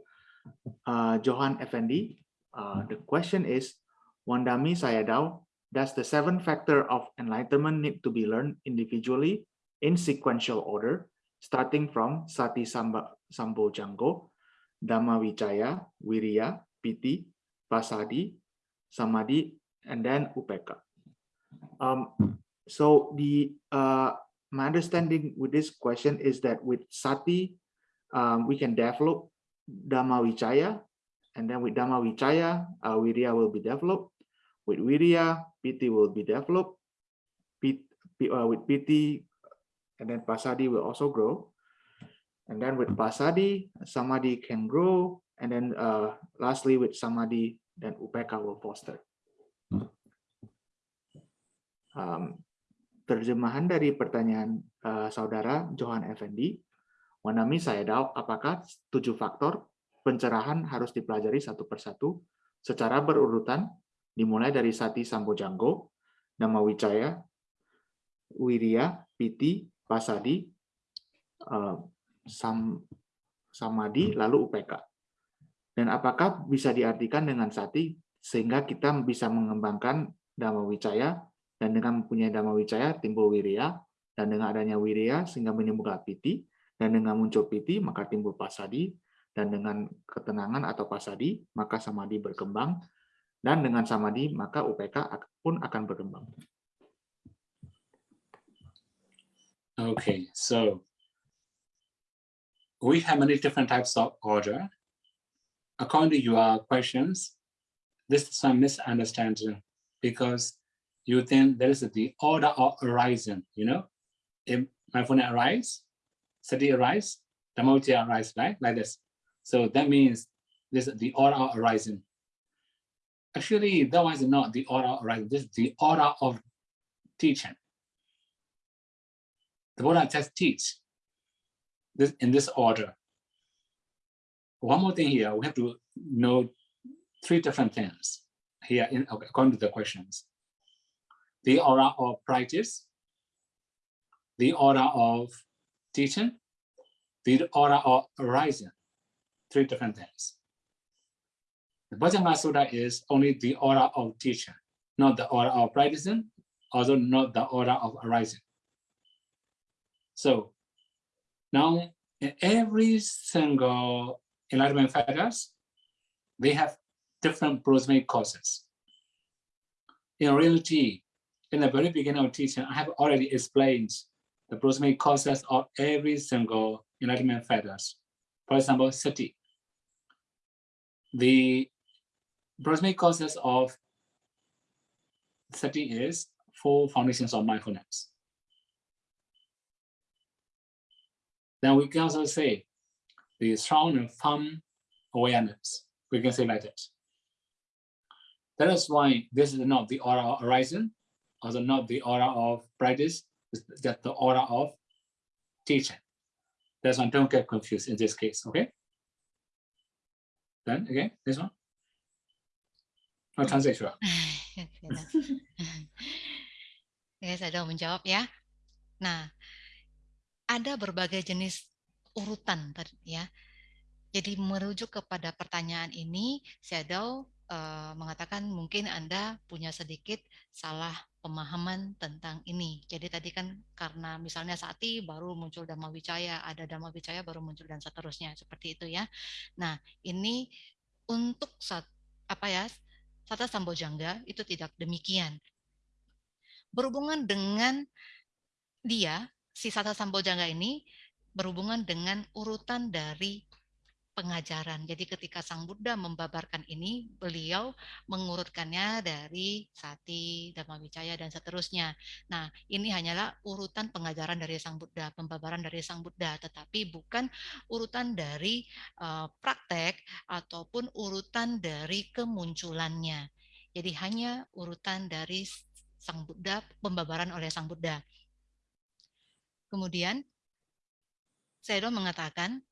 uh, Johan Effendi. Uh, the question is, Wandami Sayadaw, does the seven factor of enlightenment need to be learned individually in sequential order, starting from Sati Samba, Sambo Janggo, Dhamma Vicaya, Wirya, Piti, Pasadi, Samadhi, and then Upeka. Um, so the uh, my understanding with this question is that with Sati, um, we can develop Dhamma Vicaya, and then with Dhamma Vicaya, uh, will be developed. With Wirya, Piti will be developed. Uh, with Piti, and then Pasadi will also grow. And then with pasadi, samadhi can grow. And then uh, lastly with samadhi, then upeka will foster. Um, terjemahan dari pertanyaan uh, saudara Johan Effendi, Wanami saya tahu apakah tujuh faktor pencerahan harus dipelajari satu persatu secara berurutan dimulai dari Sati Sambojanggo, Nama Wicaya, Wirya, Piti, Pasadi, uh, sam, samadhi lalu UPK. Dan apakah bisa diartikan dengan sati sehingga kita bisa mengembangkan Dhamma Wicaya dan dengan mempunyai Dhamma Wicaya timbul wirya dan dengan adanya wirya sehingga menimbulkan piti Dan dengan muncul piti, maka timbul pasadi. Dan dengan ketenangan atau pasadi, maka samadhi berkembang. Dan dengan samadhi, maka UPK pun akan berkembang. Okay, so we have many different types of order. According to your questions, this is some misunderstanding because you think there is the order of horizon, you know? If my mindfulness arise, sati arise, dhammavichaya arise, right? Like this. So that means this is the order of horizon. Actually, that was not the order of horizon. This is the order of teaching. The Buddha just teach this in this order. One more thing here, we have to know three different things here in according to the questions. The order of practice, the order of teaching, the order of horizon, three different things. The Bhajanga Sutta is only the order of teaching, not the order of practicing, also not the order of arising. So now every single enlightenment fighters, they have different prosemic causes. In reality, in the very beginning of teaching, I have already explained the prosemic causes of every single enlightenment fighters. For example, sati. The prosemic causes of sati is four foundations of mindfulness. Then we can also say the strong and firm awareness. We can say like that. That is why this is not the aura of horizon, also not the aura of practice, it's just the aura of teaching. That's why don't get confused in this case, okay? Then again, this one. Translate sure. ya, saya sudah menjawab ya. Nah, ada berbagai jenis urutan ya. Jadi merujuk kepada pertanyaan ini, Shadow uh, mengatakan mungkin Anda punya sedikit salah pemahaman tentang ini. Jadi tadi kan karena misalnya Sati baru muncul Dhamma Wicaya, ada Dhamma Wicaya baru muncul dan seterusnya seperti itu ya. Nah, ini untuk saat apa ya? Sata Sambojangga itu tidak demikian. Berhubungan dengan dia si Sata Sambojangga ini berhubungan dengan urutan dari pengajaran. Jadi ketika Sang Buddha membabarkan ini, beliau mengurutkannya dari Sati, Dhamma dan seterusnya. Nah, ini hanyalah urutan pengajaran dari Sang Buddha, pembabaran dari Sang Buddha, tetapi bukan urutan dari uh, praktek ataupun urutan dari kemunculannya. Jadi hanya urutan dari Sang Buddha, pembabaran oleh Sang Buddha. Kemudian Sedo mengatakan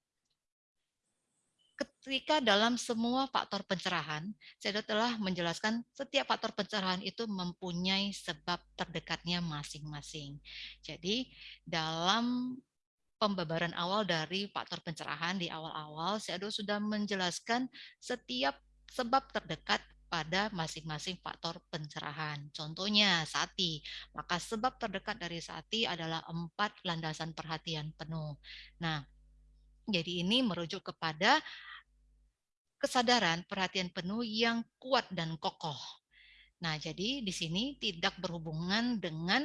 ketika dalam semua faktor pencerahan, Sedo telah menjelaskan setiap faktor pencerahan itu mempunyai sebab terdekatnya masing-masing. Jadi dalam pembabaran awal dari faktor pencerahan di awal-awal, Sedo sudah menjelaskan setiap sebab terdekat pada masing-masing faktor pencerahan. Contohnya sati, maka sebab terdekat dari sati adalah empat landasan perhatian penuh. Nah, jadi ini merujuk kepada kesadaran perhatian penuh yang kuat dan kokoh. Nah, jadi di sini tidak berhubungan dengan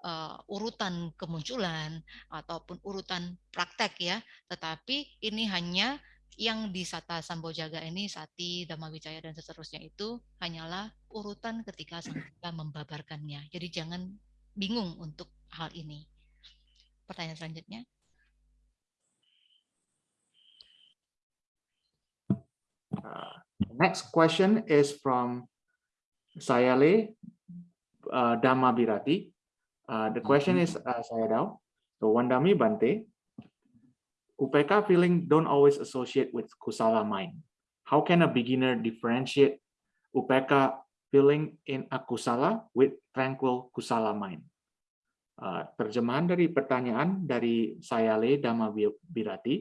uh, urutan kemunculan ataupun urutan praktek ya, tetapi ini hanya yang di Sata Sambojaga ini Sati, Dhamma Wicaya dan seterusnya itu hanyalah urutan ketika Sang Buddha membabarkannya. Jadi jangan bingung untuk hal ini. Pertanyaan selanjutnya. Uh, next question is from Sayale uh, Dhamma Birati. Uh, the question is uh, saya Dao. So Wandami Bante, UPK feeling don't always associate with kusala mind. How can a beginner differentiate UPK feeling in akusala with tranquil kusala mind? Uh, terjemahan dari pertanyaan dari Sayale Dhamma Birati,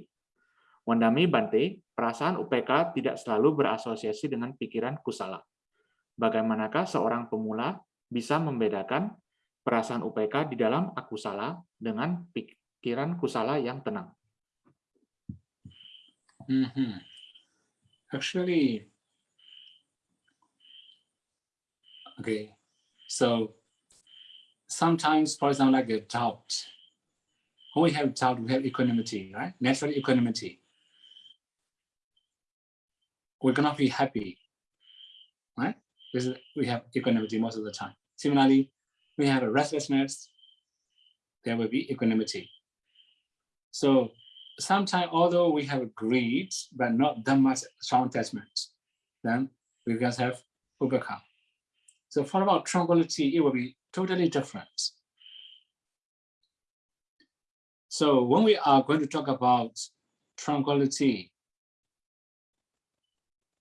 Wandami Bante, perasaan UPK tidak selalu berasosiasi dengan pikiran kusala. Bagaimanakah seorang pemula bisa membedakan perasaan UPK di dalam akusala dengan pikiran kusala yang tenang? Mhm. Actually, okay. So sometimes, for example, like a doubt. When we have doubt, we have equanimity, right? Natural equanimity. We're gonna be happy, right? Is, we have equanimity most of the time. Similarly, we have a restlessness, there will be equanimity. So sometimes, although we have greed, but not that much strong attachment, then we just have overcome. So for about tranquility, it will be totally different. So when we are going to talk about tranquility,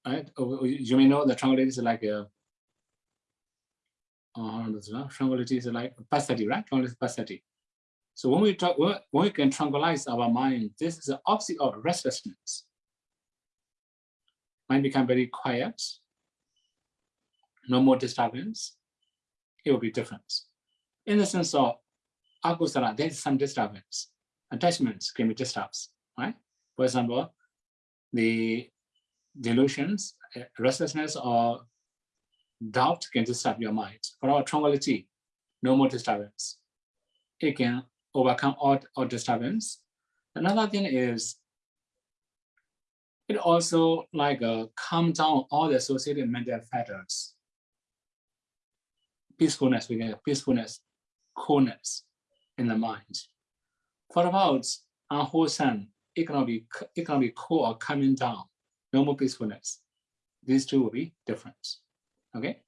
right? oh, You may know that tranquility is like a uh, tranquility is like passative, right? Tranquility is. So when we talk, when we can tranquilize our mind, this is the opposite of restlessness. Mind become very quiet, no more disturbance. It will be different. In the sense of akusala, there is some disturbance. Attachments can be disturbed, right? For example, the delusions, restlessness, or doubt can disturb your mind. For our tranquility, no more disturbance. It can overcome all, all disturbance. Another thing is, it also like uh, calm down all the associated mental factors. Peacefulness, we get peacefulness, coolness in the mind. For about unwholesome, it cannot be it cannot be cool or coming down, no more peacefulness. These two will be different. Okay.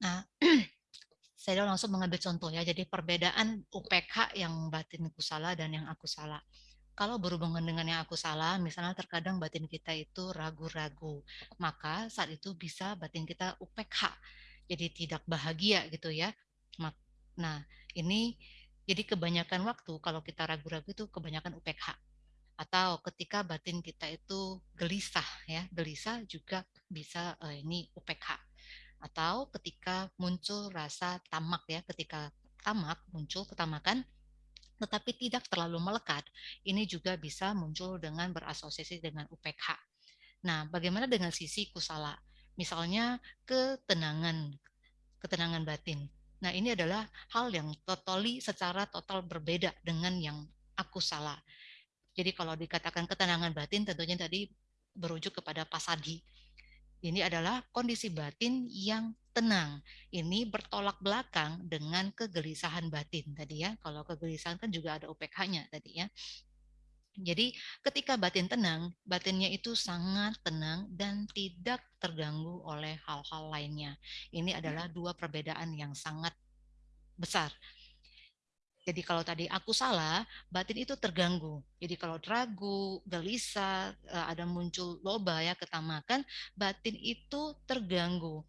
Nah, saya langsung mengambil contoh ya. Jadi perbedaan UPK yang batin kusala dan yang aku salah. Kalau berhubungan dengan yang aku salah, misalnya terkadang batin kita itu ragu-ragu, maka saat itu bisa batin kita UPK, jadi tidak bahagia gitu ya. Nah, ini jadi kebanyakan waktu kalau kita ragu-ragu itu kebanyakan UPK. Atau ketika batin kita itu gelisah ya, gelisah juga bisa eh, ini UPK atau ketika muncul rasa tamak ya ketika tamak muncul ketamakan tetapi tidak terlalu melekat ini juga bisa muncul dengan berasosiasi dengan UPK. Nah, bagaimana dengan sisi kusala? Misalnya ketenangan ketenangan batin. Nah, ini adalah hal yang totally secara total berbeda dengan yang aku salah. Jadi kalau dikatakan ketenangan batin tentunya tadi berujuk kepada pasadi ini adalah kondisi batin yang tenang. Ini bertolak belakang dengan kegelisahan batin tadi ya. Kalau kegelisahan kan juga ada UPK-nya tadi ya. Jadi ketika batin tenang, batinnya itu sangat tenang dan tidak terganggu oleh hal-hal lainnya. Ini adalah dua perbedaan yang sangat besar. Jadi kalau tadi aku salah, batin itu terganggu. Jadi kalau ragu, gelisah, eh, ada muncul loba ya ketamakan, batin itu terganggu.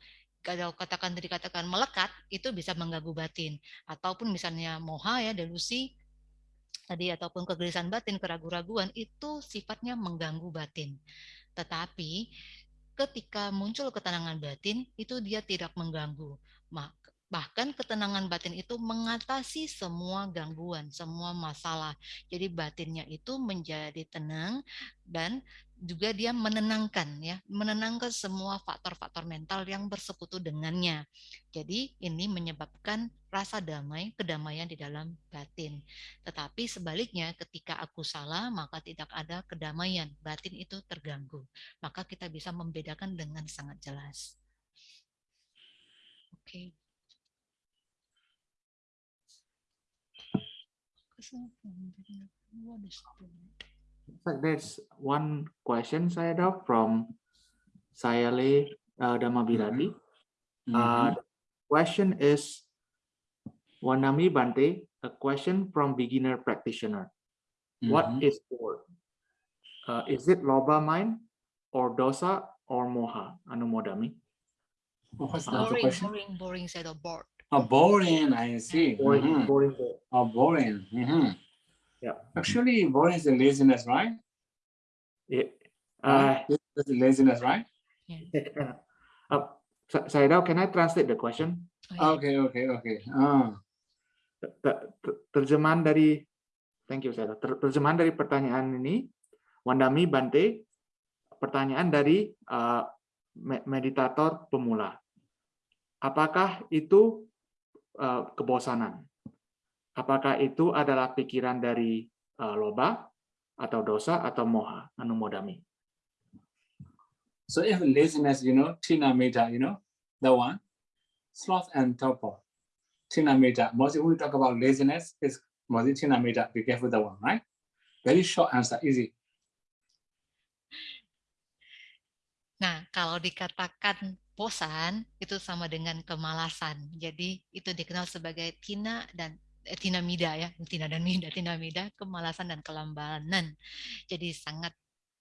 Kalau katakan tadi katakan melekat, itu bisa mengganggu batin. Ataupun misalnya moha ya, delusi, tadi ataupun kegelisahan batin, keraguan-raguan, itu sifatnya mengganggu batin. Tetapi ketika muncul ketenangan batin, itu dia tidak mengganggu. Bahkan ketenangan batin itu mengatasi semua gangguan, semua masalah. Jadi batinnya itu menjadi tenang dan juga dia menenangkan ya, menenangkan semua faktor-faktor mental yang bersekutu dengannya. Jadi ini menyebabkan rasa damai, kedamaian di dalam batin. Tetapi sebaliknya ketika aku salah maka tidak ada kedamaian, batin itu terganggu. Maka kita bisa membedakan dengan sangat jelas. Oke. Okay. There's one question saya ada from Sayale uh, Damabiradi. Mm -hmm. uh, question is Wanami Bante, a question from beginner practitioner. Mm -hmm. What is bored? Uh, is it loba mind or dosa or moha? Anumodami. What's the boring, question? boring, boring, said bored. Oh, boring, I see. Boring, mm -hmm. boring. Oh, boring. Mm -hmm. Yeah. Actually, boring is a laziness, right? Yeah. Uh, laziness, right? Yeah. Uh, Saidao, can I translate the question? Oh, okay, okay, okay. Ah. Terjemahan dari thank you Sayadaw. Ter- Terjemahan dari pertanyaan ini, Wandami Bante, pertanyaan dari uh, me- meditator pemula. Apakah itu uh, kebosanan? Apakah itu adalah pikiran dari uh, loba atau dosa atau moha? Anumodami. So if laziness, you know, tina meta, you know, the one, sloth and torpor, tina meta. Mostly when we talk about laziness, it's mostly tina meta. Be careful the one, right? Very short answer, easy. Nah, kalau dikatakan bosan itu sama dengan kemalasan. Jadi itu dikenal sebagai tina dan eh, tina mida ya, tina dan mida, tina mida, kemalasan dan kelambanan. Jadi sangat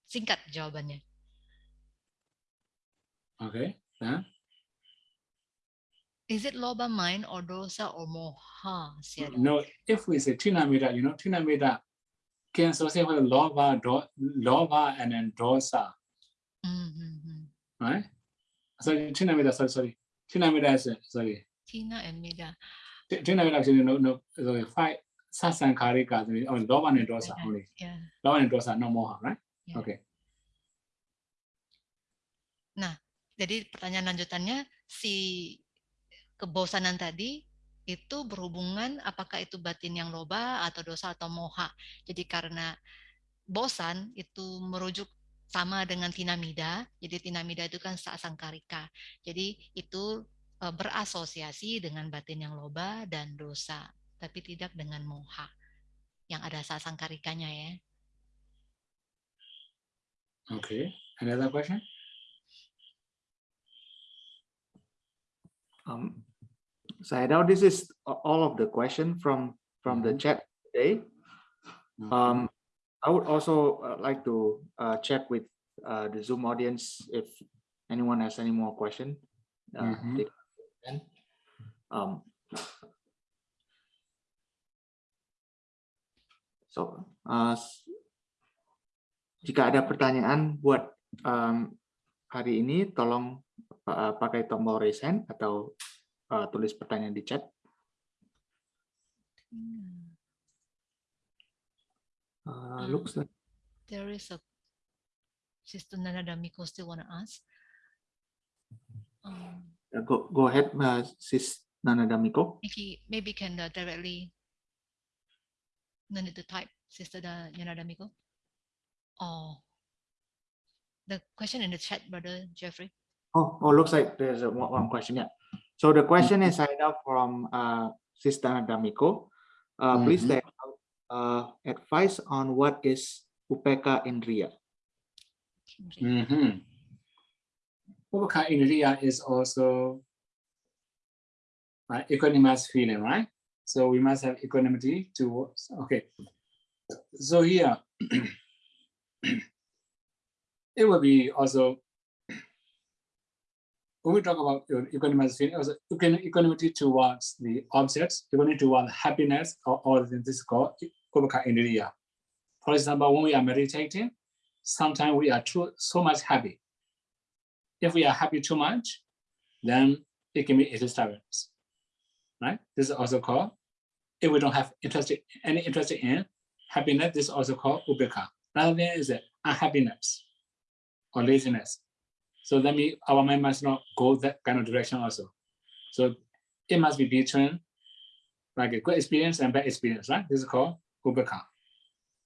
singkat jawabannya. Okay. Then Is it loba mind or dosa or moha? No, if we say tina meta, you know, tina meta can associate with lova, do, lova and then dosa, Mhm. right? Sorry, tina meta, sorry, sorry. Tina is sorry. Tina and mida. Tina meta actually no no sorry, five sasankarika, oh, lova and dosa only. Ya. Lova and dosa, no moha, right? ya. Okay. Jadi pertanyaan lanjutannya si kebosanan tadi itu berhubungan apakah itu batin yang loba atau dosa atau moha. Jadi karena bosan itu merujuk sama dengan tinamida. Jadi tinamida itu kan sasangkarika. Jadi itu e, berasosiasi dengan batin yang loba dan dosa, tapi tidak dengan moha. Yang ada sasangkarikanya ya. Okay. Another question? Um, Sayadaw, this is all of the question from from the Mhm. chat today. Um, I would also uh, like to uh, check with uh, the Zoom audience if anyone has any more question. They can. Um, so, uh, jika ada pertanyaan buat um, hari ini, tolong uh, pakai tombol raise hand atau uh, tulis pertanyaan di chat. Hmm. Uh, Ah. looks like There is a Sister Nana Damiko still wanna ask. Um, uh, go go ahead, uh, Sis Nana Damiko. maybe maybe can uh, directly no need to type Sister Da- Nana Damiko. Oh, the question in the chat, brother Jeffrey. Oh, oh, looks like there's a one, one question. Yeah. So the question is signed up from uh, Sister Damiko. Uh, Please Mhm. Uh, advice on what is upeka indriya. Kendri. Mm-hmm. Ubhaka Indriya is also right, equanimous feeling, right? So we must have equanimity towards, okay. So here, it will be also, when we talk about equanimous feeling, also equanimity towards the objects, equanimity towards happiness, or, or this is called Ubhaka Indriya. For example, when we are meditating, sometimes we are too so much happy. If we are happy too much, then it can be a disturbance. Right? This is also called, if we don't have interest any interest in happiness, this is also called ubeka. Another thing is unhappiness or laziness. So that means our mind must not go that kind of direction also. So it must be between like a good experience and bad experience, right? This is called ubeka.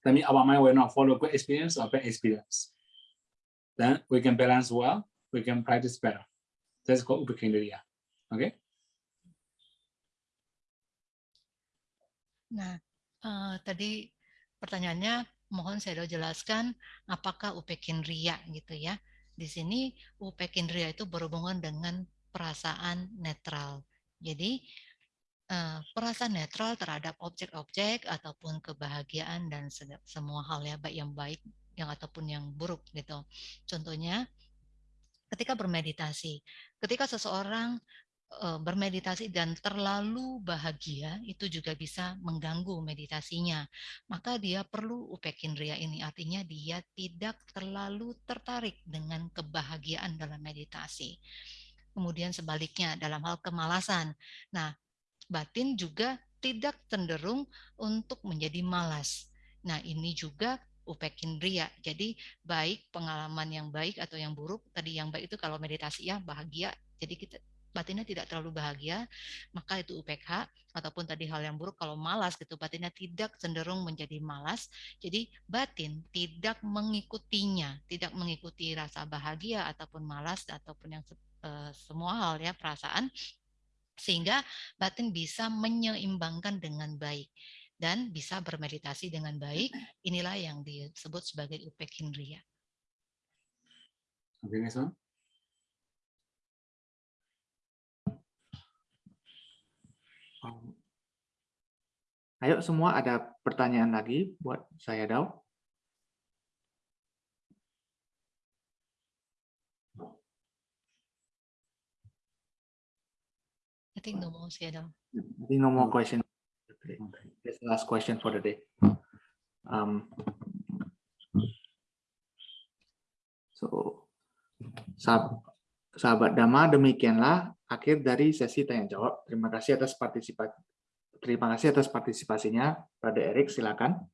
That means our mind will not follow good experience or bad experience. Then we can balance well, we can practice better. That's called upakindriya. Okay. Nah, eh, tadi pertanyaannya mohon saya jelaskan apakah upekindria gitu ya. Di sini upekindria itu berhubungan dengan perasaan netral. Jadi eh, perasaan netral terhadap objek-objek ataupun kebahagiaan dan se- semua hal ya baik yang baik yang ataupun yang buruk gitu. Contohnya ketika bermeditasi, ketika seseorang eh, bermeditasi dan terlalu bahagia itu juga bisa mengganggu meditasinya. Maka dia perlu upekindria ini artinya dia tidak terlalu tertarik dengan kebahagiaan dalam meditasi. Kemudian sebaliknya dalam hal kemalasan. Nah, batin juga tidak cenderung untuk menjadi malas. Nah, ini juga upekindria. Jadi baik pengalaman yang baik atau yang buruk. Tadi yang baik itu kalau meditasi ya bahagia. Jadi kita batinnya tidak terlalu bahagia, maka itu UPK ataupun tadi hal yang buruk kalau malas gitu batinnya tidak cenderung menjadi malas. Jadi batin tidak mengikutinya, tidak mengikuti rasa bahagia ataupun malas ataupun yang uh, semua hal ya perasaan sehingga batin bisa menyeimbangkan dengan baik dan bisa bermeditasi dengan baik. Inilah yang disebut sebagai upek one. Um, ayo semua ada pertanyaan lagi buat saya Dao. Think no more, Sayadaw. I think no more question. Okay. That's the last question for the day. Um, so, sahab, sahabat Dhamma, demikianlah akhir dari sesi tanya jawab. Terima kasih atas partisipasi. Terima kasih atas partisipasinya, Pada Erik. Silakan.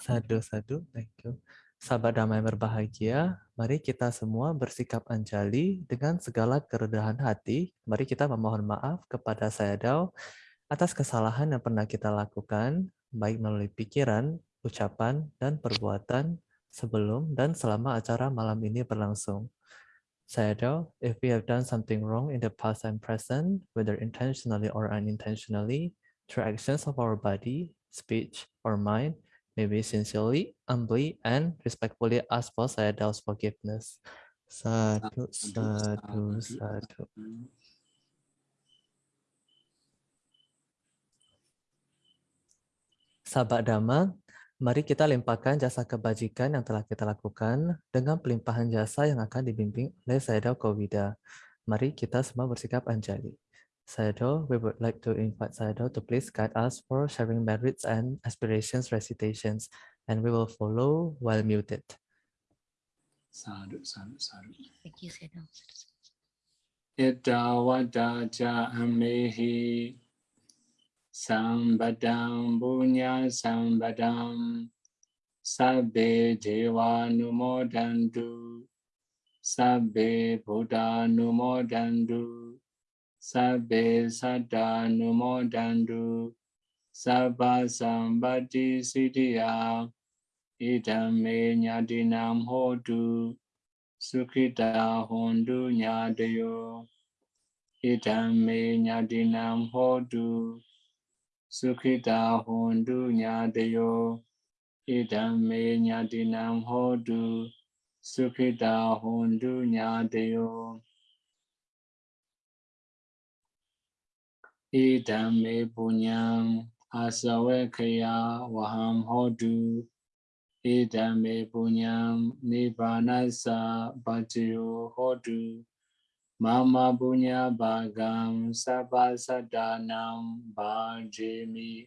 Sadu, sadu. Thank you. Sahabat damai berbahagia, mari kita semua bersikap anjali dengan segala kerendahan hati. Mari kita memohon maaf kepada saya Dao atas kesalahan yang pernah kita lakukan, baik melalui pikiran, ucapan, dan perbuatan sebelum dan selama acara malam ini berlangsung. Saya Dao, if we have done something wrong in the past and present, whether intentionally or unintentionally, through actions of our body, speech, or mind, May we sincerely, humbly, and respectfully ask for Sayadaw's forgiveness. Satu, satu, satu. Sahabat Dhamma, mari kita limpahkan jasa kebajikan yang telah kita lakukan dengan pelimpahan jasa yang akan dibimbing oleh Sayadaw Kowida. Mari kita semua bersikap anjali. Sayadaw, we would like to invite Sayadaw to please guide us for sharing merits and aspirations recitations, and we will follow while muted. Sadhu, sadhu, sadhu. Thank you, Sayadaw. Ita wada ja amehi sambadam bunya sambadam sabbe deva numodandu sabbe buddha numodandu Sabbe Sada Numodandu Sabba Sambati Siddhya Idame Nyadinam Hodu, Sukhita Hondu Nyadayo Idame Nyadinam Hodu, Sukhita Hondu Nyadayo Idame Nyadinam Hodu, Sukhita Hondu Ý đam mê bồ asawe kaya waham hodu. Ý đam mê bồ nhang, nivanasa bhatiyo hodu. Mama bunya bhagam sabha sadanam bhajemi.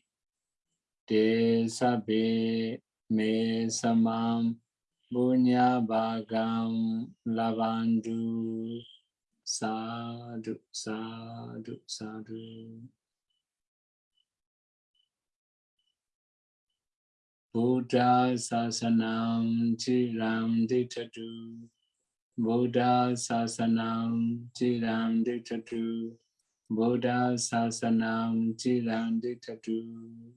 Te sabbe me samam bunya bhagam lavandu. Sadhu, sadhu, sadhu. Buddha sasanam chiram ditatu. Buddha sasanam chiram ditatu. Buddha sasanam chiram ditatu.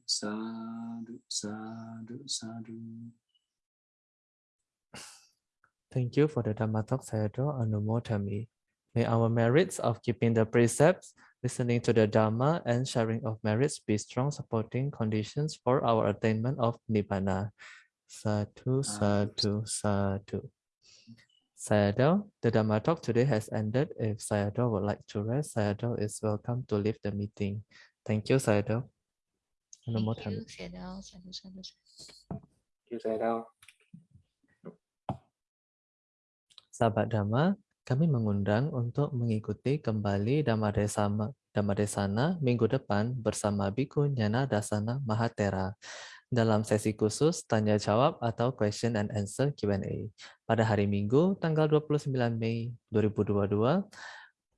Sadhu, sadhu, sadhu. Thank you for the Dhamma talk, Sayadaw Anumotami. May our merits of keeping the precepts, listening to the Dhamma, and sharing of merits be strong supporting conditions for our attainment of Nibbana. Satu, ah, satu, satu. Sayadaw, the Dharma talk today has ended. If Sayadaw would like to rest, Sayadaw is welcome to leave the meeting. Thank you, Sayadaw. Thank you, Sayadaw. Sadu, sadu, sadu. Thank you, Sayadaw. Sahabat Dhamma, kami mengundang untuk mengikuti kembali Dhammadesana, Dhammadesana minggu depan bersama Biku Nyana Dasana Mahatera dalam sesi khusus tanya jawab atau question and answer Q&A pada hari Minggu tanggal 29 Mei 2022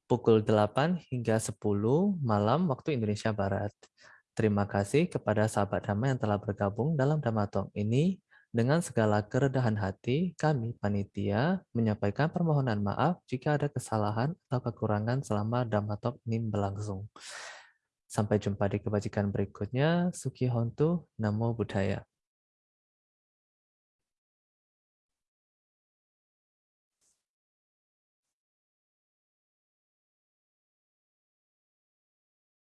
pukul 8 hingga 10 malam waktu Indonesia Barat. Terima kasih kepada sahabat Dhamma yang telah bergabung dalam Dhamma Talk ini. Dengan segala kerendahan hati, kami panitia menyampaikan permohonan maaf jika ada kesalahan atau kekurangan selama Dhamma Talk ini berlangsung. Sampai jumpa di kebajikan berikutnya. Suki Hontu, Namo Buddhaya.